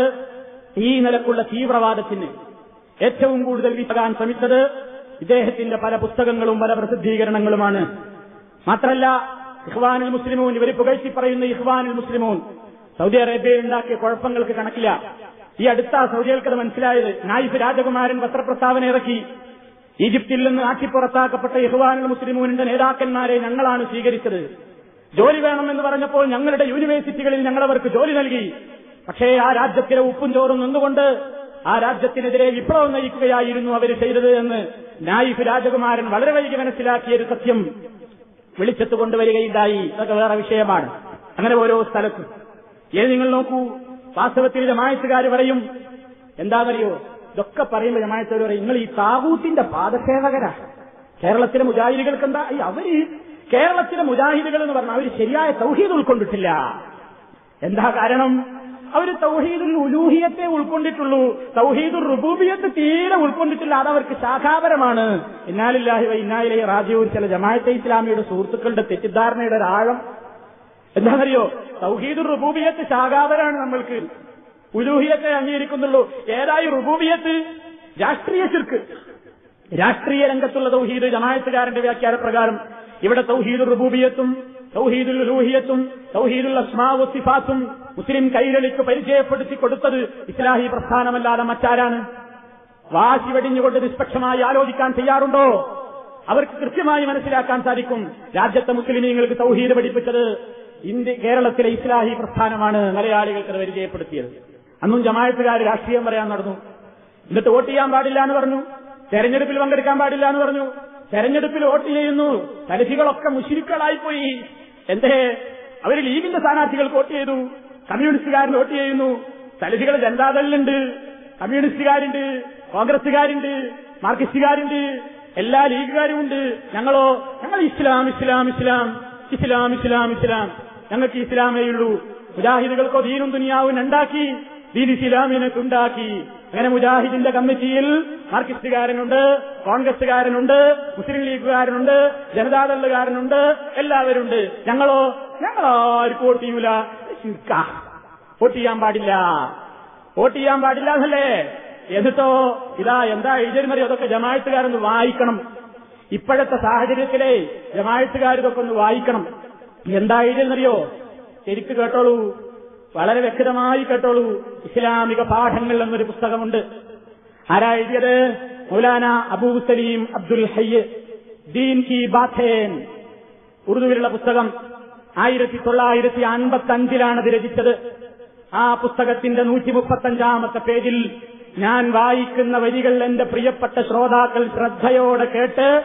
ഈ നിലക്കുള്ള തീവ്രവാദത്തിന് ഏറ്റവും കൂടുതൽ വിറ്റാൻ ശ്രമിച്ചത് ഇദ്ദേഹത്തിന്റെ പല പുസ്തകങ്ങളും പല പ്രസിദ്ധീകരണങ്ങളുമാണ്. മാത്രല്ല ഇഹ്വാനുൽ മുസ്ലിമൂൻ ഇവർ പുകഴ്ത്തി പറയുന്ന ഇഹ്വാനുൽ മുസ്ലിമൂൻ. സൗദി അറേബ്യയിൽ ഉണ്ടാക്കിയ കുഴപ്പങ്ങൾക്ക് കണക്കില്ല. ഈ അടുത്ത സൗദികൾക്കത് മനസ്സിലായത് നായിഫ് രാജകുമാരൻ പത്രപ്രസ്താവന ഇറക്കി. ഈജിപ്തിൽ നിന്ന് ആട്ടിപ്പുറത്താക്കപ്പെട്ട ഇഹ്വാനുൽ മുസ്ലിമൂനിന്റെ നേതാക്കന്മാരെ ഞങ്ങളാണ് സ്വീകരിച്ചത്. ജോലി വേണമെന്ന് പറഞ്ഞപ്പോൾ ഞങ്ങളുടെ യൂണിവേഴ്സിറ്റികളിൽ ഞങ്ങളവർക്ക് ജോലി നൽകി. പക്ഷേ ആ രാജ്യത്തിലെ ഉപ്പും ചോറും നിന്നുകൊണ്ട് ആ രാജ്യത്തിനെതിരെ വിപ്ലവം നയിക്കുകയായിരുന്നു അവർ ചെയ്തത് എന്ന് നായിഫ് രാജകുമാരൻ വളരെ വൈകി മനസ്സിലാക്കിയ ഒരു സത്യം. വെളിച്ചത്ത് കൊണ്ടുവരികയുണ്ടായി. അതൊക്കെ വേറെ വിഷയമാണ്. അങ്ങനെ ഓരോ സ്ഥലത്തും. ഏത് നിങ്ങൾ നോക്കൂ വാസ്തവത്തിൽ ജമായത്തുകാർ പറയും. എന്താ എന്താണെന്നറിയോ ഇതൊക്കെ പറയുമ്പോൾ ജമായത്തുകാർ പറയും നിങ്ങൾ ഈ താകൂത്തിന്റെ പാദസേവകരാ കേരളത്തിലെ മുജാഹിദികൾക്ക് എന്താ? അവർ കേരളത്തിലെ മുജാഹിദുകൾ എന്ന് പറഞ്ഞാൽ അവർ ശരിയായ തൗഹീദ് ഉൾക്കൊണ്ടിട്ടില്ല. എന്താ കാരണം? അവർ തൗഹീദുൽ ഉലൂഹിയത്തെ ഉൾക്കൊണ്ടിട്ടുള്ളൂ. തൗഹീദുൽ റുബൂബിയത്ത് തീരെ ഉൾക്കൊണ്ടിട്ടില്ല. അത് അവർക്ക് ശാഖാപരമാണ്. ഇന്നാലില്ലാഹി വ ഇന്നായിലെ റാജീവ് ചില ജമാഅത്തെ ഇസ്ലാമിയുടെ സുഹൃത്തുക്കളുടെ തെറ്റിദ്ധാരണയുടെ ഒരു ആഴം. എന്താണെന്നറിയോ? തൗഹീദുൽ റുബൂബിയത്ത് ശാഖാപരമാണ് നമ്മൾക്ക്. ഉലൂഹിയത്തെ അംഗീകരിക്കുന്നുള്ളൂ. ഏതായി റുബൂബിയത്ത്? രാഷ്ട്രീയ ചുർക്ക് രാഷ്ട്രീയ രംഗത്തുള്ള തൗഹീദ് ജമായത്തുകാരന്റെ വ്യാഖ്യാന പ്രകാരം ഇവിടെ തൗഹീദുർ റുബൂബിയത്തും തൗഹീദുൽ റൂഹിയത്തും തൗഹീദുൽ അസ്മാവു സിഫാത്തും മുസ്ലിം കൈരളിക്ക് പരിചയപ്പെടുത്തി കൊടുത്തത് ഇസ്ലാഹി പ്രസ്ഥാനമല്ലാതെ മറ്റാരാണ്? വാശി വെടിഞ്ഞുകൊണ്ട് നിഷ്പക്ഷമായി ആലോചിക്കാൻ തയ്യാറുണ്ടോ? അവർക്ക് കൃത്യമായി മനസ്സിലാക്കാൻ സാധിക്കും രാജ്യത്തെ മുസ്ലിമീങ്ങൾക്ക് സൗഹീദ് പഠിപ്പിച്ചത് ഇന്ത്യ കേരളത്തിലെ ഇസ്ലാഹി പ്രസ്ഥാനമാണ് മലയാളികൾക്ക് പരിചയപ്പെടുത്തിയത്. അന്നും ജമായത്തുകാർ രാഷ്ട്രീയം പറയാൻ നടന്നു. എന്നിട്ട് വോട്ട് ചെയ്യാൻ പാടില്ല എന്ന് പറഞ്ഞു. തെരഞ്ഞെടുപ്പിൽ പങ്കെടുക്കാൻ പാടില്ല എന്ന് പറഞ്ഞു. തെരഞ്ഞെടുപ്പിൽ വോട്ട് ചെയ്യുന്നു. തലഫികളൊക്കെ മുഷിരിക്കളായിപ്പോയി. എന്തേ? അവർ ലീഗിന്റെ സ്ഥാനാർത്ഥികൾ വോട്ട് ചെയ്തു. കമ്മ്യൂണിസ്റ്റുകാരൻ വോട്ട് ചെയ്യുന്നു. തലഫികൾ ജനതാദളിലുണ്ട്. കമ്മ്യൂണിസ്റ്റുകാരുണ്ട്. കോൺഗ്രസുകാരുണ്ട് മാർക്സിസ്റ്റുകാരുണ്ട്. എല്ലാ ലീഗുകാരുമുണ്ട് ഞങ്ങളോ? ഞങ്ങൾ ഇസ്ലാം ഇസ്ലാം ഇസ്ലാം ഇസ്ലാം ഇസ്ലാം ഇസ്ലാം. ഞങ്ങൾക്ക് ഇസ്ലാമേ ഉള്ളൂ. മുജാഹിദുകൾക്കോ ദീനും ദുനിയാവും ഉണ്ടാക്കി ദീൻ ഇസ്ലാമിനെ ഉണ്ടാക്കി അങ്ങനെ മുജാഹിദിന്റെ കമ്മിറ്റിയിൽ മാർക്സിസ്റ്റുകാരനുണ്ട് കോൺഗ്രസുകാരനുണ്ട് മുസ്ലിം ലീഗുകാരനുണ്ട് ജനതാദളുകാരനുണ്ട് എല്ലാവരുണ്ട്. ഞങ്ങളോ? ഞങ്ങൾ ആർക്കും വോട്ട് ചെയ്യൂല. വോട്ട് ചെയ്യാൻ പാടില്ല. വോട്ട് ചെയ്യാൻ പാടില്ല എന്നല്ലേ? എന്നിട്ടോ ഇതാ എന്താ എഴുതിയിരുന്നറിയോ അതൊക്കെ ജമായത്തുകാരൊന്ന് വായിക്കണം. ഇപ്പോഴത്തെ സാഹചര്യത്തിലെ ജമായത്തുകാർ ഇതൊക്കെ ഒന്ന് വായിക്കണം. എന്താ എഴുതിയെന്നറിയോ ശരിക്ക് കേട്ടോളൂ. വളരെ വ്യക്തമായി കേട്ടോളൂ. ഇസ്ലാമിക പാഠങ്ങൾ എന്നൊരു പുസ്തകമുണ്ട്. ആരാ എഴുതിയത്? മൗലാന അബൂ സലീം അബ്ദുൽ ഹയ്യ്. ദീൻ കി ബാഥേൻ. ഉറുദുവിലുള്ള പുസ്തകം ആയിരത്തി തൊള്ളായിരത്തി അൻപത്തി അഞ്ചിലാണ് ഇത് രചിച്ചത്. ആ പുസ്തകത്തിന്റെ നൂറ്റി മുപ്പത്തഞ്ചാമത്തെ പേജിൽ ഞാൻ വായിക്കുന്ന വരികൾ എന്റെ പ്രിയപ്പെട്ട ശ്രോതാക്കൾ ശ്രദ്ധയോടെ കേട്ട്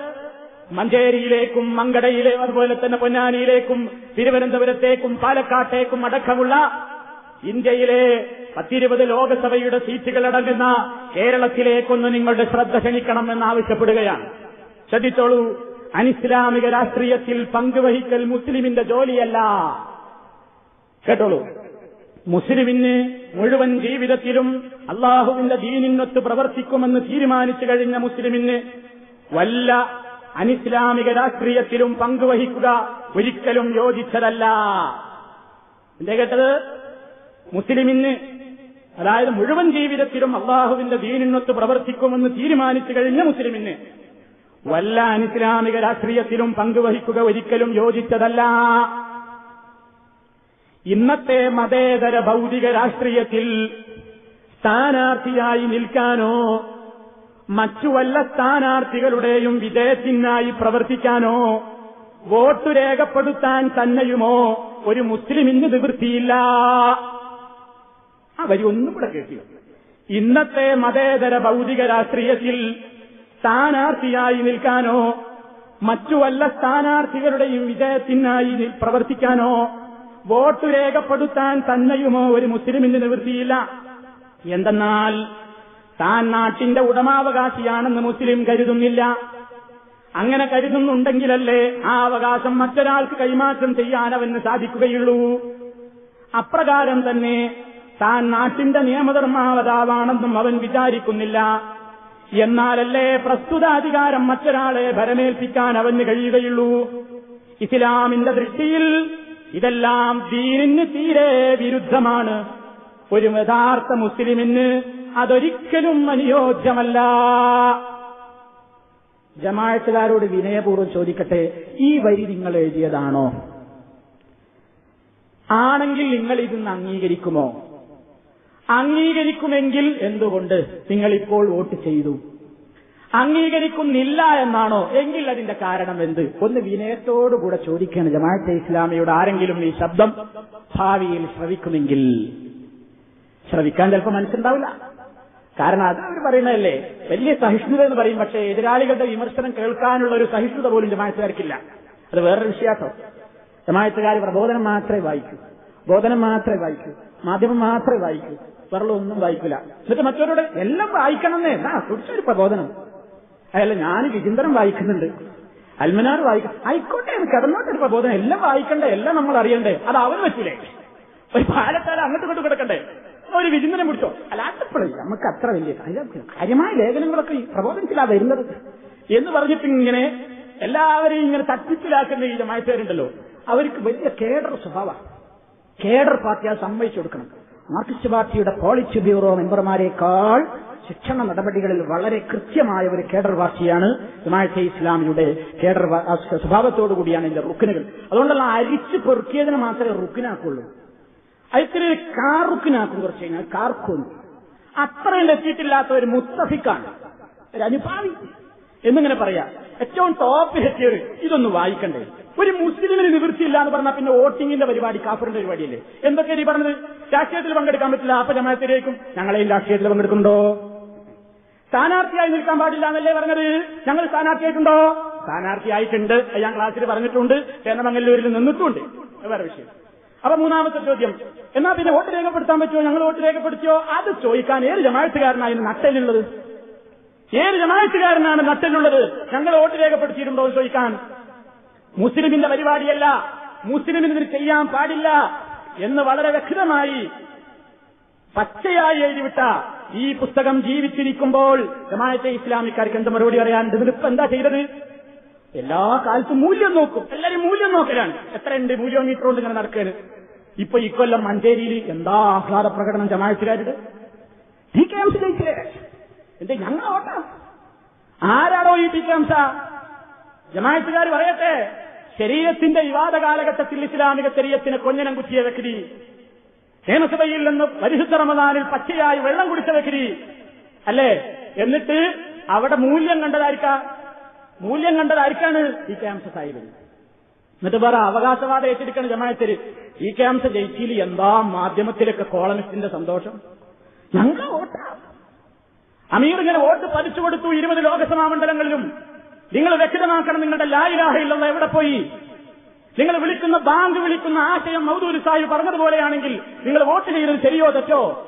മഞ്ചേരിയിലേക്കും മങ്കടയിലെ അതുപോലെ തന്നെ പൊന്നാനിയിലേക്കും തിരുവനന്തപുരത്തേക്കും പാലക്കാട്ടേക്കും അടക്കമുള്ള ഇന്ത്യയിലെ പത്തിരുപത് ലോകസഭയുടെ സീറ്റുകൾ അടങ്ങുന്ന കേരളത്തിലേക്കൊന്ന് നിങ്ങളുടെ ശ്രദ്ധ ക്ഷണിക്കണമെന്ന് ആവശ്യപ്പെടുകയാണ് ശ്രദ്ധിച്ചോളൂ അനിസ്ലാമിക രാഷ്ട്രീയത്തിൽ പങ്കുവഹിക്കൽ മുസ്ലിമിന്റെ ജോലിയല്ല. കേട്ടോളൂ മുസ്ലിമിന് മുഴുവൻ ജീവിതത്തിലും അള്ളാഹുവിന്റെ ദീനിനൊത്ത് പ്രവർത്തിക്കുമെന്ന് തീരുമാനിച്ചു കഴിഞ്ഞ മുസ്ലിമിന് വല്ല അനിസ്ലാമിക രാഷ്ട്രീയത്തിലും പങ്കുവഹിക്കുക ഒരിക്കലും യോജിച്ചതല്ല. എന്റെ കേട്ടത്? മുസ്ലിമിന് അതായത് മുഴുവൻ ജീവിതത്തിലും അള്ളാഹുവിന്റെ ദീനിനൊത്ത് പ്രവർത്തിക്കുമെന്ന് തീരുമാനിച്ചു കഴിഞ്ഞ മുസ്ലിമിന് വല്ല അനിസ്ലാമിക രാഷ്ട്രീയത്തിലും പങ്കുവഹിക്കുക ഒരിക്കലും യോജിച്ചതല്ല. ഇന്നത്തെ മതേതര ഭൗതിക രാഷ്ട്രീയത്തിൽ സ്ഥാനാർത്ഥിയായി നിൽക്കാനോ മറ്റു വല്ല സ്ഥാനാർത്ഥികളുടെയും വിജയത്തിനായി പ്രവർത്തിക്കാനോ വോട്ട് രേഖപ്പെടുത്താൻ തന്നെയുമോ ഒരു മുസ്ലിമിന് നിവൃത്തിയില്ല. ആ വരി ഒന്നും കൂടെ കേട്ടില്ല ഇന്നത്തെ മതേതര ഭൗതിക രാഷ്ട്രീയത്തിൽ സ്ഥാനാർത്ഥിയായി നിൽക്കാനോ മറ്റു വല്ല സ്ഥാനാർത്ഥികളുടെയും വിജയത്തിനായി പ്രവർത്തിക്കാനോ വോട്ട് രേഖപ്പെടുത്താൻ തന്നെയുമോ ഒരു മുസ്ലിമിന് നിവൃത്തിയില്ല. എന്തെന്നാൽ താൻ നാട്ടിന്റെ ഉടമാവകാശിയാണെന്ന് മുസ്ലിം കരുതുന്നില്ല. അങ്ങനെ കരുതുന്നുണ്ടെങ്കിലല്ലേ ആ അവകാശം മറ്റൊരാൾക്ക് കൈമാറ്റം ചെയ്യാൻ അവന് സാധിക്കുകയുള്ളൂ. അപ്രകാരം തന്നെ താൻ നാട്ടിന്റെ നിയമധർമാവതാവാണെന്നും അവൻ വിചാരിക്കുന്നില്ല. എന്നാലല്ലേ പ്രസ്തുത അധികാരം മറ്റൊരാളെ ഭരമേൽപ്പിക്കാൻ അവന് കഴിയുകയുള്ളൂ? ഇസ്ലാമിന്റെ ദൃഷ്ടിയിൽ ഇതെല്ലാം ദീനിന് തീരെ വിരുദ്ധമാണ്. ഒരു യഥാർത്ഥ മുസ്ലിമിന് അതൊരിക്കലും അനുയോജ്യമല്ല. ജമാഴത്തുകാരോട് വിനയപൂർവം ചോദിക്കട്ടെ ഈ വരി നിങ്ങൾ എഴുതിയതാണോ? ആണെങ്കിൽ നിങ്ങൾ ഇതൊന്ന് അംഗീകരിക്കുമോ? അംഗീകരിക്കുമെങ്കിൽ എന്തുകൊണ്ട് നിങ്ങൾ ഇപ്പോൾ വോട്ട് ചെയ്തു? അംഗീകരിക്കുന്നില്ല എന്നാണോ? എങ്കിൽ അതിന്റെ കാരണം എന്ത്? ഒന്ന് വിനയത്തോടുകൂടെ ചോദിക്കണം. ജമാഅത്തെ ഇസ്ലാമിയുടെ ആരെങ്കിലും ഈ ശബ്ദം ഭാവിയിൽ ശ്രവിക്കുമെങ്കിൽ. ശ്രവിക്കാൻ ചിലപ്പോൾ മനസ്സുണ്ടാവില്ല. കാരണം അത് അവർ പറയുന്നതല്ലേ. വലിയ സഹിഷ്ണുത എന്ന് പറയും. പക്ഷേ എതിരാളികളുടെ വിമർശനം കേൾക്കാനുള്ള ഒരു സഹിഷ്ണുത പോലും ജമാഅത്തുകാർക്കില്ല. അത് വേറൊരു വിശ്വാസം ജമാഅത്തുകാർ പ്രബോധനം മാത്രമേ വായിക്കൂ. ബോധനം മാത്രമേ വായിക്കൂ. മാധ്യമം മാത്രമേ വായിക്കൂ. ഒന്നും വായിക്കില്ല എന്നിട്ട് മറ്റവരോട് എല്ലാം വായിക്കണമെന്നേ ആ കുറിച്ചൊരു പ്രബോധനം. അല്ല ഞാൻ വിചിന്തനം വായിക്കുന്നുണ്ട്. അൽമനാർ വായിക്കും ആയിക്കോട്ടെ കിടന്നോട്ടെ ഒരു പ്രബോധനം. എല്ലാം വായിക്കണ്ടേ എല്ലാം നമ്മൾ അറിയണ്ടേ. അത് അവൻ വെച്ചില്ലേ ഒരു പാലത്താല അങ്ങോട്ട് ഇങ്ങോട്ട് കിടക്കണ്ടേ? ഒരു വിചിന്തനം പിടിച്ചോ? അല്ലാത്തപ്പോഴേ നമുക്ക് അത്ര വലിയ കാര്യമായ ലേഖനങ്ങളൊക്കെ ഈ പ്രബോധനത്തിലാ വരുന്നത്. എന്ന് പറഞ്ഞിട്ട് ഇങ്ങനെ എല്ലാവരെയും ഇങ്ങനെ തട്ടിപ്പിലാക്കുന്ന ഈ ജമായത്തുകാരുണ്ടല്ലോ. അവർക്ക് വലിയ കേഡർ സ്വഭാവമാണ്. കേഡർ പാർട്ടി അത് സമ്മതിച്ചു കൊടുക്കണം. മാർക്സിസ്റ്റ് പാർട്ടിയുടെ പോളിറ്റ് ബ്യൂറോ മെമ്പർമാരെക്കാൾ ശിക്ഷണ നടപടികളിൽ വളരെ കൃത്യമായ ഒരു കേഡർ പാർട്ടിയാണ് ജമാഅത്തെ ഇസ്ലാമിയുടെ കേഡർ സ്വഭാവത്തോടുകൂടിയാണ് ഇതിന്റെ റുക്കിനുകൾ. അതുകൊണ്ടുള്ള അരിച്ച് പെറുക്കിയതിന് മാത്രമേ റുക്കിനാക്കുള്ളൂ. അതിൽ കാർ റുക്കിനാക്കും കുറച്ച് കഴിഞ്ഞാൽ കാർക്കും അത്രയും എത്തിയിട്ടില്ലാത്ത ഒരു മുത്തഫിക്കാണ്. ഒരു അനുഭാവി. എന്നിങ്ങനെ പറയാം ഏറ്റവും ടോപ്പിൽ എത്തിയവർ ഇതൊന്ന് വായിക്കണ്ടേ? ഒരു മുസ്ലിമിന് നിവൃത്തിയില്ല എന്ന് പറഞ്ഞാൽ പിന്നെ വോട്ടിങ്ങിന്റെ പരിപാടി കാഫറിന്റെ പരിപാടിയല്ലേ? എന്തൊക്കെ ഈ പറഞ്ഞത്? രാഷ്ട്രീയത്തിൽ പങ്കെടുക്കാൻ പറ്റില്ല അപ്പൊ ജമാത്തിലേക്കും ഞങ്ങളെയും രാഷ്ട്രീയത്തിൽ പങ്കെടുക്കുന്നുണ്ടോ? സ്ഥാനാർത്ഥിയായി നിൽക്കാൻ പാടില്ല എന്നല്ലേ പറഞ്ഞത്? ഞങ്ങൾ സ്ഥാനാർത്ഥിയായിട്ടുണ്ടോ? സ്ഥാനാർത്ഥിയായിട്ടുണ്ട് ഞാൻ ക്ലാസ്സിൽ പറഞ്ഞിട്ടുണ്ട് ചേന്നമംഗല്ലൂരിൽ നിന്നിട്ടുണ്ട്. വേറെ വിഷയം. അപ്പൊ മൂന്നാമത്തെ ചോദ്യം എന്നാ പിന്നെ വോട്ട് രേഖപ്പെടുത്താൻ പറ്റുമോ? ഞങ്ങൾ വോട്ട് രേഖപ്പെടുത്തിയോ? അത് ചോദിക്കാൻ ഏത് ജമാഴത്തുകാരനായിരുന്നു നട്ടലുള്ളത് ഏത് ജമാഴത്തുകാരനാണ് നട്ടലുള്ളത് ഞങ്ങൾ വോട്ട് രേഖപ്പെടുത്തിയിട്ടുണ്ടോ എന്ന് ചോദിക്കാൻ. മുസ്ലിമിന്റെ പരിപാടിയല്ല. മുസ്ലിമിന് ഇതിന് ചെയ്യാൻ പാടില്ല എന്ന് വളരെ വ്യക്തമായി പച്ചയായി എഴുതിവിട്ട ഈ പുസ്തകം ജീവിച്ചിരിക്കുമ്പോൾ ജമാഅത്തെ ഇസ്ലാമിക്കാർക്ക് എന്ത് മറുപടി പറയാനുണ്ട് ഇതിലിപ്പോ എന്താ ചെയ്തത്? എല്ലാ കാലത്തും മൂല്യം നോക്കും. എല്ലാവരും മൂല്യം നോക്കലാണ്. എത്രയുണ്ട് മൂല്യോമീറ്റർ കൊണ്ട് ഇങ്ങനെ നടക്കരുത് ഇപ്പൊ ഇക്കൊല്ലം മഞ്ചേരിയിൽ എന്താ ആഹ്ലാദ പ്രകടനം ജമാഅത്തുകാരുടെ ടി കെ എംസ് ജയിച്ചില്ലേ എന്റെ ആരാണോ ഈ ടി കെ എംസ ജമാഅത്തുകാർ പറയട്ടെ. ശരീരത്തിന്റെ വിവാദ കാലഘട്ടത്തിൽ ഇസ്ലാമിക ശരീരത്തിന് കൊഞ്ഞനം കുത്തിയ വ്യക്തി നിയമസഭയിൽ നിന്ന് പരിശുദ്ധ റമദാനിൽ പച്ചയായി വെള്ളം കുടിച്ച വ്യക്തി അല്ലേ? എന്നിട്ട് അവിടെ മൂല്യം കണ്ടതായിരിക്ക? മൂല്യം കണ്ടതായിരിക്കാണ് ഈ ക്യാംസ സാഹിബ് എന്നിട്ട് വേറെ അവകാശവാദം ഏറ്റെടുക്കണം ജമായത്തിൽ ഈ ക്യാംസ ജയിച്ചിൽ എന്താ മാധ്യമത്തിലൊക്കെ കോളമിസ്റ്റിന്റെ സന്തോഷം? ഞങ്ങൾ വോട്ടാ. അമീർ ഇങ്ങനെ വോട്ട് പതിച്ചു കൊടുത്തു ഇരുപത് ലോകസഭാ മണ്ഡലങ്ങളിലും. നിങ്ങൾ വ്യക്തമാക്കണം നിങ്ങളുടെ ലായിലാഹയില്ലെന്ന് എവിടെ പോയി? നിങ്ങൾ വിളിക്കുന്ന ബാങ്ക് വിളിക്കുന്ന ആശയം മൗദൂരി സാഹിബ് പറഞ്ഞതുപോലെയാണെങ്കിൽ നിങ്ങൾ വോട്ട് ചെയ്തത് ശരിയോ തെറ്റോ?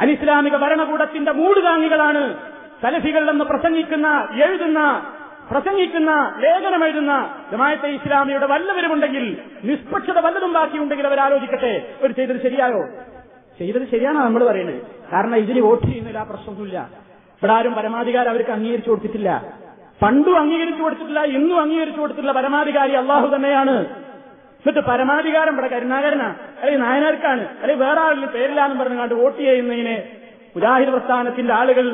അനിസ്ലാമിക ഭരണകൂടത്തിന്റെ മൂടുതാങ്ങികളാണ് തലഫികളിലെന്ന് പ്രസംഗിക്കുന്ന എഴുതുന്ന പ്രസംഗിക്കുന്ന ലേഖനം എഴുതുന്ന ജമായത്തെ ഇസ്ലാമിയുടെ വല്ലവരുമുണ്ടെങ്കിൽ നിഷ്പക്ഷത വല്ലതും ബാക്കിയുണ്ടെങ്കിൽ അവർ ആലോചിക്കട്ടെ. ഒരു ചെയ്തത് ശരിയായോ? ചെയ്തത് ശരിയാണോ നമ്മൾ പറയുന്നത്? കാരണം ഇതിന് വോട്ട് ചെയ്യുന്നില്ല പ്രശ്നമൊന്നുമില്ല. ഇവിടെ ആരും പരമാധികാരം അവർക്ക് അംഗീകരിച്ചു കൊടുത്തിട്ടില്ല. പണ്ടും അംഗീകരിച്ചു കൊടുത്തിട്ടില്ല ഇന്നും അംഗീകരിച്ചു കൊടുത്തിട്ടില്ല പരമാധികാരി അള്ളാഹു തന്നെയാണ്. എന്നിട്ട് പരമാധികാരം ഇവിടെ കരുണാകരനാ അല്ലെങ്കിൽ നായനാർക്കാണ് അല്ലെങ്കിൽ വേറെ ആളിന് പേരില്ലാന്ന് പറഞ്ഞുകൊണ്ട് വോട്ട് ചെയ്യുന്നതിന് മുജാഹിദ് പ്രസ്ഥാനത്തിന്റെ ആളുകൾ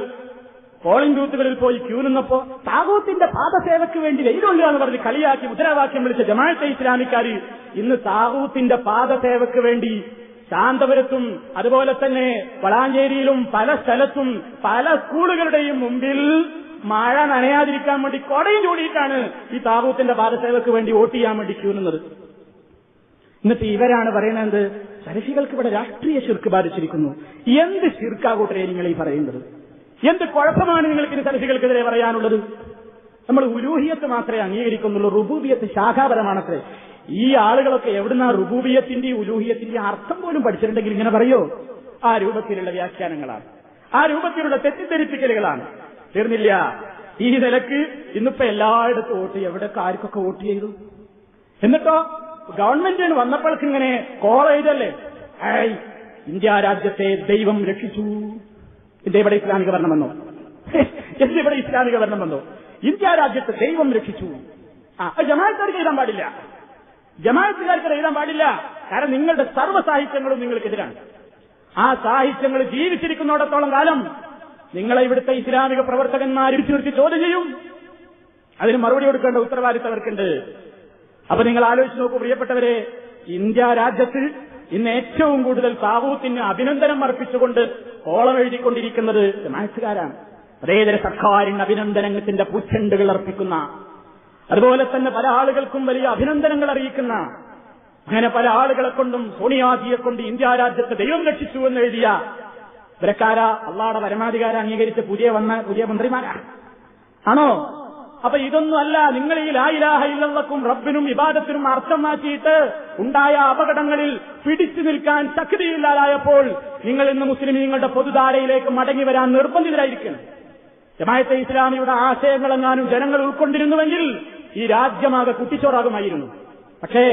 പോളിംഗ് ബൂത്തുകളിൽ പോയി ക്യൂ നിന്നപ്പോ താകൂത്തിന്റെ പാദസേവയ്ക്ക് വേണ്ടി വെയിലുള്ള എന്ന് പറഞ്ഞ് കളിയാക്കി മുദ്രാവാക്യം വിളിച്ച ജമാഅത്തെ ഇസ്ലാമിക്കാർ ഇന്ന് താകൂത്തിന്റെ പാദസേവയ്ക്ക് വേണ്ടി ശാന്തപുരത്തും അതുപോലെ തന്നെ വളാഞ്ചേരിയിലും പല സ്ഥലത്തും പല സ്കൂളുകളുടെയും മുമ്പിൽ മഴ നനയാതിരിക്കാൻ വേണ്ടി കൊടയും ചൂടിയിട്ടാണ് ഈ താവൂത്തിന്റെ പാദസേവക്ക് വേണ്ടി വോട്ട് ചെയ്യാൻ വേണ്ടി ക്യൂ നിന്നത്. എന്നിട്ട് ഇവരാണ് പറയുന്നത് സരഫികൾക്ക് ഇവിടെ രാഷ്ട്രീയ ശിർക്ക് ബാധിച്ചിരിക്കുന്നു. എന്ത് ശിർക്കാകൂട്ടരെ നിങ്ങൾ ഈ പറയുന്നത്? എന്ത് കുഴപ്പമാണ് നിങ്ങൾക്ക് ഇനി സലഫികൾക്കെതിരെ പറയാനുള്ളത്? നമ്മൾ ഉലൂഹിയത്ത് മാത്രമേ അംഗീകരിക്കുന്നുള്ളൂ റുബൂബിയത്ത് ശാഖാപരമാണത്രേ. ഈ ആളുകളൊക്കെ എവിടുന്ന റുബൂബിയത്തിന്റെ ഉലൂഹിയത്തിന്റെ അർത്ഥം പോലും പഠിച്ചിട്ടുണ്ടെങ്കിൽ ഇങ്ങനെ പറയോ? ആ രൂപത്തിലുള്ള വ്യാഖ്യാനങ്ങളാണ്. ആ രൂപത്തിലുള്ള തെറ്റിദ്ധരിപ്പിക്കലുകളാണ്. തീർന്നില്ല. ഈ നിലയ്ക്ക് ഇന്നിപ്പോ എല്ലായിടത്തും വോട്ട് എവിടെയൊക്കെ ആർക്കൊക്കെ വോട്ട് ചെയ്തു? എന്നിട്ടോ ഗവൺമെന്റിന് വന്നപ്പോഴേക്ക് ഇങ്ങനെ കോളേജല്ലേ ഏയ് ഇന്ത്യ രാജ്യത്തെ ദൈവം രക്ഷിച്ചു. ഇന്ത്യ ഇവിടെ ഇസ്ലാമിക ഭരണം വന്നോ. ഇന്ത്യ ഇവിടെ ഇസ്ലാമിക ഭരണം വന്നോ. ഇന്ത്യ രാജ്യത്തെ ദൈവം രക്ഷിച്ചു. ആ അത് ജമാഅത്തുകാർക്ക് എഴുതാൻ പാടില്ല. ജമാഅത്തുകാർക്ക് എഴുതാൻ പാടില്ല. കാരണം നിങ്ങളുടെ സർവ സാഹിത്യങ്ങളും നിങ്ങൾക്കെതിരാണ്. ആ സാഹിത്യങ്ങൾ ജീവിച്ചിരിക്കുന്നിടത്തോളം കാലം നിങ്ങളെ ഇവിടുത്തെ ഇസ്ലാമിക പ്രവർത്തകന്മാർ നിർത്തി ചോദ്യം ചെയ്യും. അതിന് മറുപടി കൊടുക്കേണ്ട ഉത്തരവാദിത്തം അവർക്കുണ്ട് അപ്പൊ നിങ്ങൾ ആലോചിച്ച് നോക്കൂ പ്രിയപ്പെട്ടവരെ ഇന്ത്യ രാജ്യത്ത് ഇന്ന് ഏറ്റവും കൂടുതൽ താവൂത്തിന് അഭിനന്ദനം അർപ്പിച്ചുകൊണ്ട് ഓളം എഴുതിക്കൊണ്ടിരിക്കുന്നത് മാക്സുകാരാണ് അതേതര സർക്കാരിന് അഭിനന്ദനത്തിന്റെ പൂച്ചെണ്ടുകൾ അർപ്പിക്കുന്ന അതുപോലെ തന്നെ പല ആളുകൾക്കും വലിയ അഭിനന്ദനങ്ങൾ അറിയിക്കുന്ന അങ്ങനെ പല ആളുകളെ കൊണ്ടും സോണിയാജിയെ കൊണ്ട് ഇന്ത്യ രാജ്യത്തെ ദൈവം രക്ഷിച്ചു എന്ന് എഴുതിയ ഇവരക്കാര അള്ളാടെ പരമാധികാരം അംഗീകരിച്ച പുതിയ വന്ന പുതിയ മന്ത്രിമാരാ ആണോ? അപ്പൊ ഇതൊന്നും അല്ല നിങ്ങൾ ഈ ലായിലാഹ ഇല്ലക്കും റബ്ബിനും ഇബാദത്തിനും അർത്ഥം മാറ്റിയിട്ട് ഉണ്ടായ അപകടങ്ങളിൽ പിടിച്ചു നിൽക്കാൻ ശക്തിയില്ലാതായപ്പോൾ നിങ്ങൾ ഇന്ന് മുസ്ലിം നിങ്ങളുടെ പൊതുധാരയിലേക്ക് മടങ്ങി വരാൻ നിർബന്ധിതരായിരിക്കണം. ജമായത്തെ ഇസ്ലാമിയുടെ ആശയങ്ങളെങ്ങാനും ജനങ്ങൾ ഉൾക്കൊണ്ടിരുന്നുവെങ്കിൽ ഈ രാജ്യമാകെ കുട്ടിച്ചോറാകുമായിരുന്നു. പക്ഷേ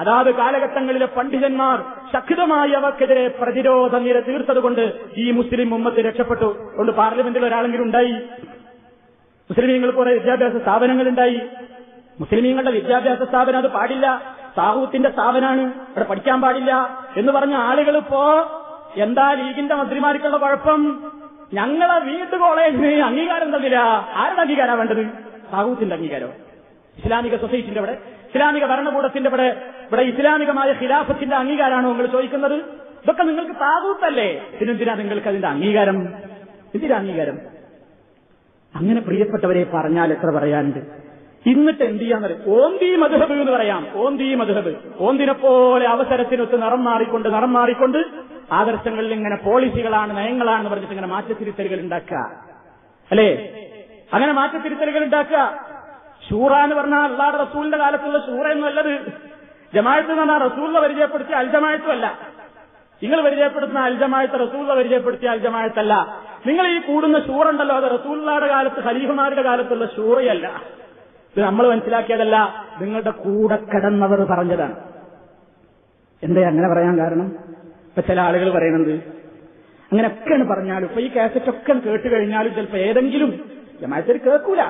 അതാത് കാലഘട്ടങ്ങളിലെ പണ്ഡിതന്മാർ ശക്തമായി അവർക്കെതിരെ പ്രതിരോധ നിര തീർത്തതുകൊണ്ട് ഈ മുസ്ലിം ഉമ്മത്ത് രക്ഷപ്പെട്ടു. കൊണ്ട് പാർലമെന്റിൽ ഒരാളെങ്കിലും ഉണ്ടായി. മുസ്ലിം കുറെ വിദ്യാഭ്യാസ സ്ഥാപനങ്ങളുണ്ടായി. മുസ്ലിമീങ്ങളുടെ വിദ്യാഭ്യാസ സ്ഥാപനം അത് പാടില്ല. സാഹൂത്തിന്റെ സ്ഥാപനമാണ്. അവിടെ പഠിക്കാൻ പാടില്ല എന്ന് പറഞ്ഞ ആളുകൾ ഇപ്പോ എന്താ ലീഗിന്റെ മന്ത്രിമാർക്കുള്ള കുഴപ്പം? ഞങ്ങളെ വീട്ടു കോളേജിന് അംഗീകാരം തന്നില്ല. ആരുടെ അംഗീകാരം വേണ്ടത്? സാഹൂത്തിന്റെ അംഗീകാരം ഇസ്ലാമിക സൊസൈറ്റിന്റെ ഇവിടെ ഇസ്ലാമിക ഭരണകൂടത്തിന്റെ ഇവിടെ ഇവിടെ ഇസ്ലാമികമായ ഖിലാഫത്തിന്റെ അംഗീകാരമാണോ നിങ്ങൾ ചോദിക്കുന്നത്? ഇതൊക്കെ നിങ്ങൾക്ക് താകൂത്തല്ലേ പിന്നെന്തിനാ നിങ്ങൾക്ക് അതിന്റെ അംഗീകാരം? എന്തിനാ അംഗീകാരം? അങ്ങനെ പ്രിയപ്പെട്ടവരെ പറഞ്ഞാൽ എത്ര പറയാനുണ്ട്? ഇന്നിട്ട് എന്ത് ചെയ്യാന്ന് ഓന്തി മധുഹബ് എന്ന് പറയാം. ഓന്തി മധുഹബ്. ഓന്തിനെ പോലെ അവസരത്തിനൊത്ത് നിറം മാറിക്കൊണ്ട് നിറം മാറിക്കൊണ്ട് ആദർശങ്ങളിൽ ഇങ്ങനെ പോളിസികളാണ് നയങ്ങളാണെന്ന് പറഞ്ഞിട്ട് ഇങ്ങനെ മാറ്റത്തിരുത്തലുകൾ ഉണ്ടാക്കുക. അല്ലേ? അങ്ങനെ മാറ്റത്തിരുത്തലുകൾ ഉണ്ടാക്കുക. ഷൂറ എന്ന് പറഞ്ഞാൽ അള്ളാഹ് റസൂലിന്റെ കാലത്തുള്ള ഷൂറ എന്നല്ലത് ജമായത്ത് എന്ന് പറഞ്ഞാൽ റസൂലിനെ പരിചയപ്പെടുത്തിയ അൽജമായത്തുമല്ല നിങ്ങൾ പരിചയപ്പെടുത്തുന്ന അൽജമായത്ത് റസൂലിനെ പരിചയപ്പെടുത്തിയ അൽജമായത്തല്ല നിങ്ങൾ ഈ കൂടുന്ന ഷൂറുണ്ടല്ലോ അത് റസൂലിയുടെ കാലത്ത് ഖലീഫുമാരുടെ കാലത്തുള്ള ഷൂറയല്ല ഇത് നമ്മൾ മനസ്സിലാക്കിയതല്ല നിങ്ങളുടെ കൂടെ കിടന്നവർ പറഞ്ഞതാണ്. എന്തേ അങ്ങനെ പറയാൻ കാരണം? ഇപ്പൊ ചില ആളുകൾ പറയുന്നത് അങ്ങനെയൊക്കെയാണ് പറഞ്ഞാലും ഇപ്പൊ ഈ കാസറ്റ് ഒക്കെ കേട്ട് കഴിഞ്ഞാലും ചിലപ്പോ ഏതെങ്കിലും ജമായത്തിൽ കേൾക്കൂല.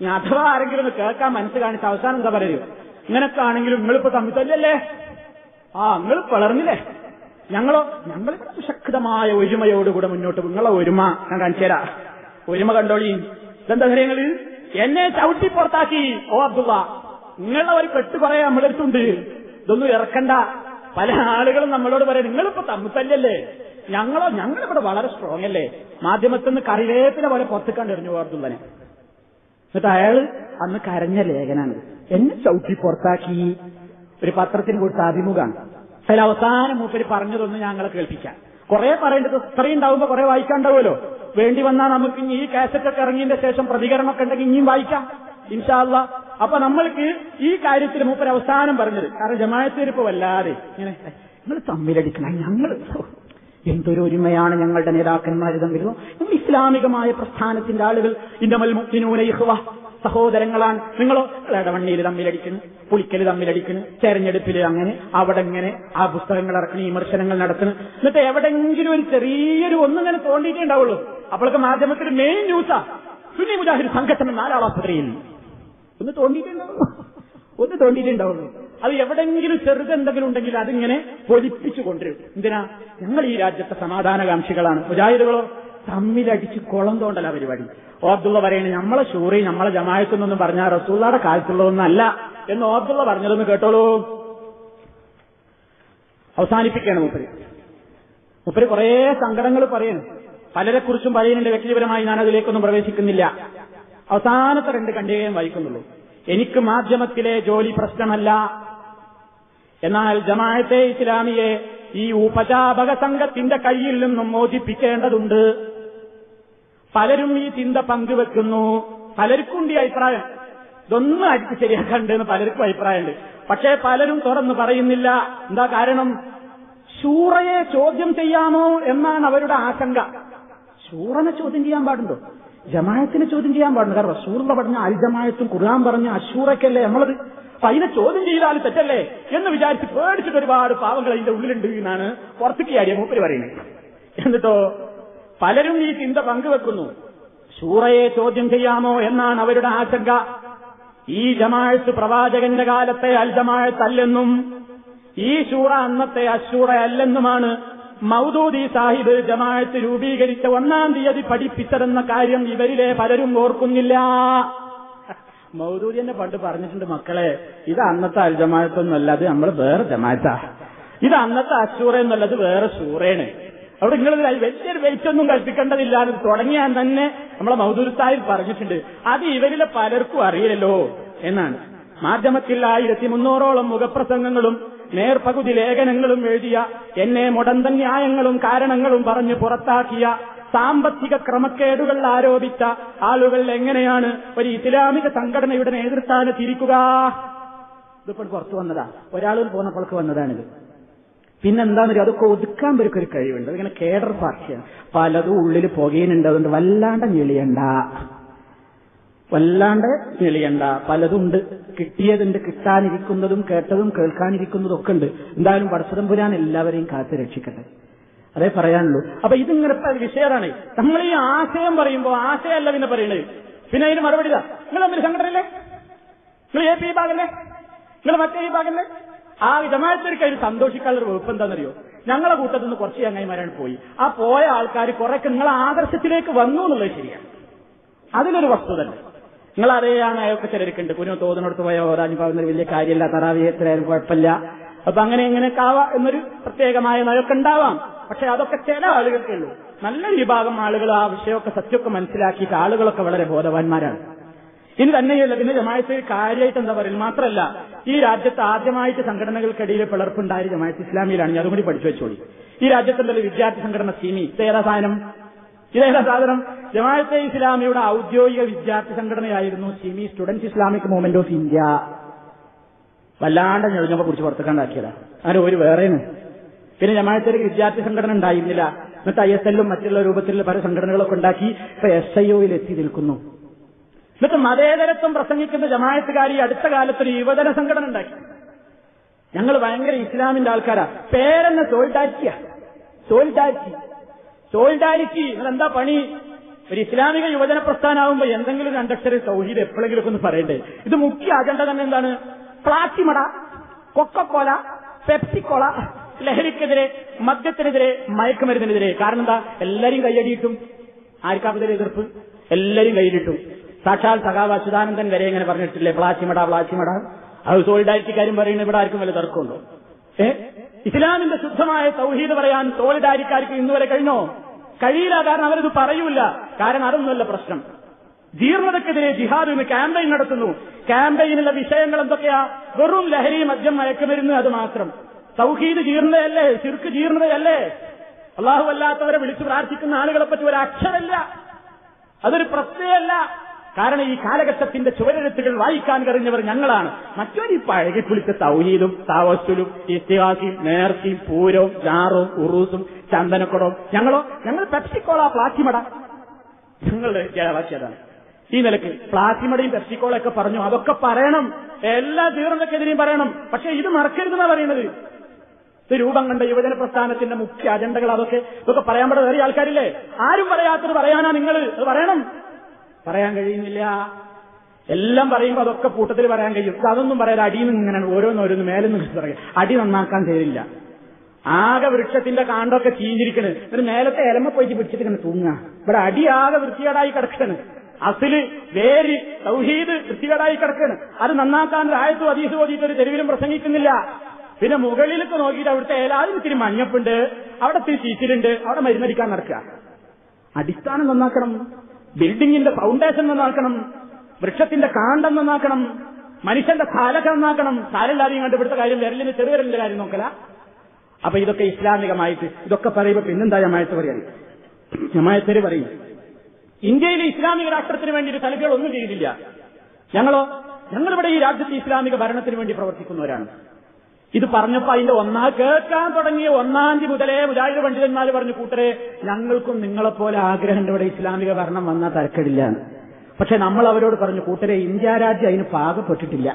ഇനി അഥവാ ആരെങ്കിലും ഒന്ന് കേൾക്കാൻ മനസ്സ് കാണിച്ച അവസാനം എന്താ പറയൂ ഇങ്ങനൊക്കെ ആണെങ്കിലും നിങ്ങളിപ്പോ തമ്മിൽ തല്ലല്ലേ ആ നിങ്ങൾ വളർന്നില്ലേ ഞങ്ങളോ ഞങ്ങൾ ശക്തമായ ഒരുമയോടുകൂടെ മുന്നോട്ട് നിങ്ങളെ ഒരുമ ഞാൻ കാണിച്ചു തരാം. ഒരുമ കണ്ടോളി. ഇതെന്താ കാര്യങ്ങൾ എന്നെ ചവിട്ടി പുറത്താക്കി ഓ അബ്ദുള്ള. നിങ്ങളെ ഒരു കെട്ട് കുറെ നമ്മളെടുത്തുണ്ട് ഇതൊന്നും ഇറക്കണ്ട. പല ആളുകളും നമ്മളോട് പറയാം നിങ്ങളിപ്പോ തമ്മിൽ തല്ലല്ലേ ഞങ്ങളോ ഞങ്ങളിവിടെ വളരെ സ്ട്രോങ് അല്ലേ? മാധ്യമത്തിൽ നിന്ന് കറിവേപ്പിനെ പോലെ പുറത്തേക്കാണ്ട് എറിഞ്ഞു അബ്ദുള്ളനെ. എന്നിട്ട് അയാൾ അന്ന് കരഞ്ഞ ലേഖനാണ്. എന്നെ ചവിട്ടി പുറത്താക്കി. ഒരു പത്രത്തിന് കൊടുത്ത അഭിമുഖമാണ്. അതിൽ അവസാനം മൂപ്പര് പറഞ്ഞതൊന്ന് ഞങ്ങളെ കേൾപ്പിക്കാം. കുറെ പറയേണ്ടത് ഇത്രയും ഉണ്ടാവുമ്പോ കുറെ വായിക്കാണ്ടാവുമല്ലോ. വേണ്ടി വന്നാൽ നമുക്ക് ഇനി ഈ കാസറ്റൊക്കെ ഇറങ്ങിയതിന്റെ ശേഷം പ്രതികരണമൊക്കെ ഉണ്ടെങ്കിൽ ഇനിയും വായിക്കാം. ഇൻഷാല്ല അപ്പൊ നമ്മൾക്ക് ഈ കാര്യത്തിൽ മൂപ്പര് അവസാനം പറഞ്ഞത്. കാരണം ജമാഅത്തേരിപ്പോ വല്ലാതെ ഇങ്ങനെ നിങ്ങൾ തമ്മിലടിക്കണം ഞങ്ങൾ എന്തൊരു ഒരുമയാണ് ഞങ്ങളുടെ നേതാക്കന്മാർ തമ്മിൽ നമ്മൾ ഇസ്ലാമികമായ പ്രസ്ഥാനത്തിന്റെ ആളുകൾ. ഇന്നമൽ മുക്തിനൂന ഇഹ്വ സഹോദരങ്ങളാണ്. നിങ്ങളോ? ഇടവണ്ണിയിൽ തമ്മിലടിക്കുന്നു. പുളിക്കൽ തമ്മിലടിക്കുന്നു. തെരഞ്ഞെടുപ്പിൽ അങ്ങനെ അവിടെ ഇങ്ങനെ ആ പുസ്തകങ്ങൾ ഇറക്കണ വിമർശനങ്ങൾ നടക്കുന്നു എന്നിട്ട് എവിടെങ്കിലും ഒരു ചെറിയൊരു ഒന്നിങ്ങനെ തോണ്ടിയിട്ടേ ഉണ്ടാവുള്ളൂ. അപ്പോഴൊക്കെ മാധ്യമത്തിൽ മെയിൻ ന്യൂസാ സുനി മുജാഹിദ് സംഘടന നാലാളാസ്പത്രിയിൽ ഒന്ന് തോണ്ടിയിട്ടുണ്ടാവുള്ളൂ ഒന്ന് തോണ്ടിയിട്ടുണ്ടാവുള്ളൂ. അത് എവിടെങ്കിലും ചെറുതെന്തെങ്കിലും ഉണ്ടെങ്കിൽ അതിങ്ങനെ പൊലിപ്പിച്ചു കൊണ്ടുവരും. എന്തിനാ? ഞങ്ങൾ ഈ രാജ്യത്തെ സമാധാനകാംക്ഷികളാണ്. മുജാഹിദുകളോ? തമ്മിലടിച്ച് കുളം തോണ്ടല പരിപാടി. ഓ അബ്ദുള്ള നമ്മളെ ഷൂറി നമ്മളെ ജമായത്തെന്നൊന്നും പറഞ്ഞാൽ റസൂള്ളയുടെ കാലത്തുള്ളതൊന്നല്ല. എന്ന് ഓ അബ്ദുള്ള പറഞ്ഞതൊന്ന് കേട്ടോളൂ. അവസാനിപ്പിക്കുകയാണ് മുപ്പര്. മുപ്പര് കുറേ സങ്കടങ്ങൾ പറയുന്നു പലരെക്കുറിച്ചും പറയുന്നുണ്ട് വ്യക്തിപരമായി ഞാൻ അതിലേക്കൊന്നും പ്രവേശിക്കുന്നില്ല. അവസാനത്തെ രണ്ട് കണ്ടികയും വായിക്കുന്നുള്ളൂ. എനിക്ക് മാധ്യമത്തിലെ ജോലി പ്രശ്നമല്ല. എന്നാൽ ജമാഅത്തെ ഇസ്ലാമിയെ ഈ ഉപജാപക സംഘത്തിന്റെ കയ്യിൽ നിന്നും മോചിപ്പിക്കേണ്ടതുണ്ട്. പലരും ഈ ചിന്ത പങ്കുവെക്കുന്നു. പലർക്കും ഈ അഭിപ്രായം. ഇതൊന്നും അടിച്ച് ശരിയാക്കണ്ടെന്ന് പലർക്കും അഭിപ്രായമുണ്ട്. പക്ഷേ പലരും തുറന്നു പറയുന്നില്ല. എന്താ കാരണം? ശൂറയെ ചോദ്യം ചെയ്യാമോ എന്നാണ് അവരുടെ ആശങ്ക. ശൂറനെ ചോദ്യം ചെയ്യാൻ പാടുണ്ടോ? ജമായത്തിനെ ചോദ്യം ചെയ്യാൻ പാടില്ല. കാരണം റസൂറിന്റെ പറഞ്ഞ അൽ ജമായത്തും ഖുർആൻ പറഞ്ഞ അശൂറയ്ക്കല്ലേ നമ്മളത് അപ്പൊ അതിനെ ചോദ്യം ചെയ്താൽ തെറ്റല്ലേ എന്ന് വിചാരിച്ച് പേടിച്ചിട്ട് ഒരുപാട് പാവങ്ങൾ അതിന്റെ ഉള്ളിലുണ്ട് എന്നാണ് പുറത്തേക്ക് ചാടിയ മൂപ്പര് പറയുന്നത്. എന്നിട്ടോ പലരും ഈ ചിന്ത പങ്കുവെക്കുന്നു. ശൂറയെ ചോദ്യം ചെയ്യാമോ എന്നാണ് അവരുടെ ആശങ്ക. ഈ ജമാഴത്ത് പ്രവാചകന്റെ കാലത്തെ അൽ ജമാഴത്ത് അല്ലെന്നും ഈ ശൂറ അന്നത്തെ അശൂറ അല്ലെന്നുമാണ് മൗദൂദി സാഹിബ് ജമാഅത്ത് രൂപീകരിച്ച ഒന്നാം തീയതി പഠിപ്പിച്ചതെന്ന കാര്യം ഇവരിലെ പലരും ഓർക്കുന്നില്ല. മൗദൂദി എന്നെ പണ്ട് പറഞ്ഞിട്ടുണ്ട് മക്കളെ ഇത് അന്നത്തെ അൽ ജമാഴത്തൊന്നുമല്ല അത് നമ്മൾ വേറെ ജമാഅത്താ. ഇത് അന്നത്തെ അച്ചൂറ എന്നുള്ളത് വേറെ സൂറയാണ് അവിടെ നിങ്ങൾ വലിയൊരു വെയിറ്റ് കൽപ്പിക്കേണ്ടതില്ല എന്ന് തുടങ്ങിയാൽ തന്നെ നമ്മളെ മൗദൂദ് സാഹിബ് പറഞ്ഞിട്ടുണ്ട്. അത് ഇവരിലെ പലർക്കും അറിയില്ലല്ലോ എന്നാണ്. മാധ്യമത്തിൽ ആയിരത്തി മുന്നൂറോളം മുഖപ്രസംഗങ്ങളും നേർപകുതി ലേഖനങ്ങളും എഴുതിയ എന്നെ മുടന്തൻ ന്യായങ്ങളും കാരണങ്ങളും പറഞ്ഞ് പുറത്താക്കിയ സാമ്പത്തിക ക്രമക്കേടുകൾ ആരോപിച്ച ആളുകൾ എങ്ങനെയാണ് ഒരു ഇസ്ലാമിക സംഘടനയുടെ നേതൃസ്ഥാനത്തിരിക്കുക? ഇതിപ്പോൾ പുറത്തു വന്നതാ. ഒരാളിൽ പോന്നപ്പോൾക്ക് വന്നതാണിത്. പിന്നെന്താണെന്ന് അതൊക്കെ ഒതുക്കാൻ പേർക്ക് ഒരു കഴിവുണ്ട്. അതിങ്ങനെ കേഡർ പാർട്ടിയാണ്. പലതും ഉള്ളിൽ പുകയുന്നുണ്ട്. അതുകൊണ്ട് വല്ലാണ്ട് ഞെളിയണ്ട. വല്ലാണ്ട് തെളിയണ്ട. പലതുണ്ട്. കിട്ടിയതുണ്ട് കിട്ടാനിരിക്കുന്നതും കേട്ടതും കേൾക്കാനിരിക്കുന്നതും ഒക്കെ ഉണ്ട് എന്തായാലും പടച്ചതമ്പുരാൻ എല്ലാവരെയും കാത്തു രക്ഷിക്കട്ടെ. അതേ പറയാനുള്ളൂ. അപ്പൊ ഇതിങ്ങനെ വിഷയമാണ് നമ്മൾ ഈ ആശയം പറയുമ്പോൾ ആശയമല്ല പിന്നെ പറയണേ പിന്നെ അതിന് മറുപടി നിങ്ങൾ തമ്മിൽ സംഘടനയില്ലേ നിങ്ങൾ എ പി ഭാഗല്ലേ നിങ്ങൾ മറ്റേ ഈ ഭാഗല്ലേ ആ ജമാഅത്തിലേക്ക് അതിന് സന്തോഷിക്കാനുള്ള ഒരു വകുപ്പ് എന്താണെന്നറിയോ? ഞങ്ങളെ കൂട്ടത്തിൽ നിന്ന് കുറച്ച് ചങ്ങായിമാരാണ് പോയി. ആ പോയ ആൾക്കാർ കുറെ നിങ്ങളെ ആദർശത്തിലേക്ക് വന്നു എന്നുള്ളത് ശരിയാണ്. അതിലൊരു വസ്തുത നിങ്ങൾ അറിയാണ് അയൊക്കെ ചിലർക്കുണ്ട് കുഞ്ഞു തോന്നിനടുത്ത് പോയ ഓരാഞ്ഞു പറയുന്നത് വലിയ കാര്യമില്ല. തറാവിയത്തിലായാലും കുഴപ്പമില്ല. അപ്പൊ അങ്ങനെ എങ്ങനെയൊക്കെ ആവാം എന്നൊരു പ്രത്യേകമായ നയൊക്കെ ഉണ്ടാവാം. പക്ഷെ അതൊക്കെ ചില ആളുകൾക്കേ ഉള്ളൂ. നല്ല വിഭാഗം ആളുകൾ ആ വിഷയമൊക്കെ സത്യമൊക്കെ മനസ്സിലാക്കിയിട്ട് ആളുകളൊക്കെ വളരെ ബോധവാന്മാരാണ്. ഇനി തന്നെയല്ല പിന്നെ ജമായത്ത് കാര്യമായിട്ട് എന്താ പറയുന്നത് മാത്രമല്ല ഈ രാജ്യത്ത് ആദ്യമായിട്ട് സംഘടനകൾക്കിടയിൽ പിളർപ്പുണ്ടായ ജമായത്ത് ഇസ്ലാമിയിലാണ്. ഞാൻ അതുകൂടി പഠിച്ചു വെച്ചോളി. ഈ രാജ്യത്തുണ്ടല്ലോ വിദ്യാർത്ഥി സംഘടന സീമി ഇതേതാ സാധനം? ഇതേതാ സാധനം? ജമാഅത്തെ ഇസ്ലാമിയുടെ ഔദ്യോഗിക വിദ്യാർത്ഥി സംഘടനയായിരുന്നു SIMI students Islamic movement of India. വല്ലാണ്ട് ഞെളിഞ്ഞപ്പോ കുറിച്ച് പുറത്തേക്കാണ്ടാക്കിയതാ അങ്ങനെ ഒരു വേറെയാണ്. പിന്നെ ജമാഅത്തെ വിദ്യാർത്ഥി സംഘടന ഉണ്ടായിരുന്നില്ല. എന്നിട്ട് ഐ എസ് എല്ലും മറ്റുള്ള രൂപത്തിലുള്ള പല സംഘടനകളൊക്കെ ഉണ്ടാക്കി ഇപ്പൊ എസ് ഐ ഒയിൽ എത്തി നിൽക്കുന്നു. എന്നിട്ട് മതേതരത്വം പ്രസംഗിക്കുന്ന ജമാഅത്തുകാരി അടുത്ത കാലത്ത് ഒരു യുവജന സംഘടന ഉണ്ടാക്കി. ഞങ്ങൾ ഭയങ്കര ഇസ്ലാമിന്റെ ആൾക്കാരാ. പേരെന്നെ സോൾഡാരിറ്റിയാ സോൾഡാരിറ്റി സോൾഡാരിറ്റി എന്താ പണി? ഒരു ഇസ്ലാമിക യുവജന പ്രസ്ഥാനാവുമ്പോ എന്തെങ്കിലും രണ്ടക്ഷര സൗഹീദ് എപ്പോഴെങ്കിലും ഒന്ന് പറയണ്ടേ? ഇത് മുഖ്യ അജണ്ട തന്നെ എന്താണ്? പ്ലാറ്റിമട കൊക്കക്കോല പെപ്സിക്കോള ലഹരിക്കെതിരെ മദ്യത്തിനെതിരെ മയക്കുമരുന്നിനെതിരെ. കാരണം എന്താ? എല്ലാരും കൈയടിയിട്ടും. ആർക്കാപ്പതിരെ എതിർപ്പ്? എല്ലാരും കൈയിലിട്ടും. സാക്ഷാൽ സഖാവ് അച്യുതാനന്ദൻ വരെ ഇങ്ങനെ പറഞ്ഞിട്ടില്ലേ? പ്ലാച്ചിമട പ്ലാച്ചിമട അത് കാര്യം പറയുന്നത് ഇവിടെ ആർക്കും വല്ല തർക്കമുണ്ടോ? ഏ? ഇസ്ലാമിന്റെ ശുദ്ധമായ സൗഹീദ് പറയാൻ സോളിഡാരിക്കാർക്ക് ഇന്നുവരെ കഴിഞ്ഞോ? കഴിയില്ല കാരണം അവരത് പറയൂല കാരണം അതൊന്നുമല്ല പ്രശ്നം. ജീർണതക്കെതിരെ ജിഹാദ് ഇന്ന് ക്യാമ്പയിൻ നടത്തുന്നു. ക്യാമ്പയിനുള്ള വിഷയങ്ങൾ എന്തൊക്കെയാ? വെറും ലഹരി മദ്യം മയക്കുമരുന്ന് അത് മാത്രം. സൗഹീദ് ജീർണതയല്ലേ? ശിർക്ക് ജീർണതയല്ലേ? അള്ളാഹു അല്ലാത്തവരെ വിളിച്ചു പ്രാർത്ഥിക്കുന്ന ആളുകളെ പറ്റി ഒരു അക്ഷരല്ല. അതൊരു പ്രത്യയമല്ല കാരണം ഈ കാലഘട്ടത്തിന്റെ ചുവരെഴുത്തുകൾ വായിക്കാൻ കഴിഞ്ഞവർ ഞങ്ങളാണ്. മറ്റൊരു പഴകി പുളിച്ച തൗഹീദും താവസ്തുലും ഇസ്തിഹാസിയും നേർത്തിയും പൂരവും ജാറും ഉറൂസും ചന്ദനക്കുടവും. ഞങ്ങളോ ഞങ്ങൾ പെപ്സിക്കോള പ്ലാറ്റിമട. ഞങ്ങളുടെ കേരളാക്കിയതാണ് ഈ നിലയ്ക്ക് പ്ലാറ്റിമടയും പെപ്സിക്കോളൊക്കെ പറഞ്ഞു അതൊക്കെ പറയണം. എല്ലാ തീർന്നക്കെതിരെയും പറയണം. പക്ഷെ ഇത് മറക്കരുതെന്നാ പറയുന്നത്. ഇത് രൂപം കണ്ട യുവജന പ്രസ്ഥാനത്തിന്റെ മുഖ്യ അജണ്ടകൾ അതൊക്കെ. ഇതൊക്കെ പറയാൻ പറ്റാത്ത ആൾക്കാരില്ലേ? ആരും പറയാത്തത് പറയാനാ നിങ്ങൾ അത് പറയണം. പറയാൻ കഴിയുന്നില്ല. എല്ലാം പറയുമ്പോൾ അതൊക്കെ കൂട്ടത്തിൽ പറയാൻ കഴിയും. അതൊന്നും പറയാൻ അടിയിൽ നിന്ന് ഇങ്ങനെ ഓരോന്നോരോന്ന് മേലെ നിന്ന് പറയും. അടി നന്നാക്കാൻ തരില്ല. ആകെ വൃക്ഷത്തിന്റെ കാണ്ടൊക്കെ ചീഞ്ഞിരിക്കണ്. ഒരു നേരത്തെ ഇലമ പോയിട്ട് പിടിച്ചിട്ട് ഇങ്ങനെ തൂങ്ങുക. ഇവിടെ അടി ആകെ വൃത്തികേടായി കിടക്കണ്. അസിൽ വേര് സൗഹീദ് വൃത്തികേടായി കിടക്കണ്. അത് നന്നാക്കാൻ രായത്തും അതീസ് ഓതിയിട്ട് ഒരു തെരുവിലും പ്രസംഗിക്കുന്നില്ല. പിന്നെ മുകളിലേക്ക് നോക്കിയിട്ട് അവിടുത്തെ ഏലാതിന് ഇത്തിരി മഞ്ഞപ്പുണ്ട്. അവിടെ ഇത്തിരി ചീച്ചിലുണ്ട്. അവിടെ മരുന്നടിക്കാൻ നടക്കുക. അടിസ്ഥാനം നന്നാക്കണം. ബിൽഡിങ്ങിന്റെ ഫൗണ്ടേഷൻ നന്നാക്കണം വൃക്ഷത്തിന്റെ കാണ്ടം നന്നാക്കണം മനുഷ്യന്റെ കാലൊക്കെ നന്നാക്കണം. കാലില്ലാതെയും കണ്ടുപിടുത്ത കാര്യം വിരലിന് ചെറുവിരലിന്റെ കാര്യം നോക്കല. അപ്പൊ ഇതൊക്കെ ഇസ്ലാമികമായിട്ട് ഇതൊക്കെ പറയുമ്പോ പിന്നെന്താ ജമായത്ത് പറയാൻ ജമായത്തര് പറയും ഇന്ത്യയിലെ ഇസ്ലാമിക രാഷ്ട്രത്തിന് വേണ്ടി ഒരു തലകൾ ഒന്നും ചെയ്തില്ല. ഞങ്ങളോ ഞങ്ങളിവിടെ ഈ രാജ്യത്തെ ഇസ്ലാമിക ഭരണത്തിന് വേണ്ടി പ്രവർത്തിക്കുന്നവരാണ്. ഇത് പറഞ്ഞപ്പോ അതിന്റെ ഒന്നാ കേൾക്കാൻ തുടങ്ങിയ ഒന്നാം തീയതി മുതലേ മുജാഹിദ് പണ്ഡിതന്മാർ പറഞ്ഞു കൂട്ടരെ ഞങ്ങൾക്കും നിങ്ങളെപ്പോലെ ആഗ്രഹമുണ്ട് ഇവിടെ ഇസ്ലാമിക ഭരണം വന്നാൽ തരക്കടില്ല പക്ഷെ നമ്മൾ അവരോട് പറഞ്ഞു കൂട്ടരെ ഇന്ത്യ രാജ്യം അതിന് പാകപ്പെട്ടിട്ടില്ല.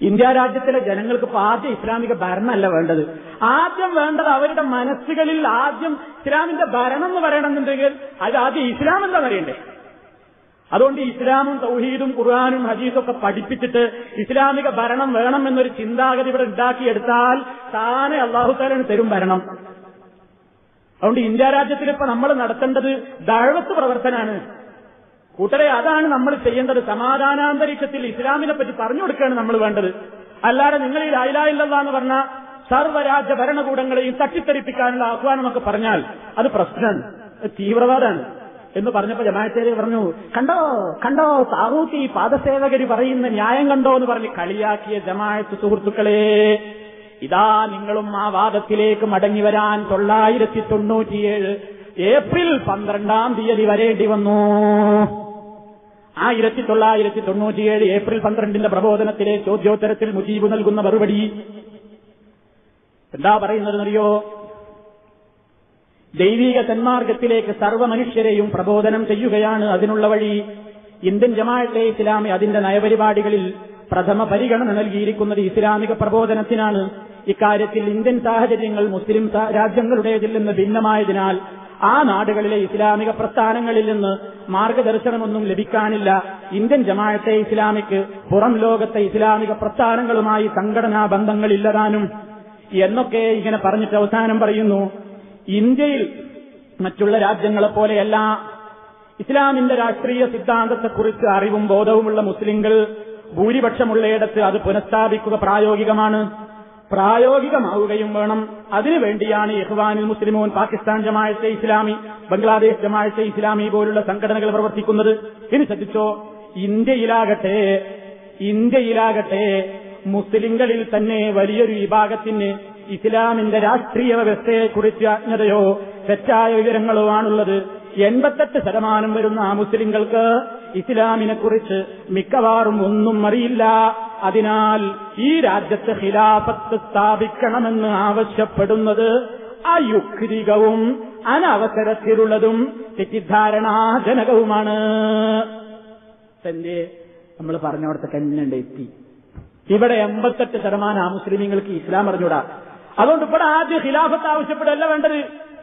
ഇന്ത്യ രാജ്യത്തിലെ ജനങ്ങൾക്ക് ആദ്യം ഇസ്ലാമിക ഭരണമല്ല വേണ്ടത്. ആദ്യം വേണ്ടത് അവരുടെ മനസ്സുകളിൽ ആദ്യം ഇസ്ലാമിന്റെ ഭരണം എന്ന് പറയണമെന്നുണ്ടെങ്കിൽ അത് ആദ്യം ഇസ്ലാം പറയണ്ടേ? അതുകൊണ്ട് ഇസ്ലാമും തൗഹീദും ഖുർആാനും ഹദീസും ഒക്കെ പഠിപ്പിച്ചിട്ട് ഇസ്ലാമിക ഭരണം വേണം എന്നൊരു ചിന്താഗതി ഇവിടെ ഉണ്ടാക്കിയെടുത്താൽ താനെ അള്ളാഹുത്താലാണ് തരും ഭരണം. അതുകൊണ്ട് ഇന്ത്യ രാജ്യത്തിൽ ഇപ്പൊ നമ്മൾ നടത്തേണ്ടത് ദഴവത്ത് പ്രവർത്തനാണ്. കൂട്ടരെ അതാണ് നമ്മൾ ചെയ്യേണ്ടത്. സമാധാനാന്തരീക്ഷത്തിൽ ഇസ്ലാമിനെ പറ്റി പറഞ്ഞു കൊടുക്കുകയാണ് നമ്മൾ വേണ്ടത്. അല്ലാതെ നിങ്ങൾ ഈ ലായിലായില്ല എന്ന് പറഞ്ഞ സർവരാജ്യ ഭരണകൂടങ്ങളെയും തട്ടിത്തെറിപ്പിക്കാനുള്ള ആഹ്വാനമൊക്കെ പറഞ്ഞാൽ അത് പ്രശ്നമാണ്. തീവ്രവാദമാണ്. എന്ന് പറഞ്ഞപ്പോ ജമാഅത്തേര് പറഞ്ഞു കണ്ടോ കണ്ടോ താറൂത്തി പാദസേവകര് പറയുന്ന ന്യായം കണ്ടോ എന്ന് പറഞ്ഞ് കളിയാക്കിയ ജമാഅത്ത് സുഹൃത്തുക്കളെ ഇതാ നിങ്ങളും ആ വാദത്തിലേക്ക് മടങ്ങി വരാൻ തൊള്ളായിരത്തി തൊണ്ണൂറ്റിയേഴ് ഏപ്രിൽ പന്ത്രണ്ടാം തീയതി വരേണ്ടി വന്നു. ആയിരത്തി തൊള്ളായിരത്തി തൊണ്ണൂറ്റിയേഴ് ഏപ്രിൽ പന്ത്രണ്ടിന്റെ പ്രബോധനത്തിലെ ചോദ്യോത്തരത്തിൽ മുജീബ് നൽകുന്ന മറുപടി എന്താ പറയുന്നതെന്നറിയോ? ദൈവിക തന്മാർഗത്തിലേക്ക് സർവ മനുഷ്യരെയും പ്രബോധനം ചെയ്യുകയാണ് അതിനുള്ള വഴി. ഇന്ത്യൻ ജമാഅത്തെ ഇസ്ലാമി അതിന്റെ നയപരിപാടികളിൽ പ്രഥമ പരിഗണന നൽകിയിരിക്കുന്നത് ഇസ്ലാമിക പ്രബോധനത്തിനാണ്. ഇക്കാര്യത്തിൽ ഇന്ത്യൻ സാഹചര്യങ്ങൾ മുസ്ലിം രാജ്യങ്ങളുടേതിൽ നിന്ന് ഭിന്നമായതിനാൽ ആ നാടുകളിലെ ഇസ്ലാമിക പ്രസ്ഥാനങ്ങളിൽ നിന്ന് മാർഗദർശനമൊന്നും ലഭിക്കാനില്ല. ഇന്ത്യൻ ജമാഅത്തെ ഇസ്ലാമിക്ക് പുറം ലോകത്തെ ഇസ്ലാമിക പ്രസ്ഥാനങ്ങളുമായി സംഘടനാ ബന്ധങ്ങളില്ലതാനും എന്നൊക്കെ ഇങ്ങനെ പറഞ്ഞിട്ട് അവസാനം പറയുന്നു. ഇന്ത്യയിൽ മറ്റുള്ള രാജ്യങ്ങളെ പോലെയല്ല. ഇസ്ലാമിന്റെ രാഷ്ട്രീയ സിദ്ധാന്തത്തെക്കുറിച്ച് അറിവും ബോധവുമുള്ള മുസ്ലിങ്ങൾ ഭൂരിപക്ഷമുള്ളയിടത്ത് അത് പുനഃസ്ഥാപിക്കുക പ്രായോഗികമാണ്. പ്രായോഗികമാവുകയും വേണം. അതിനുവേണ്ടിയാണ് ഇഹ്വാനുൽ മുസ്ലിമോൻ പാകിസ്ഥാൻ ജമാഅത്തെ ഇസ്ലാമി ബംഗ്ലാദേശ് ജമാഅത്തെ ഇസ്ലാമി പോലുള്ള സംഘടനകൾ പ്രവർത്തിക്കുന്നത്. ഇനി ശ്രദ്ധിച്ചോ? ഇന്ത്യയിലാകട്ടെ ഇന്ത്യയിലാകട്ടെ മുസ്ലിങ്ങളിൽ തന്നെ വലിയൊരു വിഭാഗത്തിന് ഇസ്ലാമിന്റെ രാഷ്ട്രീയ വ്യവസ്ഥയെക്കുറിച്ച് അജ്ഞതയോ തെറ്റായ വിവരങ്ങളോ ആണുള്ളത്. എൺപത്തെട്ട് ശതമാനം വരുന്ന ആ മുസ്ലിങ്ങൾക്ക് ഇസ്ലാമിനെക്കുറിച്ച് മിക്കവാറും ഒന്നും അറിയില്ല. അതിനാൽ ഈ രാജ്യത്ത് ഖിലാഫത്ത് സ്ഥാപിക്കണമെന്ന് ആവശ്യപ്പെടുന്നത് അയുക്തികവും അനവസരത്തിലുള്ളതും തെറ്റിദ്ധാരണാജനകവുമാണ്. തന്റെ നമ്മൾ പറഞ്ഞവിടത്തെ കന്നുണ്ട് എത്തി. ഇവിടെ എൺപത്തെട്ട് ശതമാനം ആ മുസ്ലിമീങ്ങൾക്ക് ഇസ്ലാം അറിഞ്ഞൂടാ. അതുകൊണ്ട് ഇവിടെ ആദ്യം ഖിലാഫത്ത് ആവശ്യപ്പെടുകയല്ല വേണ്ടത്.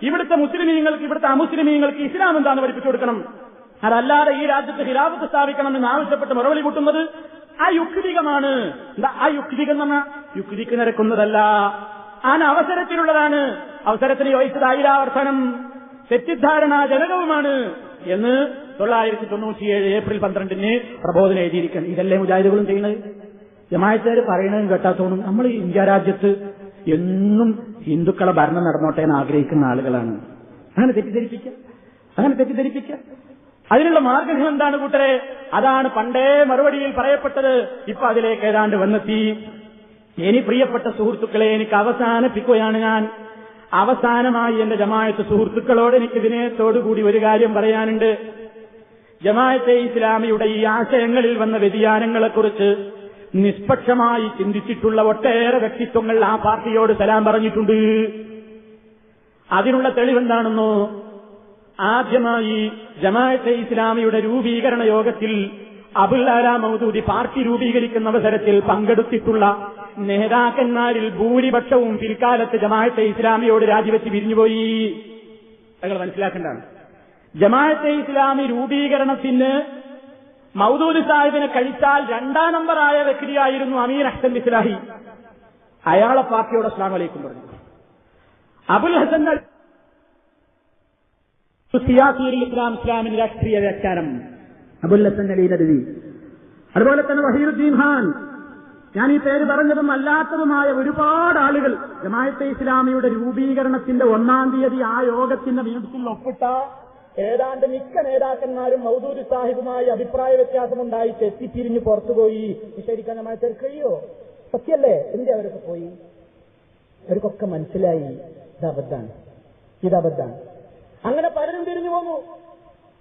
ഇവിടുത്തെ മുസ്ലിമീങ്ങൾക്ക് ഇവിടുത്തെ അമുസ്ലിമീങ്ങൾക്ക് ഇസ്ലാം എന്താണെന്ന് പഠിപ്പിച്ചു കൊടുക്കണം. അതല്ലാതെ ഈ രാജ്യത്ത് ഖിലാഫത്ത് സ്ഥാപിക്കണം എന്ന് ആവശ്യപ്പെട്ട് മറുപടി കൂട്ടുന്നത് ആ യുക്തികമാണ് എന്താ ആ യുക്തിക എന്ന് യുക്തിക്ക് നിരക്കുന്നതല്ല. അവസരത്തിലുള്ളതാണ്. അവസരത്തിന് യോജിച്ചതായില്ല തെറ്റിദ്ധാരണാ തെറ്റിദ്ധാരണാജനകവുമാണ് എന്ന് തൊള്ളായിരത്തി തൊണ്ണൂറ്റിയേഴ് ഏപ്രിൽ പന്ത്രണ്ടിന് പ്രബോധനം എഴുതിയിരിക്കണം ഇതല്ലേ മുജാഹിദുകളും ചെയ്യുന്നത്? ജമായത്തുകാർ പറയണതും കേട്ടാത്തോണം നമ്മൾ ഇന്ത്യ രാജ്യത്ത് എന്നും ഹിന്ദുക്കളെ ഭരണം നടന്നോട്ടെ എന്ന് ആഗ്രഹിക്കുന്ന ആളുകളാണ്. അങ്ങനെ തെറ്റിദ്ധരിപ്പിക്കുക. അങ്ങനെ തെറ്റിദ്ധരിപ്പിക്കുക. അതിനുള്ള മാർഗം എന്താണ് കൂട്ടരെ? അതാണ് പണ്ടേ മറുപടിയിൽ പറയപ്പെട്ടത്. ഇപ്പൊ അതിലേക്ക് ഏതാണ്ട് വന്നെത്തി. ഇനി പ്രിയപ്പെട്ട സുഹൃത്തുക്കളെ എനിക്ക് അവസാനിപ്പിക്കുകയാണ് ഞാൻ. അവസാനമായി എന്റെ ജമായത്ത് സുഹൃത്തുക്കളോട് എനിക്ക് വിനയത്തോടുകൂടി ഒരു കാര്യം പറയാനുണ്ട്. ജമായത്തെ ഇസ്ലാമിയുടെ ഈ ആശയങ്ങളിൽ വന്ന വ്യതിയാനങ്ങളെക്കുറിച്ച് നിഷ്പക്ഷമായി ചിന്തിച്ചിട്ടുള്ള ഒട്ടേറെ വ്യക്തിത്വങ്ങൾ ആ പാർട്ടിയോട് സലാം പറഞ്ഞിട്ടുണ്ട്. അതിനുള്ള തെളിവെന്താണെന്നോ ആദ്യമായി ജമാഅത്തെ ഇസ്ലാമിയുടെ രൂപീകരണ യോഗത്തിൽ അബുല്ലാല മൗദൂദി പാർട്ടി രൂപീകരിക്കുന്ന അവസരത്തിൽ പങ്കെടുത്തിട്ടുള്ള നേതാക്കന്മാരിൽ ഭൂരിപക്ഷവും പിൽക്കാലത്ത് ജമാഅത്തെ ഇസ്ലാമിയോട് രാജിവെച്ച് പിരിഞ്ഞുപോയി. നിങ്ങൾ മനസ്സിലാക്കേണ്ടതാണ്. ജമാഅത്തെ ഇസ്ലാമി രൂപീകരണത്തിന് മൗദൂദ് സാഹിബിനെ കഴിച്ചാൽ രണ്ടാം നമ്പറായ വ്യക്തിയായിരുന്നു അമീർ അഹ്സൻ ഇസ്ലാഹി അയാളെ പാർട്ടിയോട് അസ്ലാം അലൈക്കും പറഞ്ഞു. അബുൽ ഹസൻ ഇസ്ലാം ഇസ്ലാമിന് രാഷ്ട്രീയ വ്യാഖ്യാനം. അബുൽ ഹസൻ അലി നദവി. അതുപോലെ തന്നെ വഹീറുദ്ദീൻ ഖാൻ. ഞാൻ ഈ പേര് പറഞ്ഞതും അല്ലാത്തതുമായ ഒരുപാട് ആളുകൾ ജമായത്തെ ഇസ്ലാമിയുടെ രൂപീകരണത്തിന്റെ ഒന്നാം തീയതി ആ യോഗത്തിന്റെ മീറ്റിംഗിൽ ഒപ്പിട്ട ഏതാണ്ട് മിക്ക നേതാക്കന്മാരും മൗദൂരി സാഹിബുമായി അഭിപ്രായ വ്യത്യാസമുണ്ടായി തെറ്റിപ്പിരിഞ്ഞ് പുറത്തുപോയി. ശരിക്കാൻ നമ്മൾ ചെറുക്കഴിയോ സത്യല്ലേ? എന്റെ അവരൊക്കെ പോയി? അവർക്കൊക്കെ മനസ്സിലായി. ഇത് അബദ്ധാണ് ഇത് അബദ്ധാണ് അങ്ങനെ പലരും തിരിഞ്ഞു പോന്നു.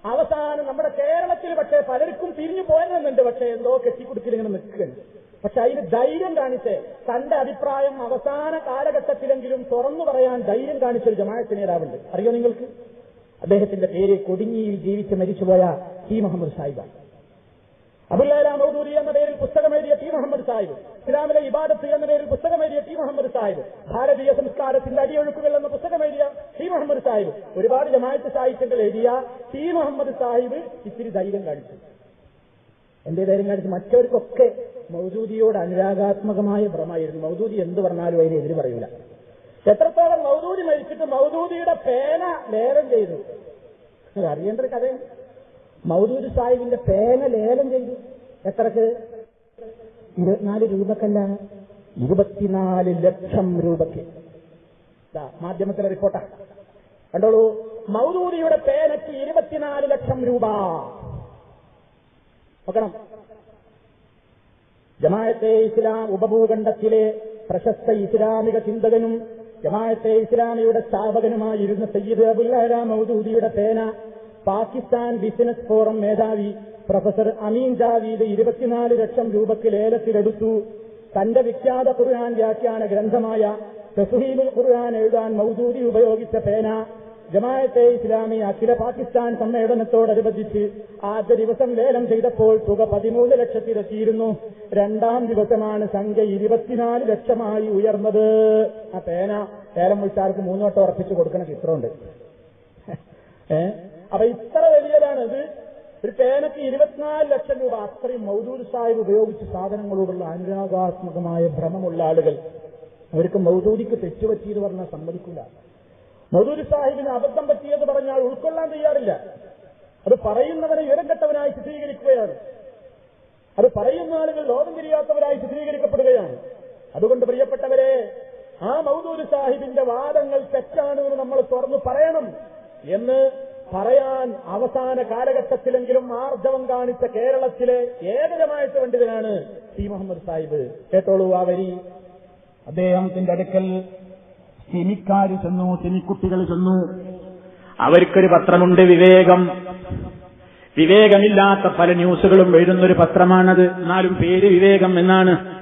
അവസാനം നമ്മുടെ കേരളത്തിൽ പക്ഷേ പലർക്കും തിരിഞ്ഞു പോയതെന്നുണ്ട് പക്ഷേ എന്തോ കെട്ടിക്കുടുക്കിൽ ഇങ്ങനെ നിൽക്കുകയാണ്. പക്ഷെ അതിന് ധൈര്യം കാണിച്ച് തന്റെ അഭിപ്രായം അവസാന കാലഘട്ടത്തിലെങ്കിലും തുറന്നു പറയാൻ ധൈര്യം കാണിച്ചൊരു ജമാഅത്ത് നേതാവുണ്ട്. അറിയോ നിങ്ങൾക്ക്? അദ്ദേഹത്തിന്റെ പേര് കൊടിഞ്ഞിയിൽ ജീവിച്ച് മരിച്ചുപോയ ടി മുഹമ്മദ് സാഹിബാണ് അബുല്ലാല മൗദൂരി എന്ന പേരിൽ പുസ്തകം എഴുതിയ ടി മുഹമ്മദ് സാഹിബ് ഇസ്ലാമിലെ ഇബാദത്ത് എന്ന പേരിൽ പുസ്തകം എഴുതിയ ടി മുഹമ്മദ് സാഹിബ് ഭാരതീയ സംസ്കാരത്തിന്റെ അടിയൊഴുക്കുകൾ എന്ന പുസ്തകം എഴുതിയ ടി മുഹമ്മദ് സാഹിബ് ഒരുപാട് ജമാഅത്ത് സാഹിത്യങ്ങൾ എഴുതിയ ടി മുഹമ്മദ് സാഹിബ് ഇത്തിരി ധൈര്യം കാണിച്ചു. എന്റെ ധൈര്യം കാണിച്ചു മറ്റവർക്കൊക്കെ മൗദൂദിയോട് അനുരാഗാത്മകമായ ഭ്രമായിരുന്നു മൗദൂദി എന്ത് പറഞ്ഞാലും അതിനെതിര് പറയൂല. എത്രത്തോളം മൗദൂദി മരിച്ചിട്ട് മൗദൂദിയുടെ പേന ലേലം ചെയ്തു. അറിയേണ്ട ഒരു കഥയാണ്. മൗദൂദ് സാഹിബിന്റെ പേന ലേലം ചെയ്തു. എത്രക്ക്? ഇരുപത്തിനാല് രൂപക്കല്ല ഇരുപത്തിനാല് ലക്ഷം രൂപയ്ക്ക്. മാധ്യമത്തിലെ റിപ്പോർട്ടാണ് കണ്ടോളൂ. മൗദൂദിയുടെ പേനയ്ക്ക് ഇരുപത്തിനാല് ലക്ഷം രൂപ. നോക്കണം. ജമാഅത്തെ ഇസ്ലാം ഉപഭൂഖണ്ഡത്തിലെ പ്രശസ്ത ഇസ്ലാമിക ചിന്തകനും ജമാഅത്തെ ഇസ്ലാമിയുടെ സ്ഥാപകനുമായിരുന്ന സയ്യിദ് അബുല്ലാല മൗദൂദിയുടെ പേന പാകിസ്ഥാൻ ബിസിനസ് ഫോറം മേധാവി പ്രൊഫസർ അമീൻ ജാവീദ് ഇരുപത്തിനാല് ലക്ഷം രൂപയ്ക്ക് ലേലത്തിലെടുത്തു. തന്റെ വിഖ്യാത ഖുർആൻ വ്യാഖ്യാന ഗ്രന്ഥമായ തസുഹീബുൽ ഖുർആൻ എഴുതാൻ മൗദൂദി ഉപയോഗിച്ച പേന ജമാഅത്തെ ഇസ്ലാമി അഖില പാകിസ്ഥാൻ സമ്മേളനത്തോടനുബന്ധിച്ച് ആദ്യ ദിവസം ലേലം ചെയ്തപ്പോൾ തുക പതിമൂന്ന് ലക്ഷത്തിലെത്തിയിരുന്നു. രണ്ടാം ദിവസമാണ് സംഖ്യ ഇരുപത്തിനാല് ലക്ഷമായി ഉയർന്നത്. ആ പേന ലേലം വിളിച്ചാർക്ക് മൂന്നോട്ടം ഉറപ്പിച്ചു കൊടുക്കണ ചിത്രമുണ്ട്. ഏ? അപ്പൊ ഇത്ര വലിയതാണ് ഇത്. ഒരു പേനയ്ക്ക് ഇരുപത്തിനാല് ലക്ഷം രൂപ അത്രയും മൗദൂദ് സാഹിബ് ഉപയോഗിച്ച സാധനങ്ങളോടുള്ള അനുരാഗാത്മകമായ ഭ്രമമുള്ള ആളുകൾ. അവർക്ക് മൗദൂദിക്ക് തെറ്റുപറ്റിയെന്ന് പറഞ്ഞാൽ സമ്മതിക്കില്ല മൗദൂദ് സാഹിബിന് അബദ്ധം പറ്റിയെന്ന് പറഞ്ഞാൽ ഉൾക്കൊള്ളാൻ തയ്യാറില്ല. അത് പറയുന്നവരെ ഇരങ്കെട്ടവനായി ചിത്രീകരിക്കുകയാണ്. അത് പറയുന്ന ആളുകൾ ലോകം തിരിയാത്തവരായി ചിത്രീകരിക്കപ്പെടുകയാണ്. അതുകൊണ്ട് പ്രിയപ്പെട്ടവരെ ആ മൗദൂര് സാഹിബിന്റെ വാദങ്ങൾ തെറ്റാണ് എന്ന് നമ്മൾ തുറന്നു പറയണം എന്ന് പറയാൻ അവസാന കാലഘട്ടത്തിലെങ്കിലും ആർജവം കാണിച്ച കേരളത്തിലെ ഏകജമായിട്ട് പണ്ഡിതനാണ് ടി. മുഹമ്മദ് സാഹിബ്. കേട്ടോളൂ ആ വരി. അദ്ദേഹത്തിന്റെ അടുക്കൽ സിനിക്കാര് ചെന്നു സിനിക്കുട്ടികൾ ചെന്നു. അവർക്കൊരു പത്രമുണ്ട് വിവേകം. വിവേകമില്ലാത്ത പല ന്യൂസുകളും എഴുതുന്നൊരു പത്രമാണത്. എന്നാലും പേര് വിവേകം എന്നാണ്.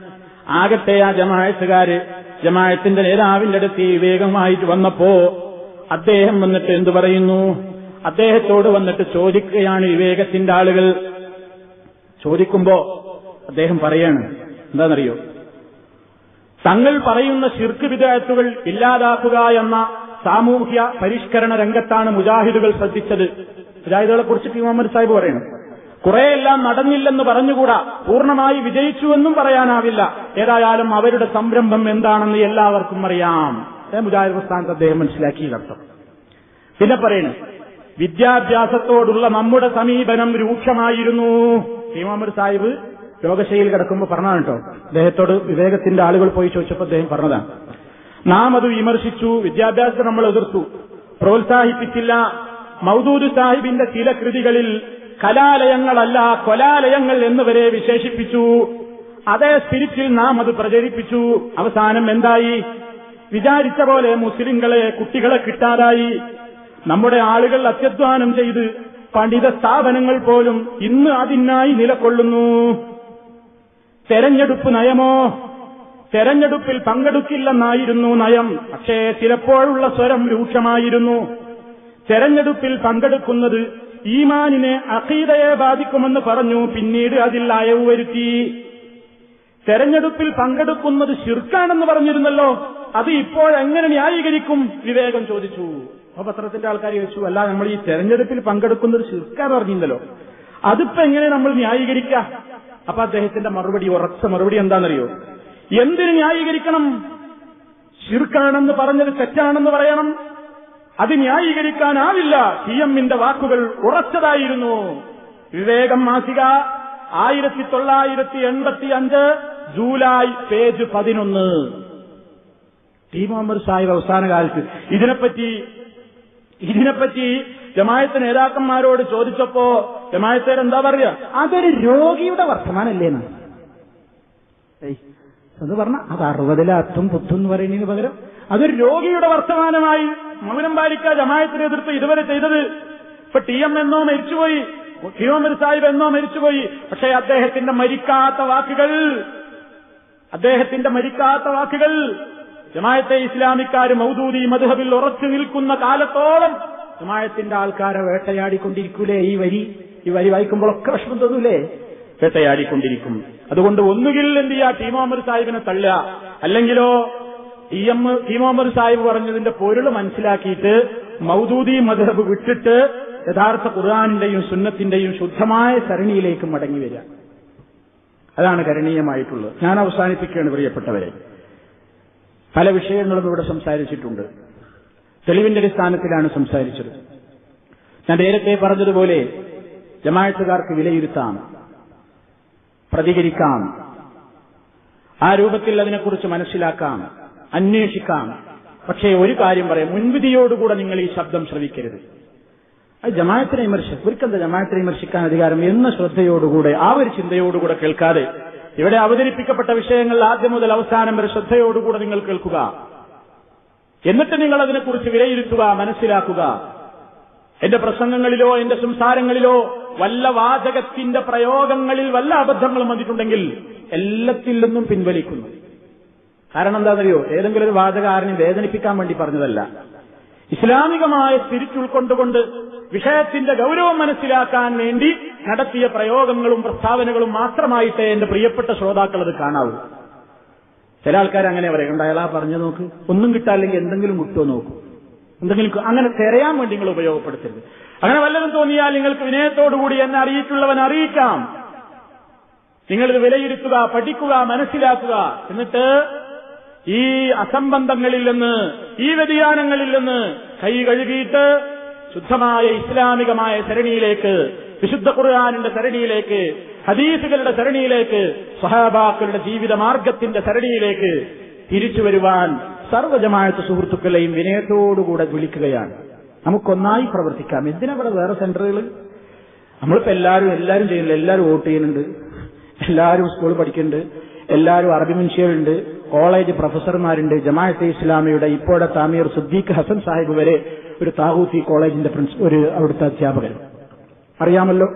ആകട്ടെ ആ ജമായത്തുകാര് ജമായത്തിന്റെ നേതാവിന്റെ അടുത്ത് വിവേകമായിട്ട് വന്നപ്പോ അദ്ദേഹം വന്നിട്ട് എന്തു പറയുന്നു? അദ്ദേഹത്തോട് വന്നിട്ട് ചോദിക്കുകയാണ് വിവേകത്തിന്റെ ആളുകൾ. ചോദിക്കുമ്പോ അദ്ദേഹം പറയാണ് എന്താണെന്നറിയോ തങ്ങൾ പറയുന്ന ശിർക്ക് വിദേശത്തുകൾ ഇല്ലാതാക്കുക എന്ന സാമൂഹ്യ പരിഷ്കരണ രംഗത്താണ് മുജാഹിദുകൾ ശ്രദ്ധിച്ചത്. മുജാഹിദുകളെ കുറിച്ച് പി. മുഹമ്മദ് സാഹിബ് പറയുന്നു കുറെയെല്ലാം നടന്നില്ലെന്ന് പറഞ്ഞുകൂടാ? പൂർണമായി വിജയിച്ചുവെന്നും പറയാനാവില്ല. ഏതായാലും അവരുടെ സംരംഭം എന്താണെന്ന് എല്ലാവർക്കും അറിയാം. മുജാഹിദ് പ്രസ്ഥാനത്ത് അദ്ദേഹം മനസ്സിലാക്കിയതർത്ഥം പിന്നെ പറയുന്നു വിദ്യാഭ്യാസത്തോടുള്ള നമ്മുടെ സമീപനം രൂക്ഷമായിരുന്നു. പി. മുഹമ്മദ് സാഹിബ് രോഗശൈലിയിൽ കിടക്കുമ്പോൾ പറഞ്ഞതാണ് കേട്ടോ. അദ്ദേഹത്തോട് വിവേകത്തിന്റെ ആളുകൾ പോയി ചോദിച്ചപ്പോൾ അദ്ദേഹം പറഞ്ഞതാണ്. നാം അത് വിമർശിച്ചു വിദ്യാഭ്യാസത്തെ നമ്മൾ എതിർത്തു. പ്രോത്സാഹിപ്പിച്ചില്ല. മൗദൂദ് സാഹിബിന്റെ ചില കൃതികളിൽ കലാലയങ്ങളല്ല കൊലാലയങ്ങൾ എന്നിവരെ വിശേഷിപ്പിച്ചു. അതേ സ്പിരിറ്റിൽ നാം അത് പ്രചരിപ്പിച്ചു. അവസാനം എന്തായി? വിചാരിച്ച പോലെ മുസ്ലിങ്ങളെ കുട്ടികളെ കിട്ടാതായി. നമ്മുടെ ആളുകൾ അത്യധ്വാനം ചെയ്ത് പണ്ഡിത സ്ഥാപനങ്ങൾ പോലും ഇന്ന് അതിനായി നിലകൊള്ളുന്നു. തെരഞ്ഞെടുപ്പ് നയമോ? തെരഞ്ഞെടുപ്പിൽ പങ്കെടുക്കില്ലെന്നായിരുന്നു നയം. പക്ഷേ ചിലപ്പോഴുള്ള സ്വരം രൂക്ഷമായിരുന്നു. തെരഞ്ഞെടുപ്പിൽ പങ്കെടുക്കുന്നത് ഈമാനിനെ അഖീദയെ ബാധിക്കുമെന്ന് പറഞ്ഞു. പിന്നീട് അതിൽ അയവ് വരുത്തി. തെരഞ്ഞെടുപ്പിൽ പങ്കെടുക്കുന്നത് ശിർക്കാണെന്ന് പറഞ്ഞിരുന്നല്ലോ. അത് ഇപ്പോഴെങ്ങനെ ന്യായീകരിക്കും? വിവേകം ചോദിച്ചു. അപ്പൊ പത്രത്തിന്റെ ആൾക്കാർ ചോദിച്ചു അല്ല നമ്മൾ ഈ തെരഞ്ഞെടുപ്പിൽ പങ്കെടുക്കുന്നത് ശിർക്കാന്ന് പറഞ്ഞിരുന്നല്ലോ. അതിപ്പോ എങ്ങനെ നമ്മൾ ന്യായീകരിക്കുക അപ്പൊ അദ്ദേഹത്തിന്റെ മറുപടി ഉറച്ച മറുപടി എന്താണെന്നറിയോ? എന്തിന് ന്യായീകരിക്കണം? ശിർക്കാണെന്ന് പറഞ്ഞത് തെറ്റാണെന്ന് പറയണം. അത് ന്യായീകരിക്കാനാവില്ല. സി എമ്മിന്റെ വാക്കുകൾ ഉറച്ചതായിരുന്നു. വിവേകം മാസിക ആയിരത്തി തൊള്ളായിരത്തി എൺപത്തി അഞ്ച് ജൂലൈ പേജ് പതിനൊന്ന്. ടി മുഹമ്മദ് സാഹിബ് അവസാന കാലത്ത് ഇതിനെപ്പറ്റി ഇതിനെപ്പറ്റി ജമായത്ത് നേതാക്കന്മാരോട് ചോദിച്ചപ്പോ ജമായത്തേർ എന്താ പറയുക? അതൊരു രോഗിയുടെ വർത്തമാനല്ലേ എന്നാണ്. എന്ന് പറഞ്ഞ അത് അറുപതിലെ അത്തും പുത്തും എന്ന് പറയുന്നതിന് പകരം അതൊരു രോഗിയുടെ വർത്തമാനമായി മൗനം പാലിക്ക ജമായത്തിനെ എതിർത്ത് ഇതുവരെ ചെയ്തത്. ഇപ്പൊ ടി എം എന്നോ മരിച്ചുപോയി മുഹമ്മദ് സാഹിബ് എന്നോ മരിച്ചുപോയി. പക്ഷേ അദ്ദേഹത്തിന്റെ മരിക്കാത്ത വാക്കുകൾ അദ്ദേഹത്തിന്റെ മരിക്കാത്ത വാക്കുകൾ ജമായത്തെ ഇസ്ലാമിക്കാർ മൗദൂദി മധുഹബിൽ ഉറച്ചു നിൽക്കുന്ന കാലത്തോളം ജമായത്തിന്റെ ആൾക്കാരെ വേട്ടയാടിക്കൊണ്ടിരിക്കൂലേ ഈ വരി. ഈ വരി വായിക്കുമ്പോഴൊക്കെ വിഷമം തോന്നൂലേ? വേട്ടയാടിക്കൊണ്ടിരിക്കും. അതുകൊണ്ട് ഒന്നുകിൽ എന്ത് ചെയ്യാ ടീമോമർ സാഹിബിനെ തള്ളുക. അല്ലെങ്കിലോ ടി എം ടീമോമർ സാഹിബ് പറഞ്ഞതിന്റെ പൊരുൾ മനസ്സിലാക്കിയിട്ട് മൗദൂദി മദബ് വിട്ടിട്ട് യഥാർത്ഥ ഖുർആാനിന്റെയും സുന്നത്തിന്റെയും ശുദ്ധമായ സരണിയിലേക്ക് മടങ്ങി വരിക. അതാണ് കരണീയമായിട്ടുള്ളത്. ഞാൻ അവസാനിപ്പിക്കുകയാണ് പ്രിയപ്പെട്ടവരെ. പല വിഷയങ്ങളും ഇവിടെ സംസാരിച്ചിട്ടുണ്ട്. തെളിവിന്റെ അടിസ്ഥാനത്തിലാണ് സംസാരിച്ചത്. ഞാൻ നേരത്തെ പറഞ്ഞതുപോലെ ജമായത്തുകാർക്ക് വിലയിരുത്താം പ്രതികരിക്കാം ആ രൂപത്തിൽ അതിനെക്കുറിച്ച് മനസ്സിലാക്കാം അന്വേഷിക്കാം. പക്ഷേ ഒരു കാര്യം പറയാം മുൻവിധിയോടുകൂടെ നിങ്ങൾ ഈ ശബ്ദം ശ്രവിക്കരുത്. അത് ജമായത്തിനെ വിമർശിക്കും ഒരിക്കലും ജമായത്തിനെ വിമർശിക്കാൻ അധികാരം എന്ന ശ്രദ്ധയോടുകൂടെ ആ ഒരു ചിന്തയോടുകൂടെ കേൾക്കാതെ ഇവിടെ അവതരിപ്പിക്കപ്പെട്ട വിഷയങ്ങൾ ആദ്യം മുതൽ അവസാനം വരെ ശ്രദ്ധയോടുകൂടെ നിങ്ങൾ കേൾക്കുക. എന്നിട്ട് നിങ്ങൾ അതിനെക്കുറിച്ച് വിലയിരുത്തുക മനസ്സിലാക്കുക. എന്റെ പ്രസംഗങ്ങളിലോ എന്റെ സംസാരങ്ങളിലോ വല്ല വാചകത്തിന്റെ പ്രയോഗങ്ങളിൽ വല്ല അബദ്ധങ്ങളും വന്നിട്ടുണ്ടെങ്കിൽ എല്ലാത്തിൽ നിന്നും പിൻവലിക്കുന്നു. കാരണം എന്താണെന്നറിയോ? ഏതെങ്കിലും ഒരു വാചക ആരെയും വേദനിപ്പിക്കാൻ വേണ്ടി പറഞ്ഞതല്ല. ഇസ്ലാമികമായ സ്പിരിറ്റ് ഉൾക്കൊണ്ടുകൊണ്ട് വിഷയത്തിന്റെ ഗൗരവം മനസ്സിലാക്കാൻ വേണ്ടി നടത്തിയ പ്രയോഗങ്ങളും പ്രസ്താവനകളും മാത്രമായിട്ടേ എന്റെ പ്രിയപ്പെട്ട ശ്രോതാക്കൾ അത് കാണാവൂ. ചില ആൾക്കാർ അങ്ങനെ പറയും അയാളാ പറഞ്ഞു നോക്ക്. ഒന്നും കിട്ടാല്ലെങ്കിൽ എന്തെങ്കിലും കിട്ടുമോ നോക്കൂ. എന്തെങ്കിലും അങ്ങനെ തിരയാൻ വേണ്ടി നിങ്ങൾ ഉപയോഗപ്പെടുത്തരുത്. അങ്ങനെ വല്ലതും തോന്നിയാൽ നിങ്ങൾക്ക് വിനയത്തോടുകൂടി എന്നെ അറിയിച്ചുള്ളവൻ അറിയിക്കാം. നിങ്ങളിത് വിലയിരുത്തുക പഠിക്കുക മനസ്സിലാക്കുക. എന്നിട്ട് ഈ അസംബന്ധങ്ങളിൽ നിന്ന് ഈ വ്യതിയാനങ്ങളിൽ നിന്ന് കൈ കഴുകിയിട്ട് ശുദ്ധമായ ഇസ്ലാമികമായ സരണിയിലേക്ക് വിശുദ്ധ ഖുർആാനിന്റെ സരണിയിലേക്ക് ഹദീസുകളുടെ സരണിയിലേക്ക് സഹാബാക്കളുടെ ജീവിത മാർഗത്തിന്റെ സരണിയിലേക്ക് തിരിച്ചു വരുവാൻ സർവജമായത്ത് സുഹൃത്തുക്കളെയും വിനയത്തോടുകൂടെ വിളിക്കുകയാണ്. നമുക്കൊന്നായി പ്രവർത്തിക്കാം. എന്തിനാ ഇവിടെ വേറെ സെന്ററുകൾ നമ്മളിപ്പോ എല്ലാവരും എല്ലാവരും ചെയ്യുന്നില്ല. എല്ലാവരും വോട്ട് ചെയ്യുന്നുണ്ട്. എല്ലാവരും സ്കൂൾ പഠിക്കുന്നുണ്ട്. എല്ലാവരും അറബി മനുഷ്യരുണ്ട് കോളേജ് പ്രൊഫസർമാരുണ്ട്. ജമാഅത്തെ ഇസ്ലാമിയുടെ ഇപ്പോഴത്തെ താമീർ സുദ്ദീഖ് ഹസൻ സാഹിബ് വരെ ഒരു താഹൂത്തി കോളേജിന്റെ ഒരു അവിടുത്തെ അധ്യാപകൻ. അറിയാമല്ലോ?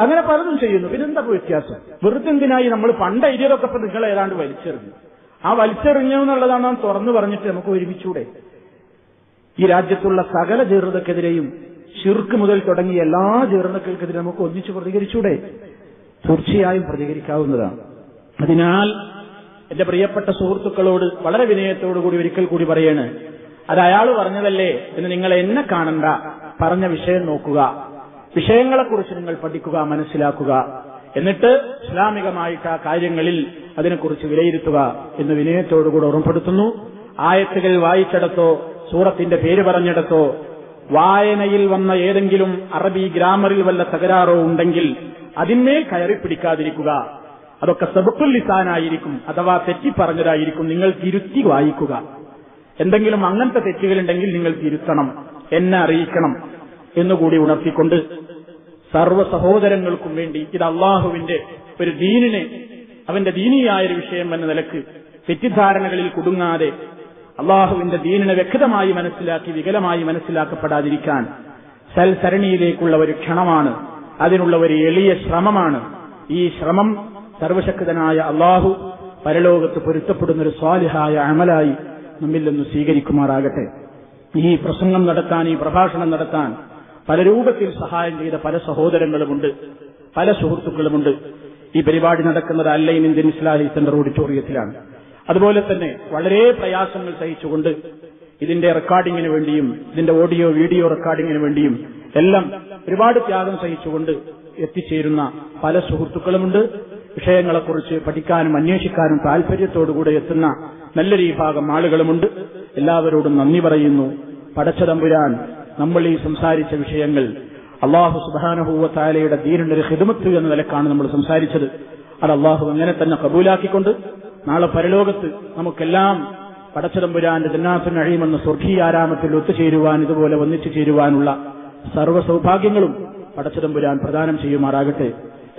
അങ്ങനെ പലതും ചെയ്യുന്നു. പിന്നെന്താ വ്യത്യാസം? വെറുതെന്തിനായി നമ്മൾ പണ്ട് എഴുതിയതൊക്കെ നിങ്ങൾ ഏതാണ്ട് വലിച്ചെറിഞ്ഞു? ആ വലിച്ചെറിഞ്ഞു എന്നുള്ളതാണ് നാം തുറന്നു പറഞ്ഞിട്ട് നമുക്ക് ഒരുമിച്ചൂടെ. ഈ രാജ്യത്തുള്ള സകല ജീർണതക്കെതിരെയും ഷിർക്ക് മുതൽ തുടങ്ങി എല്ലാ ജീർണതകൾക്കെതിരെ നമുക്ക് ഒന്നിച്ചു പ്രതികരിച്ചൂടെ? തീർച്ചയായും പ്രതികരിക്കാവുന്നതാണ്. അതിനാൽ എന്റെ പ്രിയപ്പെട്ട സുഹൃത്തുക്കളോട് വളരെ വിനയത്തോടുകൂടി ഒരിക്കൽ കൂടി പറയാണ് അത് അയാൾ പറഞ്ഞതല്ലേ എന്ന് നിങ്ങൾ എന്നെ കാണണ്ട. പറഞ്ഞ വിഷയം നോക്കുക. വിഷയങ്ങളെക്കുറിച്ച് നിങ്ങൾ പഠിക്കുക മനസ്സിലാക്കുക. എന്നിട്ട് ഇസ്ലാമികമായിട്ട് ആ കാര്യങ്ങളിൽ അതിനെക്കുറിച്ച് വിലയിരുത്തുക എന്ന് വിനയത്തോടുകൂടെ ഓർമ്മപ്പെടുത്തുന്നു. ആയത്തുകൾ വായിച്ചെടുത്തോ സൂറത്തിന്റെ പേര് പറഞ്ഞെടുത്തോ വായനയിൽ വന്ന ഏതെങ്കിലും അറബി ഗ്രാമറിൽ വല്ല തകരാറോ ഉണ്ടെങ്കിൽ അതിന്മേൽ കയറി പിടിക്കാതിരിക്കുക. അതൊക്കെ സെബുക്കുല്ലിസാനായിരിക്കും അഥവാ തെറ്റിപ്പറഞ്ഞതായിരിക്കും നിങ്ങൾ തിരുത്തി വായിക്കുക. എന്തെങ്കിലും അങ്ങനത്തെ തെറ്റുകളുണ്ടെങ്കിൽ നിങ്ങൾ തിരുത്തണം എന്നെ അറിയിക്കണം എന്നുകൂടി ഉണർത്തിക്കൊണ്ട് സർവ സഹോദരങ്ങൾക്കും വേണ്ടി ഇത് അള്ളാഹുവിന്റെ ഒരു ദീനിനെ അവന്റെ ദീനിയായ ഒരു വിഷയം എന്ന നിലയ്ക്ക് തെറ്റിദ്ധാരണകളിൽ കുടുങ്ങാതെ അള്ളാഹുവിന്റെ ദീനിനെ വ്യക്തമായി മനസ്സിലാക്കി വികലമായി മനസ്സിലാക്കപ്പെടാതിരിക്കാൻ സൽസരണിയിലേക്കുള്ള ഒരു ക്ഷണമാണ് അതിനുള്ള ഒരു എളിയ ശ്രമമാണ്. ഈ ശ്രമം സർവശക്തനായ അള്ളാഹു പരലോകത്ത് പൊരുത്തപ്പെടുന്ന ഒരു സ്വാലിഹായ അമലായി നമ്മിൽ നിന്ന് സ്വീകരിക്കുമാറാകട്ടെ. ഈ പ്രസംഗം നടത്താൻ ഈ പ്രഭാഷണം നടത്താൻ പല രൂപത്തിൽ സഹായം ചെയ്ത പല സഹോദരങ്ങളുമുണ്ട് പല സുഹൃത്തുക്കളുമുണ്ട്. ഈ പരിപാടി നടക്കുന്നത് അല്ലൈൻ ഇന്ത്യൻ ഇസ്ലാഹി സെന്റർ ഓഡിറ്റോറിയത്തിലാണ്. അതുപോലെ തന്നെ വളരെ പ്രയാസങ്ങൾ സഹിച്ചുകൊണ്ട് ഇതിന്റെ റെക്കോർഡിങ്ങിന് വേണ്ടിയും ഇതിന്റെ ഓഡിയോ വീഡിയോ റെക്കോർഡിങ്ങിന് വേണ്ടിയും എല്ലാം ഒരുപാട് ത്യാഗം സഹിച്ചുകൊണ്ട് എത്തിച്ചേരുന്ന പല സുഹൃത്തുക്കളുമുണ്ട്. വിഷയങ്ങളെക്കുറിച്ച് പഠിക്കാനും അന്വേഷിക്കാനും താല്പര്യത്തോടുകൂടെ എത്തുന്ന നല്ലൊരു വിഭാഗം ആളുകളുമുണ്ട്. എല്ലാവരോടും നന്ദി പറയുന്നു. പടച്ചതമ്പുരാൻ നമ്മൾ ഈ സംസാരിച്ച വിഷയങ്ങൾ അള്ളാഹു സുബാനഹൂവത്താലയുടെ ദീനിന്റെ ഒരു എന്ന നിലക്കാണ് നമ്മൾ സംസാരിച്ചത്. അത് അള്ളാഹു അങ്ങനെ തന്നെ കബൂലാക്കിക്കൊണ്ട് നാളെ പരലോകത്ത് നമുക്കെല്ലാം പടച്ചതമ്പുരാന്റെ ജന്നാത്തുൻ അഴിയുമെന്ന സ്വർഗീയാരാമത്തിൽ ഒത്തുചേരുവാൻ ഇതുപോലെ ഒന്നിച്ചു ചേരുവാനുള്ള സർവ സൗഭാഗ്യങ്ങളും പടച്ചതമ്പുരാൻ പ്രദാനം ചെയ്യുമാറാകട്ടെ.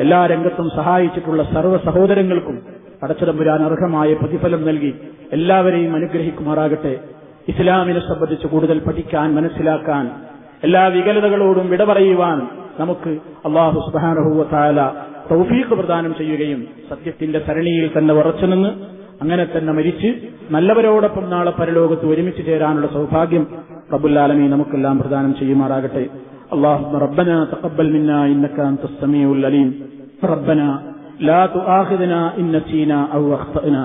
എല്ലാ രംഗത്തും സഹായിച്ചിട്ടുള്ള സർവ സഹോദരങ്ങൾക്കും പടച്ചതമ്പുരാൻ അർഹമായ പ്രതിഫലം നൽകി എല്ലാവരെയും അനുഗ്രഹിക്കുമാറാകട്ടെ. ഇസ്ലാമിനെ സംബന്ധിച്ച് കൂടുതൽ പഠിക്കാൻ മനസ്സിലാക്കാൻ എല്ലാ വികലതകളോടും വിട പറയുവാൻ നമുക്ക് അള്ളാഹു സുബാനഹുവത്താല തൗഫീഖ് പ്രദാനം ചെയ്യുകയും സത്യത്തിന്റെ സരണിയിൽ തന്നെ ഉറച്ചുനിന്ന് അങ്ങനെ തന്നെ മരിച്ച് നല്ലവരോടൊപ്പം നാളെ പരലോകത്ത് ഒരുമിച്ച് ചേരാനുള്ള സൗഭാഗ്യം റബുല്ലാലമി നമുക്കെല്ലാം പ്രദാനം ചെയ്യുമാറാകട്ടെ اللهم ربنا تقبل منا انك انت السميع العليم ربنا لا تؤاخذنا ان نسينا او اخطانا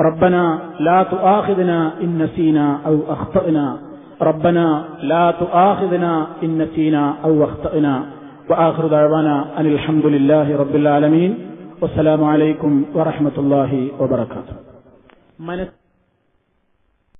ربنا لا تؤاخذنا إن نسينا أو أخطأنا. ربنا لا تؤاخذنا إن نسينا أو أخطأنا. وآخر دعوانا أن الحمد لله رب العالمين. والسلام عليكم ورحمة الله وبركاته.